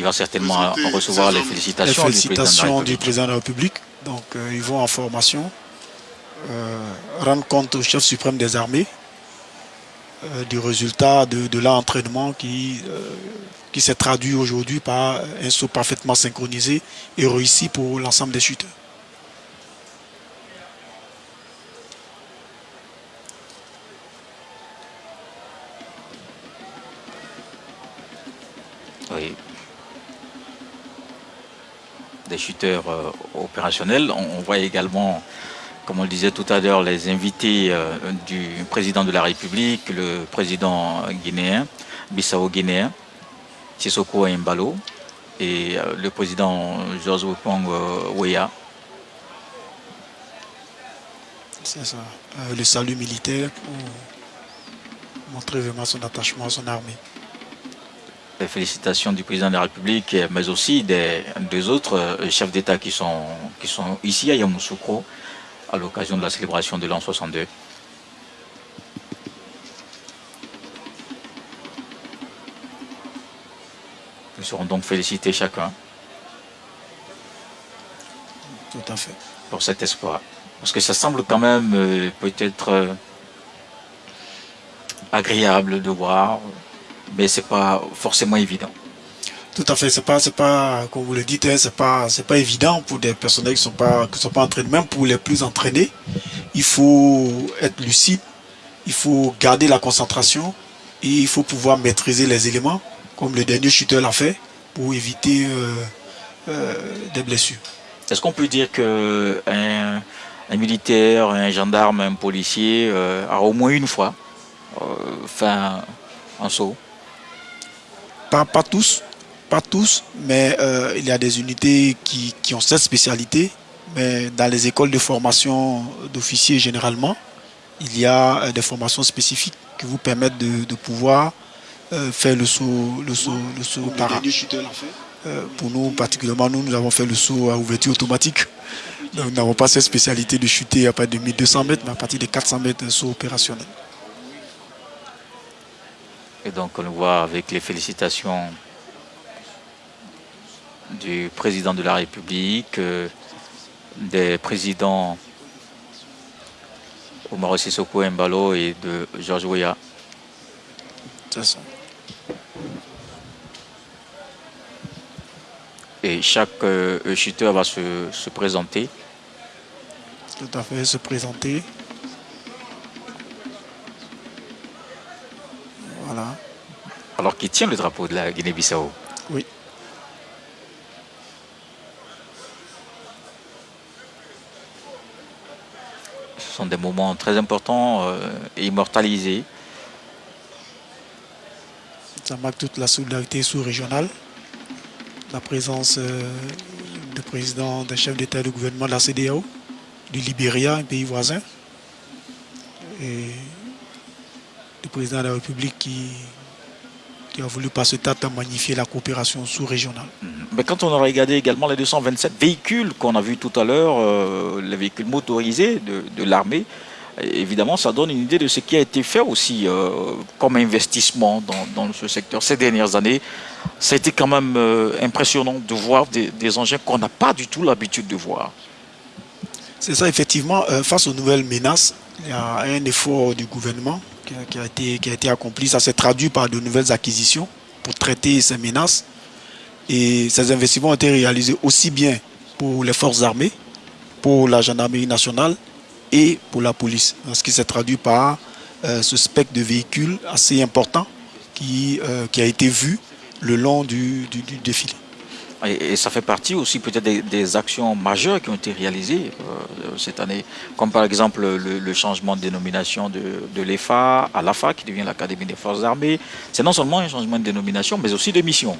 Il va certainement recevoir les hommes. Les félicitations, du président de la félicitations du République. président de la République. Donc, euh, ils vont en formation, euh, rendre compte au chef suprême des armées euh, du résultat de, de l'entraînement qui, euh, qui s'est traduit aujourd'hui par un saut parfaitement synchronisé et réussi pour l'ensemble des chuteurs. Des shooters euh, opérationnels. On, voit également, comme on le disait tout à l'heure, les invités euh, du président de la République, le président guinéen, Bissau-Guinéen, Sissoko Mbalo, et euh, le président Georges Wopong Weah. C'est ça. Le salut militaire pour montrer vraiment son attachement à son armée. Les félicitations du président de la République, mais aussi des deux autres euh, chefs d'État qui sont, qui sont ici à Yamoussoukro à l'occasion de la célébration de l'an 62. Nous serons donc félicités chacun Tout à fait. pour cet espoir. Parce que ça semble quand même euh, peut-être euh, agréable de voir, mais c'est pas forcément évident. Tout à fait, c'est pas, c'est pas, comme vous le dites, hein, c'est pas, c'est pas évident pour des personnels qui sont pas, qui sont pas entraînés. Même pour les plus entraînés, il faut être lucide, il faut garder la concentration et il faut pouvoir maîtriser les éléments, comme le dernier chuteur l'a fait, pour éviter euh, euh, des blessures. Est-ce qu'on peut dire que un, un militaire, un gendarme, un policier euh, a au moins une fois fait un, un saut? Pas, pas tous, pas tous, mais euh, il y a des unités qui, qui ont cette spécialité. Mais dans les écoles de formation d'officiers, généralement, il y a euh, des formations spécifiques qui vous permettent de, de pouvoir euh, faire le saut, le saut, le saut para. Euh, pour nous, particulièrement, nous, nous avons fait le saut à ouverture automatique. Donc, nous n'avons pas cette spécialité de chuter à partir de 1200 mètres, mais à partir de 400 mètres, un saut opérationnel. Et donc on le voit avec les félicitations du président de la République, euh, des présidents Omar Sissoko Mbalo et de Georges Weah. Et chaque euh, chuteur va se présenter. Tout à fait, se présenter. Voilà. alors qu'il tient le drapeau de la Guinée-Bissau? Oui. Ce sont des moments très importants euh, et immortalisés. Ça marque toute la solidarité sous-régionale. La présence euh, du président, des chefs d'État et de gouvernement de la CDAO, du Libéria, un pays voisin, et du président de la République qui, a voulu par ce tâte magnifier la coopération sous-régionale. Mhm. Mais quand on a regardé également les 227 véhicules qu'on a vus tout à l'heure, euh, les véhicules motorisés de, l'armée, évidemment, ça donne une idée de ce qui a été fait aussi euh, comme investissement dans, ce secteur ces dernières années. Ça a été quand même euh, impressionnant de voir des, des engins qu'on n'a pas du tout l'habitude de voir. C'est ça, effectivement, face aux nouvelles menaces, il y a un effort du gouvernement qui a, été, qui a été accompli. Ça s'est traduit par de nouvelles acquisitions pour traiter ces menaces. Et ces investissements ont été réalisés aussi bien pour les forces armées, pour la gendarmerie nationale et pour la police. Ce qui s'est traduit par euh, ce spectre de véhicules assez important qui, euh, qui a été vu le long du défilé. Et, ça fait partie aussi peut-être des, actions majeures qui ont été réalisées euh, cette année, comme par exemple le, changement de dénomination de, l'EFA à l'AFA, qui devient l'Académie des Forces Armées. C'est non seulement un changement de dénomination, mais aussi de mission.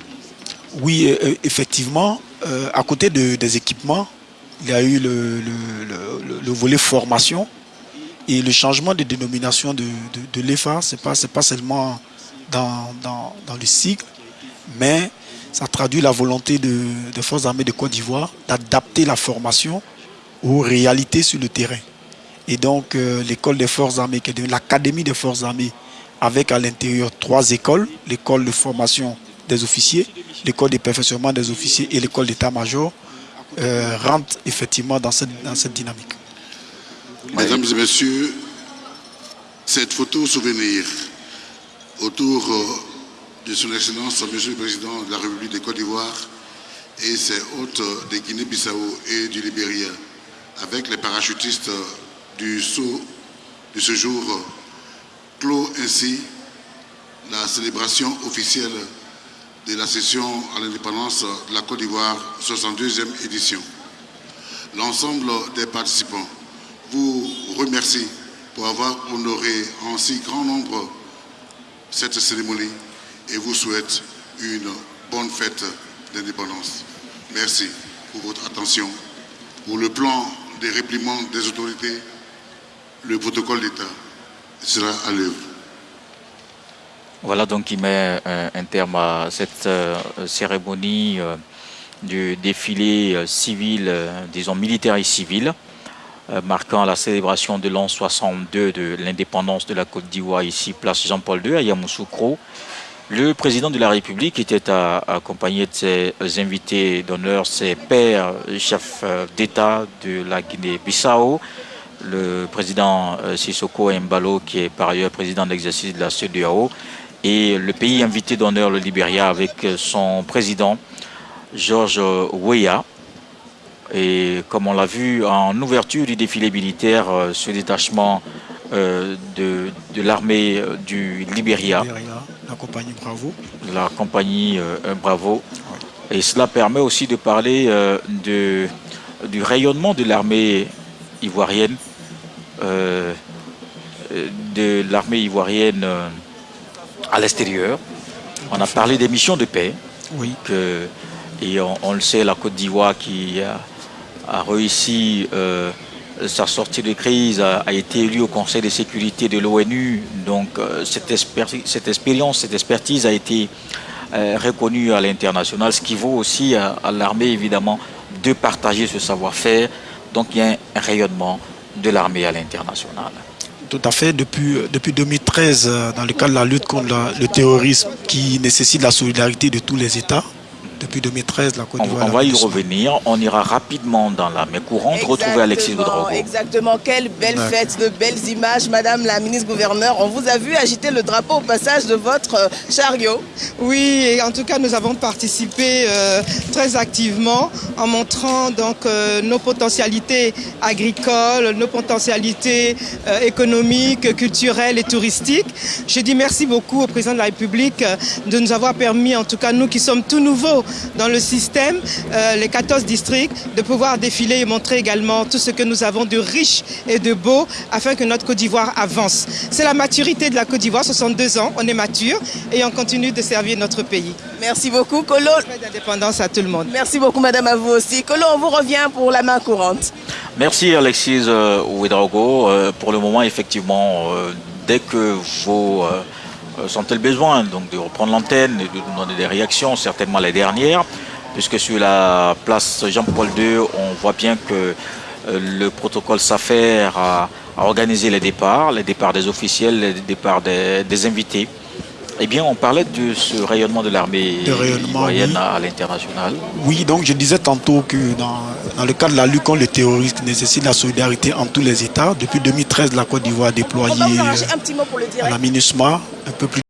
Oui, euh, euh, effectivement, à côté des équipements, il y a eu le, volet formation et le changement de dénomination de, l'EFA, ce n'est pas, pas seulement dans le cycle, mais ça traduit la volonté des forces armées de Côte d'Ivoire d'adapter la formation aux réalités sur le terrain. Et donc euh, l'école des forces armées, l'académie des forces armées, avec à l'intérieur trois écoles, l'école de formation des officiers, l'école de perfectionnement des officiers et l'école d'état-major, euh, rentrent effectivement dans cette, dans cette dynamique. Mesdames et messieurs, cette photo souvenir autour euh, de son Excellence, Monsieur le Président de la République de Côte d'Ivoire et ses hôtes de Guinée-Bissau et du Libéria, avec les parachutistes du saut de ce jour, clôt ainsi la célébration officielle de la session à l'indépendance de la Côte d'Ivoire, 62e édition. L'ensemble des participants vous remercie pour avoir honoré en si grand nombre cette cérémonie et vous souhaite une bonne fête d'indépendance. Merci pour votre attention. Pour le plan des répliements des autorités, le protocole d'État sera à l'œuvre. Voilà donc qui met euh, un terme à cette euh, cérémonie euh, du défilé civil, disons militaire et civil, marquant la célébration de l'an 62 de l'indépendance de la Côte d'Ivoire ici, place Jean-Paul II à Yamoussoukro. Le président de la République était accompagné de ses invités d'honneur, ses pères, chefs euh, d'État de la Guinée-Bissau, le président euh, Sissoko Mbalo, qui est par ailleurs président d'exercice de la CEDEAO, et le pays invité d'honneur, le Libéria, avec son président, Georges Weah. Et comme on l'a vu en ouverture du défilé militaire, euh, ce détachement de, de l'armée du Libéria la compagnie Bravo. La compagnie euh, Bravo. Et cela permet aussi de parler euh, de, du rayonnement de l'armée ivoirienne, euh, de l'armée ivoirienne à l'extérieur. On a parlé des missions de paix. Oui. Que, et on, le sait, la Côte d'Ivoire qui a, a réussi sa sortie de crise a, été élue au Conseil de sécurité de l'ONU. Donc euh, cette, expérience, cette expertise a été euh, reconnue à l'international, ce qui vaut aussi à, l'armée évidemment de partager ce savoir-faire. Donc il y a un rayonnement de l'armée à l'international. Tout à fait. Depuis, depuis 2013, euh, dans le cadre de la lutte contre le terrorisme qui nécessite la solidarité de tous les États, depuis 2013, la Côte d'Ivoire. On, va y revenir. On ira rapidement dans la main courante retrouver Alexis Ouedraogo. Exactement. Quelle belle fête, de belles images, Madame la ministre gouverneur. On vous a vu agiter le drapeau au passage de votre euh, chariot. Oui, et en tout cas, nous avons participé euh, très activement en montrant donc euh, nos potentialités agricoles, nos potentialités économiques, culturelles et touristiques. Je dis merci beaucoup au président de la République de nous avoir permis, en tout cas nous qui sommes tout nouveaux dans le système, euh, les 14 districts, de pouvoir défiler et montrer également tout ce que nous avons de riche et de beau afin que notre Côte d'Ivoire avance. C'est la maturité de la Côte d'Ivoire, 62 ans, on est mature et on continue de servir notre pays. Merci beaucoup, Colo. d'indépendance à tout le monde. Merci beaucoup, madame, à vous aussi. Colo, on vous revient pour la main courante. Merci, Alexis euh, Ouedraogo. Euh, pour le moment, effectivement, dès que vos sont-elles besoin donc, de reprendre l'antenne et de nous donner des réactions, certainement les dernières, puisque sur la place Jean-Paul II, on voit bien que le protocole s'affaire à, organiser les départs, les départs des officiels, les départs des, invités. Eh bien, on parlait de ce rayonnement de l'armée moyenne à l'international. Oui, donc je disais tantôt que dans, dans, le cadre de la lutte contre le terrorisme nécessite la solidarité entre tous les États. Depuis 2013, la Côte d'Ivoire a déployé un, un, un peu plus